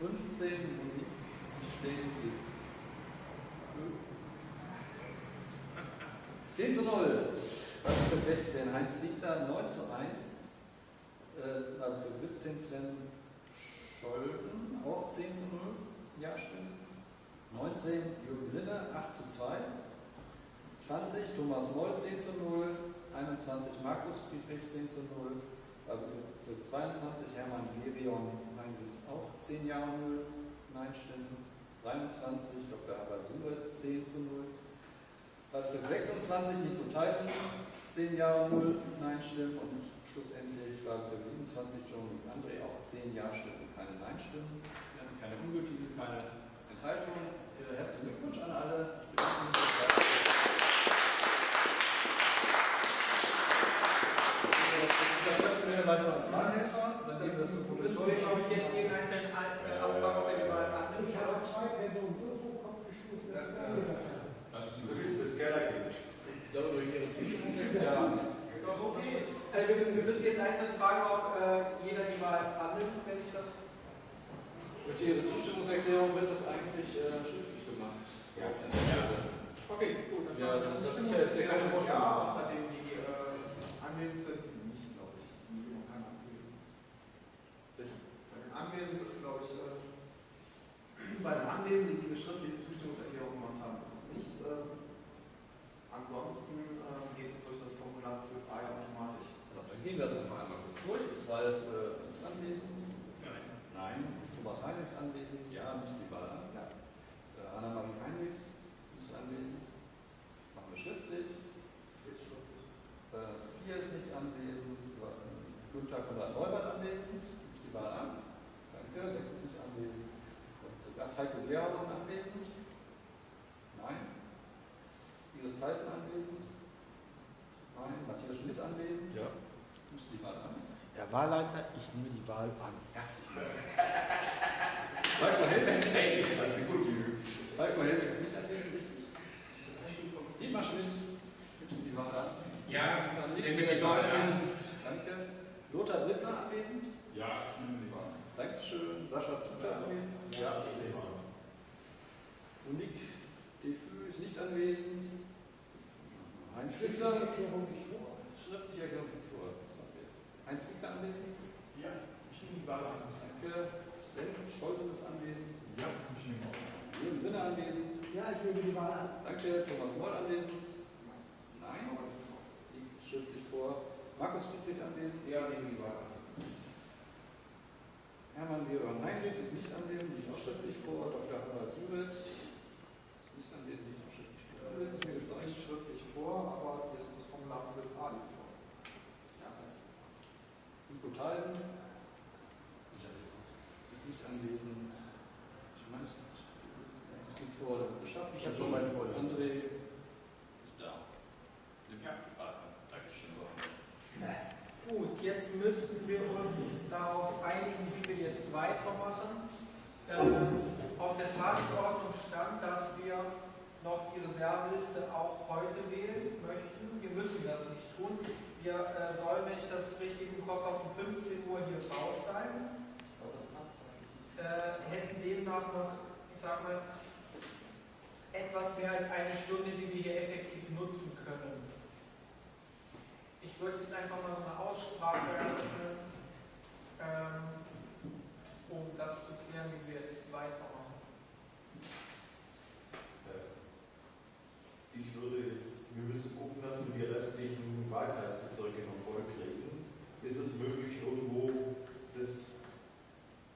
Speaker 6: 15, Monique Stehen, 10 zu 0. Wahlbezirk 16, Heinz Siegler, 9 zu 1. Äh, Wahlbezirk 17, Sven Scholven, auch 10 zu 0. Ja-Stimmen. 19, Jürgen Linne, 8 zu 2. 20, Thomas Moll, 10 zu 0. 21, Markus Friedrich, 10 zu 0. Wahlbezirk 22, Hermann Gerion Heinrichs, auch 10 Ja und 0 Nein-Stimmen. 23, Dr. Herbert Suret, 10 zu 0. Wahlbezirk 26, Nico Theisen, 10 Ja und 0 Nein-Stimmen. Und schlussendlich Wahlbezirk 27, John André, auch 10 Ja-Stimmen, keine Nein-Stimmen. Keine ungültigen, keine Enthaltungen. Äh, Herzlichen Glückwunsch an alle. Ich bedanke mich. Dann treffen wir weiter als Wahlhelfer. Dann geben wir das zum
Speaker 2: Soll ich euch jetzt jeden einzelnen äh, abfragen, ob er die Wahl annimmt?
Speaker 8: Ich habe zwei Personen so vor den Kopf gestoßen, dass haben.
Speaker 7: Du bist das Kellerkind.
Speaker 6: Ja, durch Ihre Zustimmung.
Speaker 2: Ja. Doch, okay. Also wir, wir müssen jetzt einzeln fragen, ob äh, jeder die Wahl annimmt, wenn ich das.
Speaker 6: Durch Ihre Zustimmungserklärung wird das eigentlich äh, schriftlich gemacht.
Speaker 7: Ja.
Speaker 2: Okay, gut. dann-
Speaker 6: Ja, das, das ist ja jetzt hier keine
Speaker 3: Ja,
Speaker 6: Vorstellung.
Speaker 3: bei denen, die äh, anwesend sind, nicht, glaube ich. Die keine anwesend. Bei den Anwesenden ist, glaube ich, äh, bei den Anwesenden, die diese schriftliche Zustimmungserklärung gemacht haben, ist es nicht. Äh, ansonsten äh, geht es durch das Formular 12a ja automatisch.
Speaker 6: Also, dann gehen wir das einfach einmal kurz durch. Ist Ralf äh, ist anwesend? Nein. Nein. Ist Thomas Heinrich anwesend? Ja, müssen die Wahl an.
Speaker 3: Ja.
Speaker 6: Äh, Anna-Marie Heinrichs ist anwesend. Machen wir schriftlich.
Speaker 3: Ist schriftlich.
Speaker 6: Äh, vier ist nicht anwesend. Günther Konrad Neubert anwesend. Ist die Wahl an. Danke. Sechs ist nicht anwesend. Wahlbezirk acht, Heiko Gerhausen anwesend. Nein. Iris Theissen anwesend. Nein. Matthias Schmidt anwesend.
Speaker 16: Ja.
Speaker 6: Ist die Wahl an.
Speaker 16: Herr Wahlleiter, ich nehme die Wahl an.
Speaker 6: Herzlichen Falco Helwig.
Speaker 7: Hey, das ist gut.
Speaker 6: Falco Helwig ist nicht anwesend, richtig? Dietmar Schmidt. Gibst du die Wahl an?
Speaker 1: Ja,
Speaker 6: Dann
Speaker 1: ich
Speaker 6: liegt
Speaker 1: nehme die Wahl an.
Speaker 6: Danke. Lothar Brittner anwesend?
Speaker 10: Ja, ich nehme die Wahl.
Speaker 6: Dankeschön. Sascha Zuter anwesend?
Speaker 10: Ja, ich nehme die Wahl.
Speaker 6: Monique Defü ist nicht anwesend. Heinz Ziegler.
Speaker 8: Erklärung.
Speaker 6: Schriftliche Erklärung. Heinz Ziegler anwesend?
Speaker 13: Ja, ich nehme die Wahl an.
Speaker 6: Danke. Sven Scholten ist anwesend.
Speaker 13: Ja, ich nehme auch.
Speaker 6: Jürgen Winner anwesend.
Speaker 8: Ja, ich nehme die Wahl an.
Speaker 6: Danke. Thomas Moll anwesend. Nein. Liegt schriftlich vor. Markus Friedrich anwesend.
Speaker 7: Ja, nehmen die Wahl an.
Speaker 6: Hermann Geron Heinrich ist nicht anwesend, liegt auch schriftlich vor. Dr. Harald Suret ist nicht anwesend, liegt auch schriftlich vor.
Speaker 3: Das ist mir jetzt nicht schriftlich vor, aber das, 12a liegt vor. Ja,
Speaker 6: Nico Theisen ist nicht anwesend. Ich meine, es ist
Speaker 14: Ich habe schon meine Folie.
Speaker 10: André ist da. Ja, danke schön. So.
Speaker 2: Gut, jetzt müssten wir uns darauf einigen, wie wir jetzt weitermachen. Ähm, auf der Tagesordnung stand, dass wir noch die Reserveliste auch heute wählen möchten. Wir müssen das nicht tun. Wir äh, sollen, wenn ich das richtig im Kopf habe, um 15 Uhr hier raus sein.
Speaker 6: Ich glaube, das passt zeitlich nicht.
Speaker 2: Äh, hätten demnach noch, ich sag mal, etwas mehr als eine Stunde, die wir hier effektiv nutzen können. Ich würde jetzt einfach mal so eine Aussprache eröffnen, ähm, um das zu klären, wie wir jetzt weitermachen.
Speaker 5: Ich würde jetzt, wir müssen gucken, dass wir die restlichen Wahlkreisbezirke noch voll kriegen. Ist es möglich, irgendwo das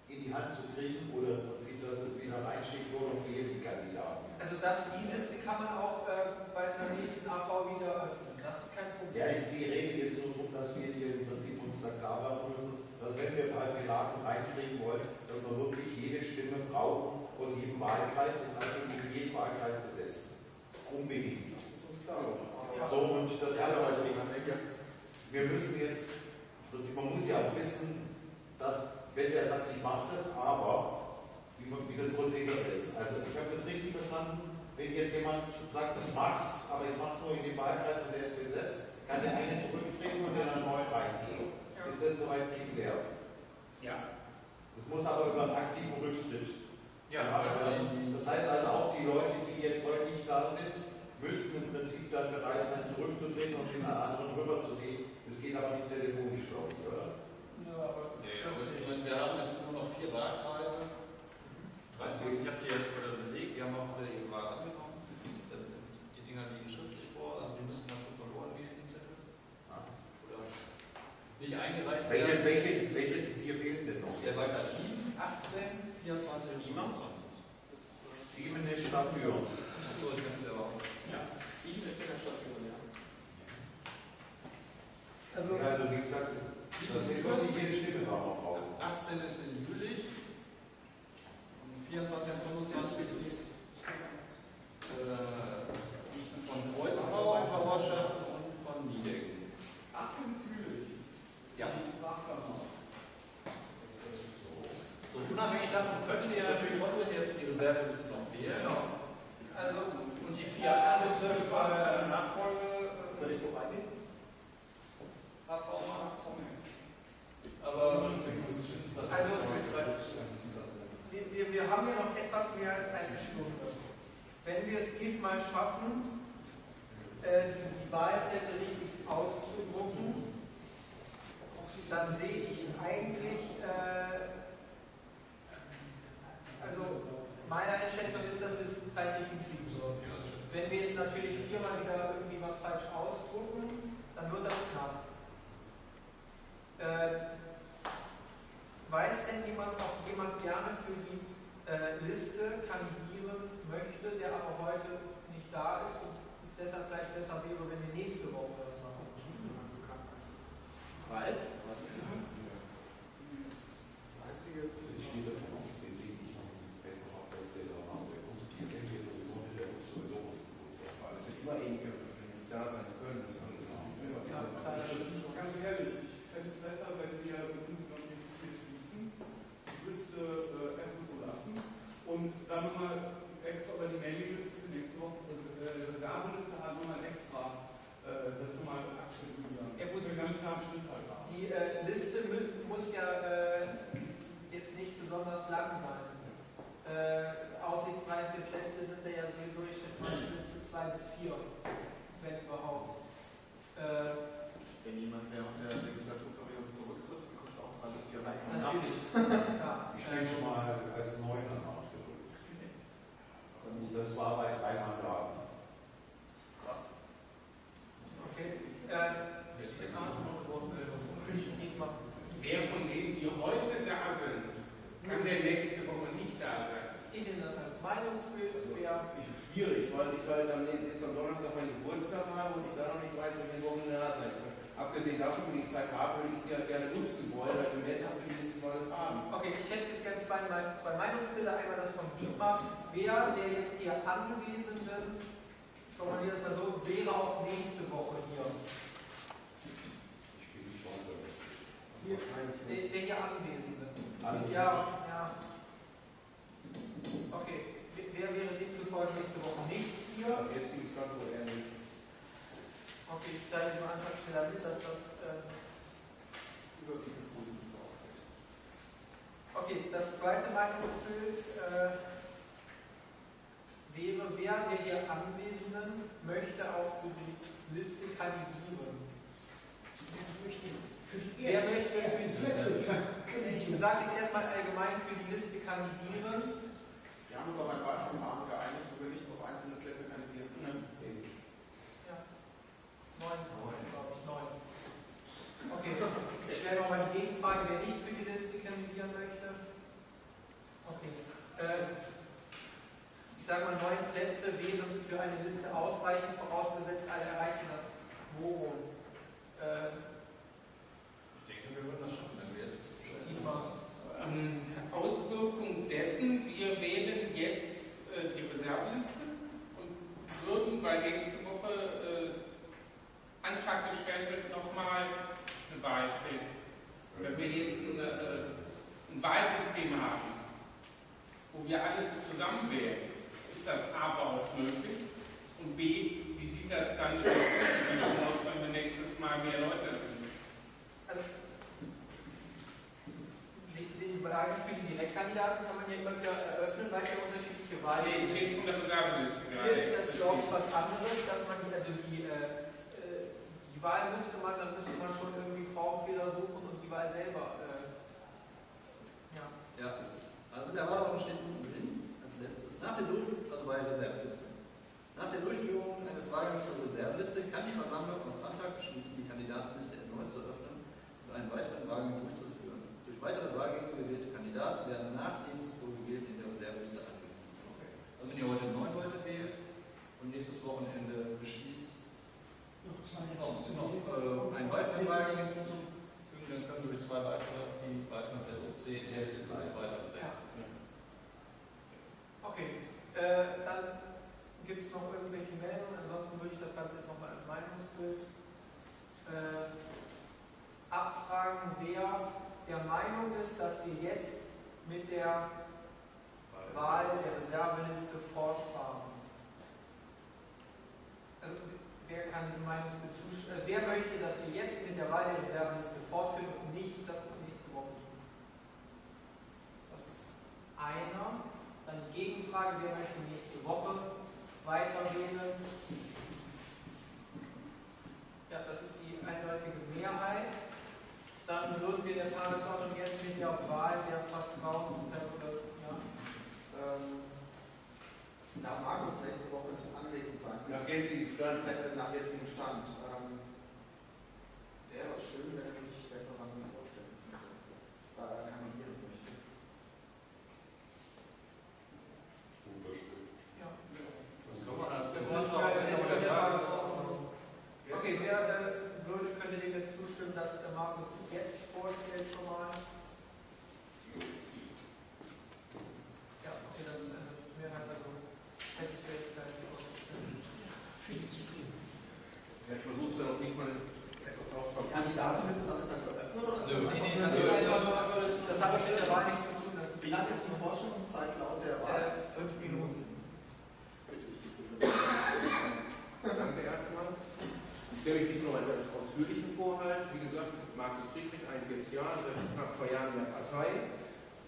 Speaker 5: in die Hand zu kriegen oder im Prinzip, dass es wieder ein Einstiegwort für jeden Kandidaten?
Speaker 2: Also das, die Liste kann man auch äh, bei der nächsten AV wieder öffnen. Das ist kein Problem.
Speaker 5: Ja, ich sehe, rede jetzt nur darum, dass wir hier im Prinzip uns da klar machen müssen, dass wenn wir Kandidaten reinkriegen wollen, dass wir wirklich jede Stimme brauchen aus jedem Wahlkreis, das heißt, wir müssen jeden Wahlkreis besetzen. Unbedingt. So, und das heißt also, wir müssen jetzt, im Prinzip, man muss ja auch wissen, dass, wenn der sagt, ich mache das, aber, wie, wie das Prozedere ist. Also, ich habe das richtig verstanden, wenn jetzt jemand sagt, ich mache es, aber ich mache es nur in den Wahlkreis und der ist besetzt, kann der eine zurücktreten und in einen neuen reingehen. Ist das soweit geklärt?
Speaker 1: Ja.
Speaker 5: Das muss aber über einen aktiven Rücktritt.
Speaker 1: Ja,
Speaker 5: werden. Das heißt also auch die Leute, die jetzt heute nicht da sind, müssten im Prinzip dann bereit sein, zurückzutreten und in einen anderen rüberzugehen. Das geht aber nicht telefonisch, glaube ich, oder?
Speaker 2: Ja, aber
Speaker 10: Nee, aber ich meine, wir haben jetzt nur noch vier Wahlkreise.
Speaker 6: Weißt du, ich habe die jetzt wieder belegt, die haben auch wieder ihre Wahl angenommen. Die Dinger liegen schriftlich vor, also die müssten dann schon verloren gehen, die Zettel. Oder nicht eingereicht
Speaker 5: Welche,
Speaker 6: werden.
Speaker 5: welche, welche vier fehlen denn noch?
Speaker 6: Der Wahlkreis 7, 18, 24 und 27.
Speaker 5: Sieben ist Stadt Düren.
Speaker 6: Achso, ich kann es ja auch.
Speaker 2: Ja,
Speaker 6: Sieben ist in der Stadt Düren, ja.
Speaker 2: Also,
Speaker 5: Also wie gesagt, da zählt doch nicht jede Stimme da noch drauf.
Speaker 6: 18 ist in Jülich. Und 24 und 25 ist äh, von Kreuzbau, Bauerschaft und von Niedecken.
Speaker 12: 18 ist Jülich.
Speaker 6: Ja. So, unabhängig davon könnten ihr natürlich trotzdem jetzt die Reserveliste noch wählen.
Speaker 2: also
Speaker 6: Und die vier Bezirke bei der Nachfolge. Soll ich wo reingehen? HV Aber
Speaker 2: Also, wir, wir, wir haben ja noch etwas mehr als eine Stunde. Wenn wir es diesmal schaffen, äh, die, die Wahlzettel richtig auszudrucken, dann sehe ich eigentlich, äh, also meine Einschätzung ist, dass wir es zeitlich hinkriegen sollten. Wenn wir jetzt natürlich viermal wieder irgendwie was falsch ausdrucken, dann wird das knapp. Äh, Weiß denn jemand, ob jemand gerne für die äh, Liste kandidieren möchte, der aber heute nicht da ist und es deshalb vielleicht besser wäre, wenn wir nächste Woche das machen?
Speaker 3: Ralf, was ist das?
Speaker 5: Das Einzige, ich gehe davon aus, den sehe ich noch im Wettbewerb, dass der da war. Der kommt, die kennt jetzt sowieso nicht, der muss sowieso nicht.
Speaker 7: Es sind immer ähnliche, die nicht da sein können. Das ist alles.
Speaker 2: Ja, klar, das stimmt schon.
Speaker 12: Ganz ehrlich, ich fände es besser, wenn wir uns noch jetzt hier schließen, die Liste äh, erstmal so lassen und dann nochmal extra über die Mailingliste für nächste Woche, äh, Reserveliste hat nochmal extra äh, das nochmal aktualisieren.
Speaker 2: Ja,
Speaker 12: halt da.
Speaker 2: Die äh, Liste muss ja äh, jetzt nicht besonders lang sein. Äh, aussichtsreiche Plätze sind da ja sowieso, ich schätze mal, Plätze zwei bis vier, wenn überhaupt. Äh,
Speaker 3: Wenn jemand während der Legislaturperiode zurücktritt, bekommt auch alles hier rein.
Speaker 2: Natürlich. Ja,
Speaker 5: Ich bin schon mal als Neuner nachgedrückt. Und das war bei drei Mandaten.
Speaker 3: Krass.
Speaker 2: Okay. Äh, Dietmar.
Speaker 1: Wer von denen, die heute da sind, kann der nächste Woche nicht da sein?
Speaker 2: Ich nehme das als Meinungsbild. Wer
Speaker 7: Ich, schwierig, weil ich halt am, jetzt am Donnerstag meinen Geburtstag habe und ich da noch nicht weiß, ob ich Wochen da sein kann. abgesehen davon, ich die Zeit habe, würde ich sie ja gerne nutzen wollen, weil jetzt auch für die Liste mal das haben.
Speaker 2: Okay, ich hätte jetzt gerne zwei, zwei Meinungsbilder. Einmal das von Dietmar. Wer der jetzt hier Anwesenden, ich formuliere das mal so, wäre auch nächste Woche hier? Der, der hier Anwesende. Ja, ja. Okay, wer wäre demzufolge nächste Woche nicht hier?
Speaker 7: Am jetzigen Standort eher nicht.
Speaker 2: Okay, ich teile dem Antragsteller mit, dass das. Äh,
Speaker 7: Überwiegend positiv ausfällt.
Speaker 2: okay, das zweite Meinungsbild äh, wäre, wer der hier Anwesenden möchte auch für die Liste kandidieren? Wer möchte
Speaker 8: erst die Plätze
Speaker 2: Ich sage jetzt erstmal allgemein für die Liste kandidieren.
Speaker 3: Wir haben uns auf ein Wahlverfahren geeinigt, wo wir nicht auf einzelne Plätze kandidieren können.
Speaker 2: Ja. Neun, glaube ich, neun. Okay, ich stelle nochmal die Gegenfrage, wer nicht für die Liste kandidieren möchte. Okay. Äh, sage mal, neun Plätze wären für eine Liste ausreichend, vorausgesetzt alle erreichen das Quorum. Äh,
Speaker 10: Ich denke, wir würden das schaffen, wenn wir jetzt.
Speaker 1: Ähm, Auswirkung dessen, wir wählen jetzt äh, die Reserveliste und würden, weil nächste Woche äh, Antrag gestellt wird, nochmal eine Wahl finden. Wenn wir jetzt ein, äh, ein Wahlsystem haben, wo wir alles zusammen wählen, ist das aber auch möglich. Und B, wie sieht das dann aus, wenn wir nächstes Mal mehr Leute sind?
Speaker 2: Also, die, die Frage für die Direktkandidaten kann man ja immer wieder eröffnen, weil es ja unterschiedliche Wahlen
Speaker 1: Nee, ich rede von der Reserveliste
Speaker 2: Hier ist das, glaube ich, was anderes, dass man die, also die, äh, äh, die Wahl müsste man, dann müsste man schon irgendwie Formfehler suchen und die Wahl selber. Äh, ja.
Speaker 6: Ja, also der Wahlordnung steht letztes, nach der Durchführung, also bei Reserveliste. Nach der Durchführung eines Wahlgangs zur Reserveliste kann die Versammlung auf Antrag beschließen, die Kandidatenliste erneut zu öffnen und einen weiteren Wahlgang durchzuführen. Durch weitere Wahlgänge gewählte Kandidaten werden nach dem zuvor gewählten in der Reserveliste angefügt. Also wenn ihr heute neun Leute wählt und nächstes Wochenende beschließt,
Speaker 8: Noch zwei
Speaker 6: noch, noch äh, einen weiteren Wahlgang hinzuzufügen, dann können Sie durch zwei weitere, die weiteren Plätze 10, 11 und so weiter besetzen.
Speaker 2: Okay, äh, dann gibt es noch irgendwelche Meldungen, ansonsten würde ich das Ganze jetzt nochmal als Meinungsbild äh, abfragen, wer der Meinung ist, dass wir jetzt mit der Wahl der Reserveliste fortfahren. Also, wer kann diesem Meinungsbild zustimmen? Äh, wer möchte, dass wir jetzt mit der Wahl der Reserveliste fortführen und nicht das nächste Woche tun? Das ist einer. Dann die Gegenfrage, wer möchte nächste Woche weiter wählen? Ja, das ist die eindeutige Mehrheit. Dann würden wir der Tagesordnung jetzt mit der Wahl der Vertrauensperson, ja,
Speaker 3: Ähm, da Markus nächste Woche nicht anwesend sein
Speaker 7: Nach jetzigem Stand.
Speaker 3: Nach jetzigem Stand, ähm, wäre es schön, wenn er sich der Versammlung vorstellen könnte, da er kandidieren möchte.
Speaker 2: Ja.
Speaker 10: Das kann man als
Speaker 2: Das
Speaker 10: das
Speaker 2: müssen wir als Ende der Tagesordnung. Okay, wer äh, würde, könnte dem jetzt zustimmen, dass der Markus sich jetzt vorstellt schon mal? Ja, okay, das ist eine Mehrheit, also hätte ich jetzt äh, die Ausstellung.
Speaker 7: Ja, ich versuche es ja noch diesmal etwas
Speaker 3: Die Kandidatenliste damit dann veröffnen oder? ist
Speaker 7: Nö.
Speaker 3: das
Speaker 2: Nee, nee,
Speaker 3: einfach-
Speaker 2: das ist einfach nur, das hat mit der Wahl nichts zu tun. Das ist
Speaker 3: Wie lang ist die Forschungszeit laut der Wahl?
Speaker 2: äh, fünf Minuten.
Speaker 7: Danke erstmal. Ich stelle mich diesmal einen ganz ausführlichen Vorhalt. Wie gesagt, Markus Friedrich, 41 Jahre, zwei Jahren in der Partei,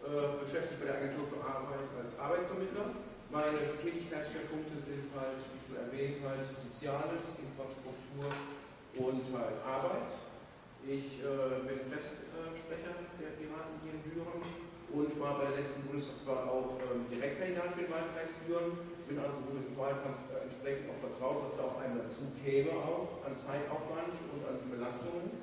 Speaker 7: äh, beschäftigt bei der Agentur für Arbeit als Arbeitsvermittler. Meine Tätigkeitsschwerpunkte sind halt, wie schon erwähnt, halt Soziales, Infrastruktur und halt Arbeit. Ich äh, bin Presssprecher der Piraten hier in Düren und war bei der letzten Bundestagswahl auch ähm, Direktkandidat für den Wahlkreis Düren. Bin also wohl im Wahlkampf entsprechend auch vertraut, was da auf einen dazu käme, auch an Zeitaufwand und an Belastungen.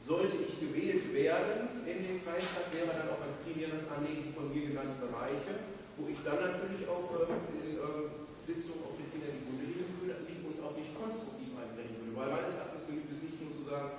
Speaker 7: Sollte ich gewählt werden in den Kreistag, wäre dann auch ein primäres Anliegen von mir genannte Bereiche, wo ich dann natürlich auch äh, in äh, Sitzungen auf den Fingern die Wunde liegen und auch nicht konstruktiv einbringen würde. Weil meines Erachtens genügt es nicht nur zu sagen,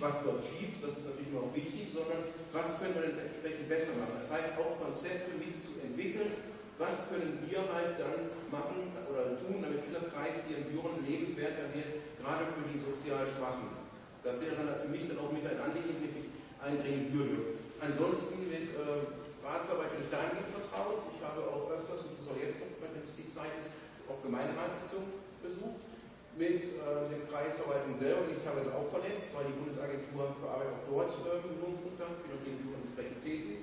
Speaker 7: was läuft schief, das ist natürlich auch wichtig, sondern was können wir denn entsprechend besser machen. Das heißt, auch Konzepte mit zu entwickeln, was können wir halt dann machen oder tun, damit dieser Kreis hier in Büren lebenswerter wird, gerade für die sozial Schwachen. Das wäre dann für mich dann auch mit ein Anliegen, mit ich einbringen würde. Ansonsten mit äh, Ratsarbeit bin ich dahingehend vertraut. Ich habe auch öfters, und das auch jetzt noch, wenn es die Zeit ist, auch Gemeinderatssitzungen besucht. Mit äh, der Kreisverwaltung selber bin ich teilweise auch verletzt, weil die Bundesagentur für Arbeit auch dort äh, Übungsunterricht, bin auch gegenüber entsprechend tätig.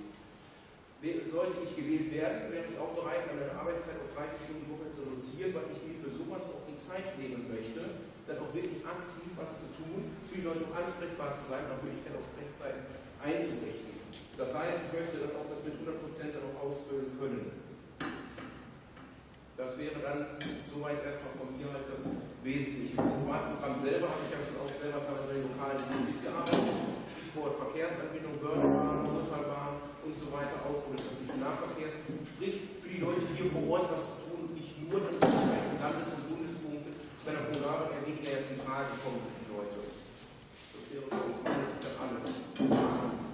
Speaker 7: Sollte ich gewählt werden, wäre ich auch bereit, meine Arbeitszeit auf 30 Stunden Woche zu reduzieren, weil ich mir für sowas auch die Zeit nehmen möchte, dann auch wirklich aktiv was zu tun, für die Leute auch ansprechbar zu sein, nach Möglichkeit auch Sprechzeiten einzurichten. Das heißt, ich möchte dann auch das mit 100% dann auch ausfüllen können. Das wäre dann soweit erstmal von mir halt das Wesentliche. Im Privatprogramm selber habe ich ja schon auch selber teilweise in den lokalen Schulen mitgearbeitet. Stichwort Verkehrsanbindung, Bördenbahn, Untertalbahn und so weiter, Ausbau des öffentlichen Nahverkehrs. Sprich, für die Leute hier vor Ort was zu tun nicht nur in Landes- und Bundespunkte bei der Programme eher weniger jetzt in Frage. Kommen für die Leute. Das wäre so das Mindeste dann alles.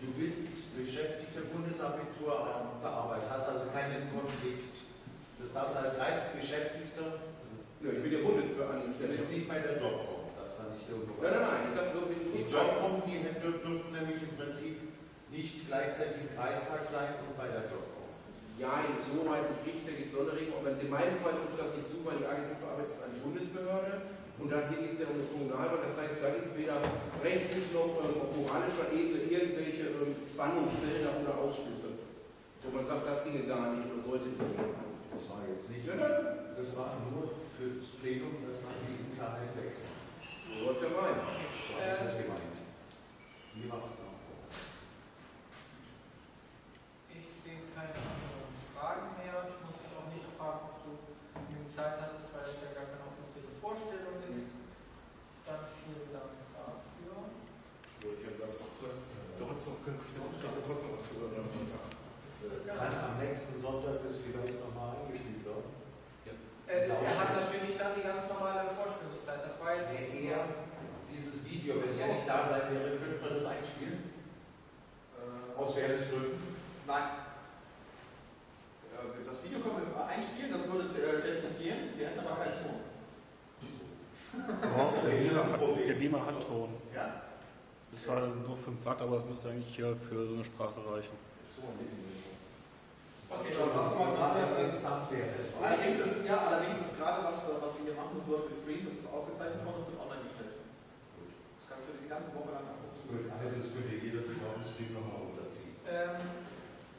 Speaker 5: Du bist beschäftigter Bundesagentur für Arbeit, hast also keinen Konflikt. Das heißt, als Kreisbeschäftigter,
Speaker 7: Ja, ich bin ja Bundesbeamter.
Speaker 5: du bist nicht bei der Jobcom, das ist dann nicht irgendwo.
Speaker 7: Nein, nein, nein, ich sag nur, ich
Speaker 5: Die Jobcom, die dür- dürften nämlich im Prinzip nicht gleichzeitig im Kreistag sein und bei der Jobcom.
Speaker 7: Ja, insoweit nicht richtig, da gibt es Sonderregelungen, aber in meinem Fall trifft das nicht zu, weil die Agentur für Arbeit ist eine Bundesbehörde und da hier geht es ja um eine Kommunalwahl, das heißt, da gibt es weder rechtlich noch ähm, auf moralischer Ebene irgendwelche ähm, Spannungsfelder oder Ausschlüsse, wo man sagt, das ginge gar nicht oder sollte nicht gehen.
Speaker 5: Das war jetzt nicht.
Speaker 7: Nein.
Speaker 5: Das war nur für das Plenum, das nach die Klarheit wechseln.
Speaker 7: So soll es ja sein.
Speaker 5: So habe ich das gemeint. Wie war es genau?
Speaker 2: Ich sehe keine anderen Fragen mehr. Ich muss dich auch nicht fragen, ob du genügend Zeit hattest, weil es ja gar keine offizielle Vorstellung ist. Dann vielen Dank dafür.
Speaker 7: Würde ich am Samstag können. Noch können wir trotzdem was zu hören am Sonntag.
Speaker 5: Kann am nächsten Sonntag das vielleicht nochmal eingespielt werden?
Speaker 2: Äh, er hat natürlich dann die ganz normale Vorstellungszeit. Das war jetzt.
Speaker 5: Nee, eher dieses Video, wenn er nicht da sein wäre, könnte man das einspielen?
Speaker 3: Äh,
Speaker 5: Aus Fairnessgründen?
Speaker 3: Nein. Äh, Das Video können wir einspielen, das würde äh, technisch gehen, wir hätten aber keinen Ton.
Speaker 4: Der Lima, der Lima hat Ton.
Speaker 3: Ja?
Speaker 4: Das war nur 5 Watt, aber es müsste eigentlich hier für so eine Sprache reichen.
Speaker 3: Was, was man gerade
Speaker 5: interessant wäre.
Speaker 3: Allerdings ist, ja, allerdings ist gerade, was, was wir hier machen, das wird gestreamt, das ist aufgezeichnet worden, das wird online gestellt. Das kannst du dir die ganze Woche lang angucken.
Speaker 5: Gut, also das könnte jeder sich auf dem Stream nochmal runterziehen.
Speaker 2: Ähm,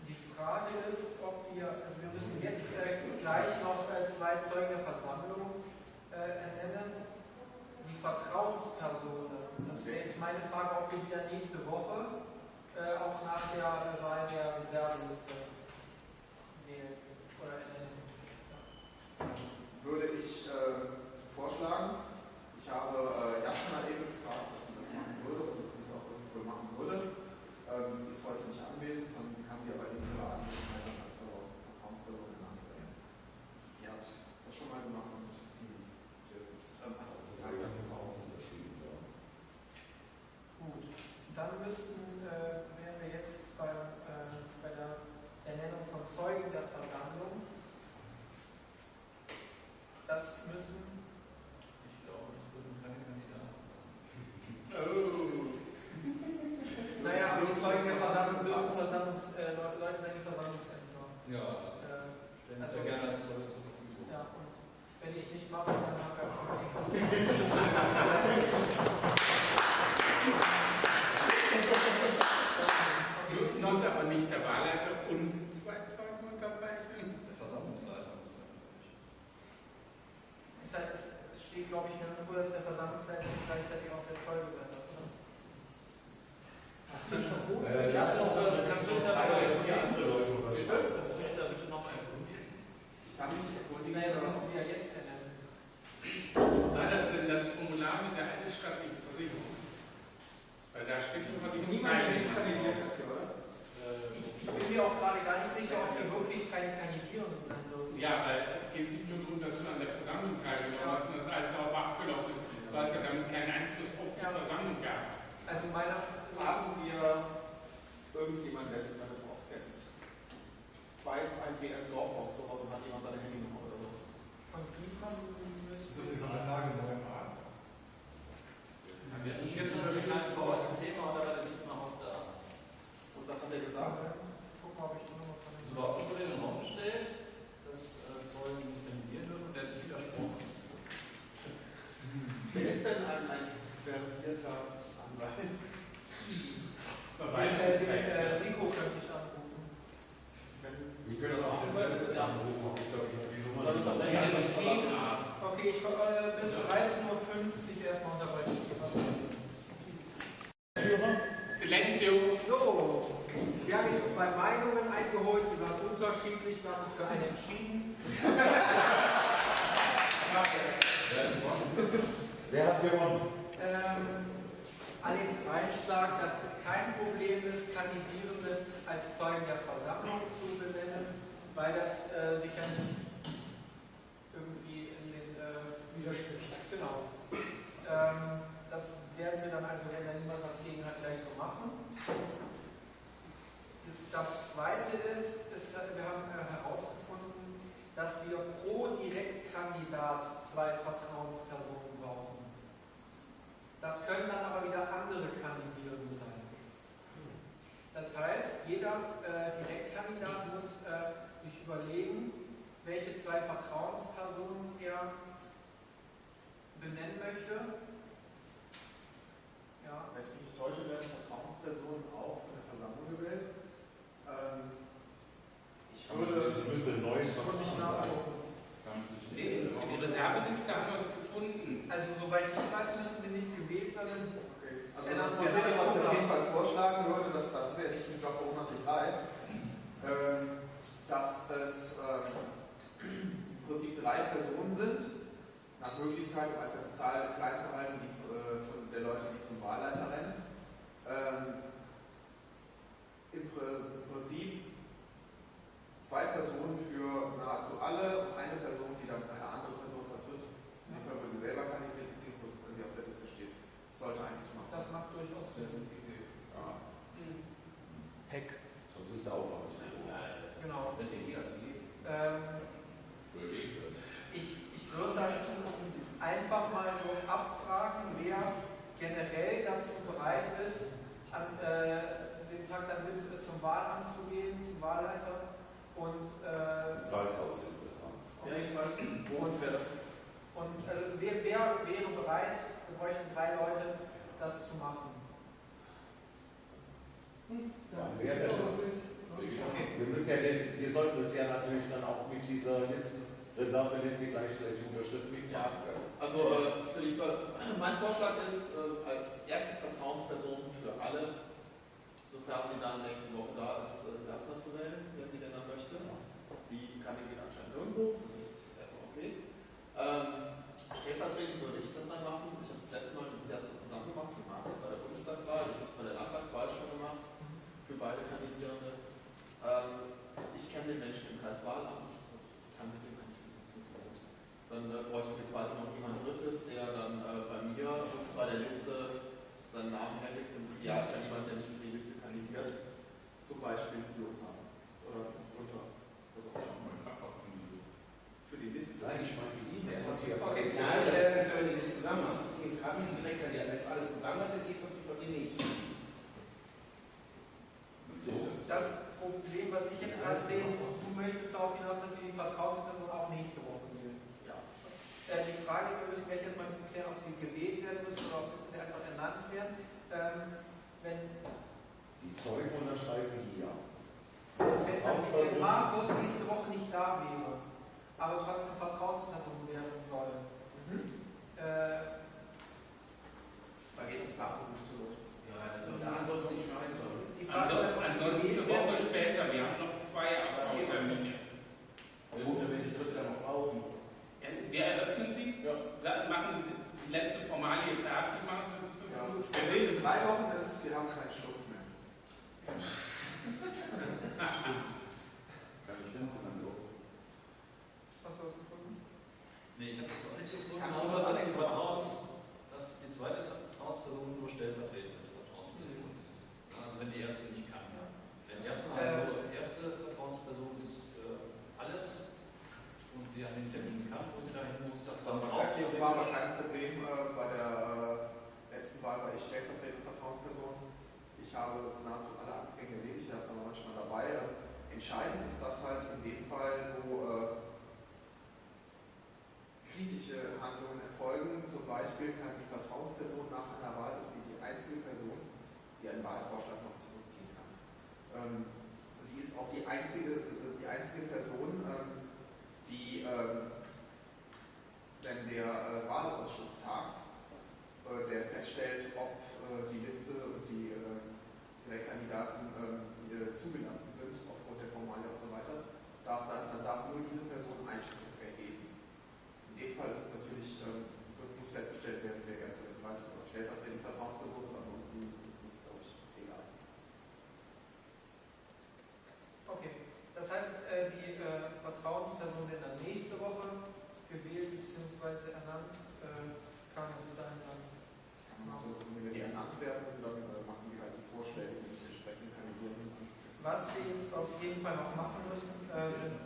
Speaker 2: die Frage ist, ob wir, also wir müssen jetzt äh, gleich noch äh, zwei Zeugen der Versammlung äh, ernennen. Die Vertrauenspersonen, das wäre jetzt meine Frage, ob wir wieder nächste Woche äh, auch nach der Wahl der Reserveliste wählen oder ernennen.
Speaker 3: Würde ich äh, vorschlagen, ich habe äh, Jasna eben gefragt, ob sie das machen würde und das sieht aus, dass sie wohl machen würde. Ähm, sie ist heute nicht anwesend, dann kann sie aber in ihrer Anwesenheit
Speaker 2: So, wir haben jetzt zwei Meinungen eingeholt, sie waren unterschiedlich, wir haben uns für eine entschieden.
Speaker 17: Wer hat gewonnen?
Speaker 2: Ähm, Alex Reich sagt, dass es kein Problem ist, Kandidierende als Zeugen der Versammlung zu benennen, weil das äh, sich ja nicht irgendwie in den äh, widerspricht. Genau. Ähm, das werden wir dann also, wenn da niemand was gegen hat, gleich so machen. Das, zweite ist, ist, wir haben äh, herausgefunden, dass wir pro Direktkandidat zwei Vertrauenspersonen brauchen. Das können dann aber wieder andere Kandidierende sein. Das heißt, jeder äh, Direktkandidat muss äh, sich überlegen, welche zwei Vertrauenspersonen er benennen möchte. Ja.
Speaker 3: Wenn ich mich nicht täusche, werden Vertrauenspersonen auch von der Versammlung gewählt. Ähm, ich würde.
Speaker 17: Das müsste ein neues
Speaker 3: Verfahren sein.
Speaker 1: Nee, für die Reserveliste haben wir es gefunden.
Speaker 2: Also soweit ich weiß, müssen sie nicht gewählt sein.
Speaker 3: Okay. Also das Prinzip, was ich auf jeden Fall vorschlagen würde, das, das ist ja nicht ein Job, wo man sich weiß, ähm, dass es ähm, im Prinzip drei Personen sind, nach Möglichkeit, um einfach die Zahl klein zu halten, die zu, äh, von der Leute, die zum Wahlleiter rennen. Ähm, im, Pr- Im Prinzip zwei Personen für nahezu alle und eine Person, die dann eine andere Person vertritt. In dem Fall, wo sie selber kandidiert, beziehungsweise wenn die auf der Liste steht. Das sollte eigentlich machen.
Speaker 2: Das macht durchaus Sinn.
Speaker 3: Ja.
Speaker 16: Heck.
Speaker 17: Sonst ist der Aufwand zu groß.
Speaker 2: Genau.
Speaker 7: Wenn ihr die als Idee.
Speaker 2: Ähm, ich, ich würde das einfach mal so abfragen, wer generell dazu bereit ist, an äh, dem Tag dann mit äh, zum Wahlamt zu gehen, zum Wahlleiter. Und, äh,
Speaker 17: Kreishaus ist das dann.
Speaker 3: Ja, ich weiß, wo und wer das
Speaker 2: und also wer, wer wäre bereit, wir bräuchten drei Leute, das zu machen.
Speaker 17: Ja, wer wäre das? Wir, müssen ja den, wir sollten das ja natürlich dann auch mit dieser Listen, Reserveliste gleich gleich unterschriften mitmachen können.
Speaker 3: Also, äh, mein Vorschlag ist, äh, als erste Vertrauensperson für alle, sofern sie dann nächste Woche da ist, äh, Gastner zu wählen, wenn sie denn dann möchte. Sie kandidiert anscheinend irgendwo, das ist erstmal okay. Ähm, stellvertretend würde ich das dann machen. Ich habe das letzte Mal mit Gastner zusammen gemacht, für Markus bei der Bundestagswahl. Ich habe es bei der Landtagswahl schon gemacht, für beide Kandidierende. Ähm, ich kenne den Menschen im Kreis Wahlamt, ich kann mit dem Menschen das funktioniert. Dann äh, bräuchten wir quasi noch jemand Drittes, der dann äh, bei mir bei der Liste seinen Namen hätte. Und ja, wenn jemand, der nicht für die Liste kandidiert, zum Beispiel Lothar oder Lothar. Also für die Liste.
Speaker 17: Nein, ich meine die E-Mail.
Speaker 7: Okay, nein, das ist ja, wenn du das zusammen machst. Das geht gerade nicht direkt an die, wenn es alles zusammen hat, dann geht es auf die Papier nicht.
Speaker 2: Das Problem, was ich jetzt gerade sehe, du möchtest darauf hinaus, dass wir die Vertrauensperson auch nächste. Äh, die Frage, wir müssen gleich erstmal klären, ob sie gewählt werden müssen oder ob sie einfach ernannt werden. Ähm, wenn,
Speaker 17: Die Zeugen unterschreiben hier.
Speaker 2: wenn, wenn Markus nächste Woche nicht da wäre, aber trotzdem Vertrauensperson werden soll,
Speaker 3: Mhm.
Speaker 2: äh,
Speaker 3: Da geht das Kartenbuch zu Lot.
Speaker 7: Ja, also ansonsten nicht schneiden sollen.
Speaker 1: Ansonsten, eine Woche später, wir haben noch zwei Abschlusstermine.
Speaker 7: Ja, gut, dann werden die Dritte dann noch brauchen
Speaker 1: wir eröffnen sie, ja. machen die letzte Formalie fertig, machen sie fünf
Speaker 3: ja.
Speaker 1: Minuten.
Speaker 3: Wenn wir in drei Wochen ist, wir haben keinen Stoff mehr.
Speaker 10: Na, stimmt. Kann ich denn noch
Speaker 2: Hast du was gefunden?
Speaker 6: Nee, ich habe das auch nicht so gefunden. Außer, dass die, Vertrauens, dass
Speaker 3: die zweite Vertrauensperson nur stellvertretende Vertrauensperson ist.
Speaker 18: Also, wenn die erste nicht kann. Ja.
Speaker 3: Wenn die
Speaker 18: erste
Speaker 19: mal so sie an den Termin
Speaker 18: kann, wo sie da hin muss. Das, war, das war aber kein Problem äh, bei der äh, letzten Wahl, weil ich stellvertretende Vertrauensperson. Ich habe nahezu alle Anträge erledigt, da ist
Speaker 20: aber manchmal dabei.
Speaker 18: Entscheidend ist das
Speaker 19: halt in dem Fall, wo äh, kritische Handlungen erfolgen. Zum Beispiel kann die Vertrauensperson nach
Speaker 18: einer Wahl, das sie
Speaker 3: die
Speaker 18: einzige Person, die
Speaker 3: einen Wahlvorschlag jeden Fall noch machen müssen,
Speaker 18: äh,
Speaker 2: sind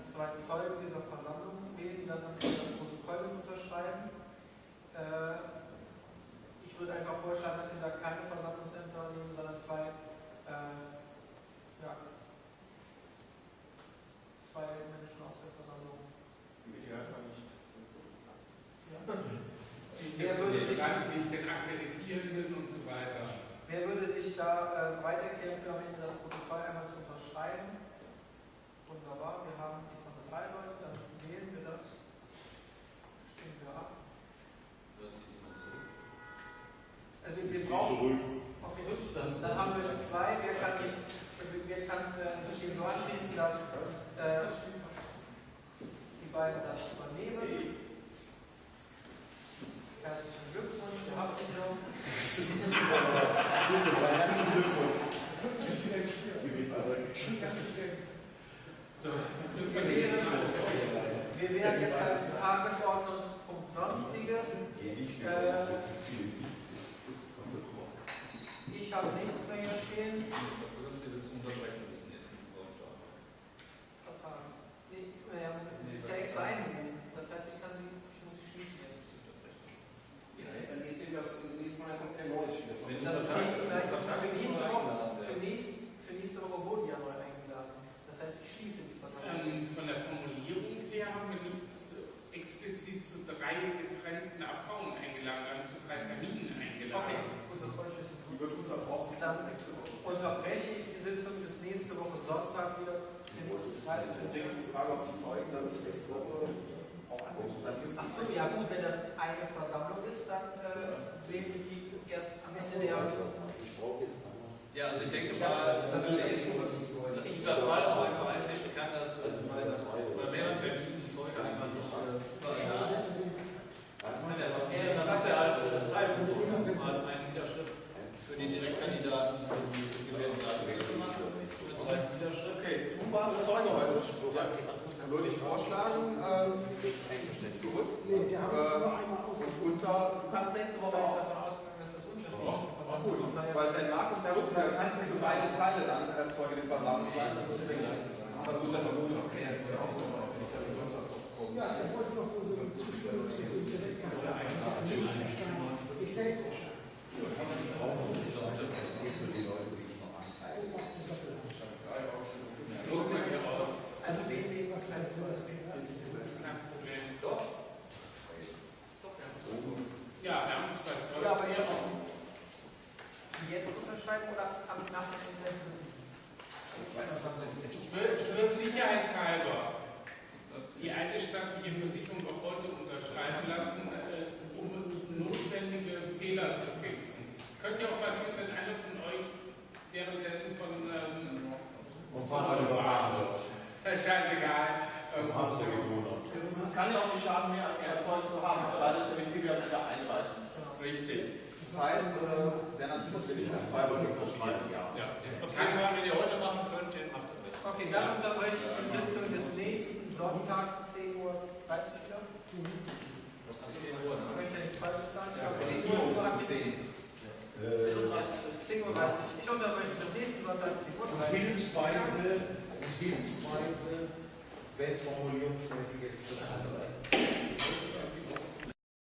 Speaker 5: Ja, also ich denke mal,
Speaker 3: das,
Speaker 5: das
Speaker 3: ist
Speaker 5: dieser Fall auch
Speaker 3: Folge den Versammlung sein, das muss ich Aber du bist ja noch gut.
Speaker 1: Ja, ich wollte noch so eine Zustimmung zu